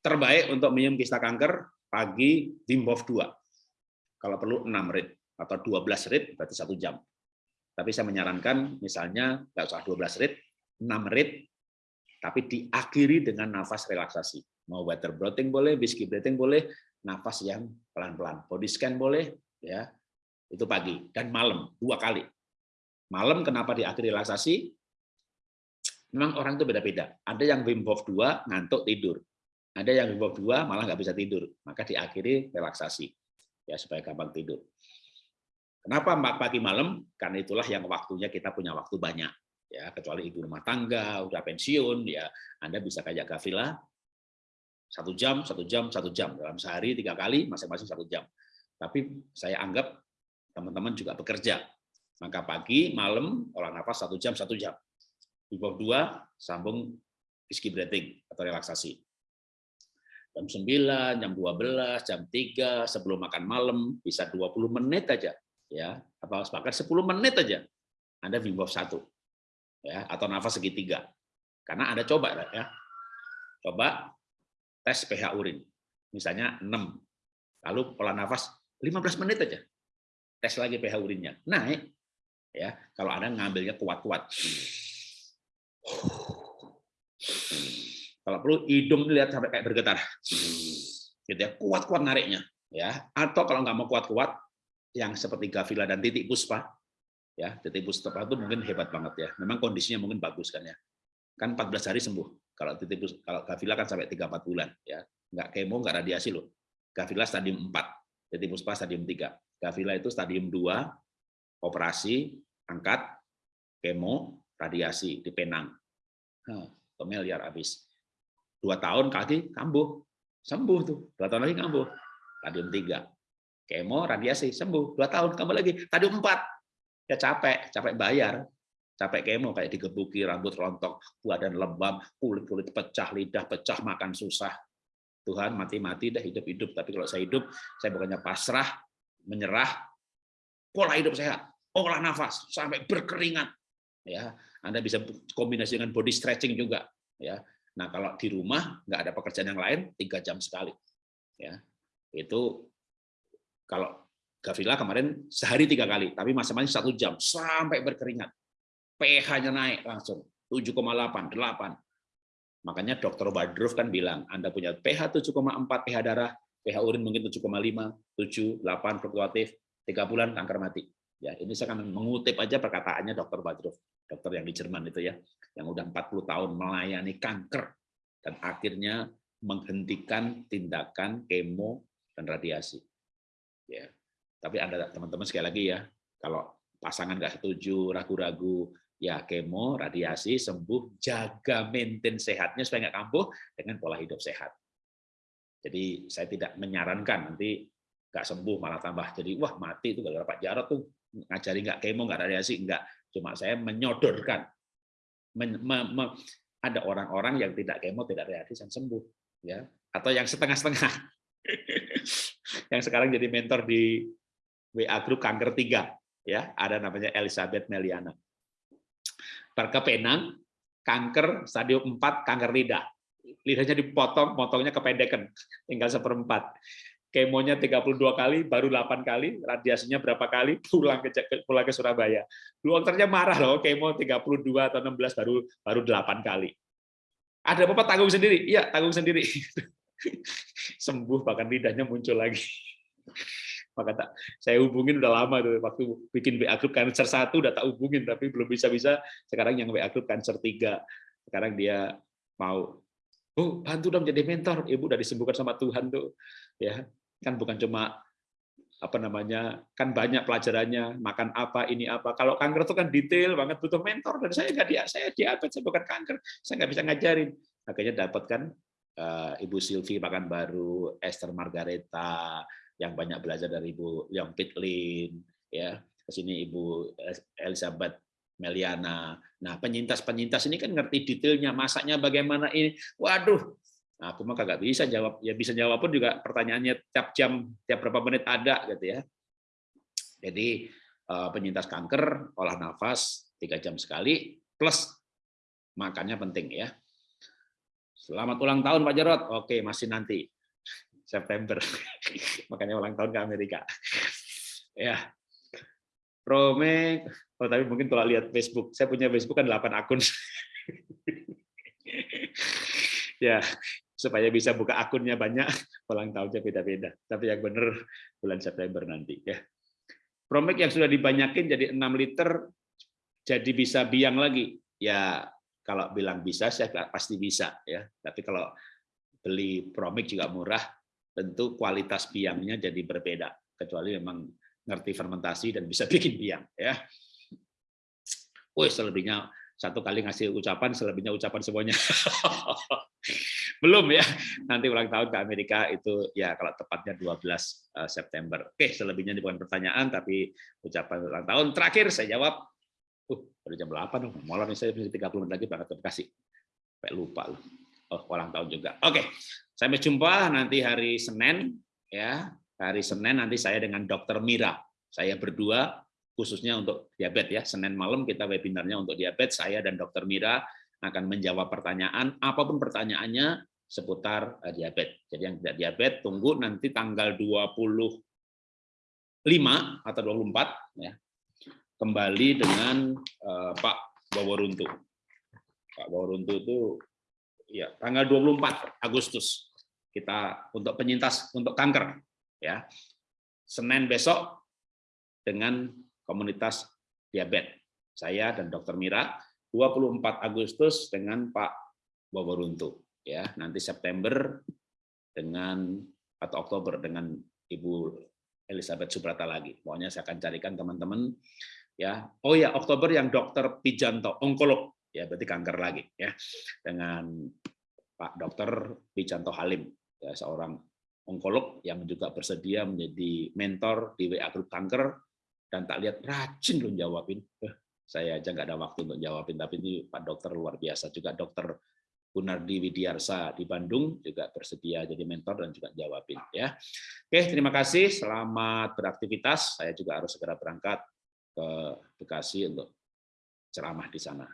terbaik untuk minum kista kanker pagi Wim Hof 2. Kalau perlu 6 rit atau 12 rit berarti satu jam. Tapi saya menyarankan misalnya nggak usah 12 rit, 6 rit tapi diakhiri dengan nafas relaksasi. Mau water breathing boleh, whiskey breathing boleh, nafas yang pelan-pelan. Body scan boleh, ya itu pagi dan malam dua kali. Malam kenapa diakhiri relaksasi? Memang orang itu beda-beda. Ada yang Wim Hof 2 ngantuk tidur. Ada yang bawah dua malah nggak bisa tidur, maka diakhiri relaksasi ya supaya gampang tidur. Kenapa pagi malam? Karena itulah yang waktunya kita punya waktu banyak. Ya, kecuali ibu rumah tangga, udah pensiun, ya Anda bisa kayak Gavila, satu jam, satu jam, satu jam dalam sehari tiga kali, masing-masing satu jam. Tapi saya anggap teman-teman juga bekerja. Maka pagi, malam, olah nafas satu jam, satu jam. Bawah dua, sambung iski breathing atau relaksasi jam 9, jam 12, jam 3, sebelum makan malam, bisa 20 menit aja. ya Atau bahkan 10 menit aja. Anda Wim Hof 1. Ya, atau nafas segitiga. Karena Anda coba ya. Coba tes pH urin. Misalnya 6. Lalu pola nafas 15 menit aja. Tes lagi pH urinnya. Naik. Ya, kalau Anda ngambilnya kuat-kuat. Kalau perlu hidung lihat sampai kayak bergetar. Gitu ya, kuat-kuat nariknya ya. Atau kalau nggak mau kuat-kuat yang seperti Gavila dan Titik Puspa ya, Titik Puspa itu mungkin hebat banget ya. Memang kondisinya mungkin bagus kan ya. Kan 14 hari sembuh. Kalau Titik Puspa, kalau Gavila kan sampai 3 4 bulan ya. Nggak kemo, nggak radiasi loh. Gavila stadium 4, Titik Puspa stadium 3. Gavila itu stadium 2, operasi, angkat, kemo, radiasi di Penang. Huh, miliar habis. Dua tahun kaki kambuh sembuh tuh. Dua tahun lagi kambuh. Stadium tiga. Kemo radiasi sembuh. Dua tahun kambuh lagi. Stadium empat. Ya capek. Capek bayar. Capek kemo kayak digebuki rambut rontok badan lembab kulit kulit pecah lidah pecah makan susah. Tuhan mati-mati dah hidup-hidup. Tapi kalau saya hidup saya bukannya pasrah menyerah pola hidup sehat olah nafas sampai berkeringat ya Anda bisa kombinasi dengan body stretching juga ya Nah, kalau di rumah nggak ada pekerjaan yang lain, tiga jam sekali. Ya, itu kalau Gavila kemarin sehari tiga kali, tapi masing-masing satu jam sampai berkeringat. pH-nya naik langsung. 7,8, 8. Makanya dokter Badruf kan bilang, Anda punya pH 7,4 pH darah, pH urin mungkin 7,5, 7, 8 fluktuatif, 3 bulan kanker mati. Ya, ini saya akan mengutip aja perkataannya dokter Badruf, dokter yang di Jerman itu ya, yang udah 40 tahun melayani kanker dan akhirnya menghentikan tindakan kemo dan radiasi. Ya. Tapi Anda teman-teman sekali lagi ya, kalau pasangan nggak setuju, ragu-ragu, ya kemo, radiasi, sembuh, jaga maintain sehatnya supaya nggak kambuh dengan pola hidup sehat. Jadi saya tidak menyarankan nanti nggak sembuh malah tambah jadi wah mati itu kalau Pak Jarot tuh ngajari nggak kemo nggak radiasi nggak. Cuma saya menyodorkan. Men, me, me, ada orang-orang yang tidak kemo tidak radiasi yang sembuh ya. Atau yang setengah-setengah. Yang sekarang jadi mentor di WA Group kanker tiga ya. Ada namanya Elizabeth Meliana. Barca Penang, kanker stadium 4, kanker lidah. Lidahnya dipotong, potongnya kependekan, tinggal seperempat. Kemonya 32 kali, baru 8 kali, radiasinya berapa kali, pulang ke pulang ke Surabaya. Dokternya marah loh, kemo 32 atau 16 baru baru 8 kali. Ada apa tanggung sendiri? Iya, tanggung sendiri. Sembuh bahkan lidahnya muncul lagi maka tak saya hubungin udah lama tuh waktu bikin WA group cancer satu udah tak hubungin tapi belum bisa bisa sekarang yang WA group cancer tiga sekarang dia mau oh bantu dong jadi mentor ibu udah disembuhkan sama Tuhan tuh ya kan bukan cuma apa namanya kan banyak pelajarannya makan apa ini apa kalau kanker itu kan detail banget butuh mentor dan saya nggak dia saya diabetes saya bukan kanker saya nggak bisa ngajarin akhirnya dapat kan uh, ibu Silvi makan baru Esther Margareta yang banyak belajar dari Ibu Leong Pitlin, ya ke sini Ibu Elizabeth Meliana. Nah, penyintas-penyintas ini kan ngerti detailnya, masaknya bagaimana ini. Waduh, nah, aku mah kagak bisa jawab. Ya bisa jawab pun juga pertanyaannya tiap jam, tiap berapa menit ada gitu ya. Jadi eh, penyintas kanker olah nafas tiga jam sekali plus makannya penting ya. Selamat ulang tahun Pak Jarot. Oke, masih nanti. September. Makanya ulang tahun ke Amerika. ya. Prome, oh tapi mungkin kalau lihat Facebook, saya punya Facebook kan 8 akun. ya, supaya bisa buka akunnya banyak, ulang tahunnya beda-beda. Tapi yang benar bulan September nanti ya. Promek yang sudah dibanyakin jadi 6 liter jadi bisa biang lagi. Ya, kalau bilang bisa saya pasti bisa ya. Tapi kalau beli Promik juga murah, tentu kualitas biangnya jadi berbeda kecuali memang ngerti fermentasi dan bisa bikin biang ya. Woi, selebihnya satu kali ngasih ucapan, selebihnya ucapan semuanya. Belum ya. Nanti ulang tahun ke Amerika itu ya kalau tepatnya 12 eh, September. Oke, selebihnya bukan pertanyaan tapi ucapan ulang tahun. Terakhir saya jawab. Uh, baru jam 8 dong. Nih saya 30 menit lagi berangkat ke Bekasi. Sampai lupa loh. Oh, ulang tahun juga. Oke. Sampai jumpa nanti hari Senin ya. Hari Senin nanti saya dengan Dokter Mira. Saya berdua khususnya untuk diabetes ya. Senin malam kita webinarnya untuk diabetes. Saya dan Dokter Mira akan menjawab pertanyaan apa pun pertanyaannya seputar eh, diabetes. Jadi yang tidak diabetes tunggu nanti tanggal 25 atau 24 ya. Kembali dengan uh, Pak Baworuntu. Pak Baworuntu itu ya tanggal 24 Agustus kita untuk penyintas untuk kanker ya Senin besok dengan komunitas diabetes. Saya dan Dokter Mira 24 Agustus dengan Pak Boboruntu ya. Nanti September dengan atau Oktober dengan Ibu Elizabeth Subrata lagi. Pokoknya saya akan carikan teman-teman ya. Oh ya Oktober yang Dokter Pijanto onkolog. Ya berarti kanker lagi ya. Dengan Pak Dokter Pijanto Halim ya, seorang onkolog yang juga bersedia menjadi mentor di WA Group Kanker dan tak lihat rajin loh jawabin. Eh, saya aja nggak ada waktu untuk jawabin, tapi ini Pak Dokter luar biasa juga Dokter Gunardi Widiarsa di Bandung juga bersedia jadi mentor dan juga jawabin ya. Oke, terima kasih. Selamat beraktivitas. Saya juga harus segera berangkat ke Bekasi untuk ceramah di sana.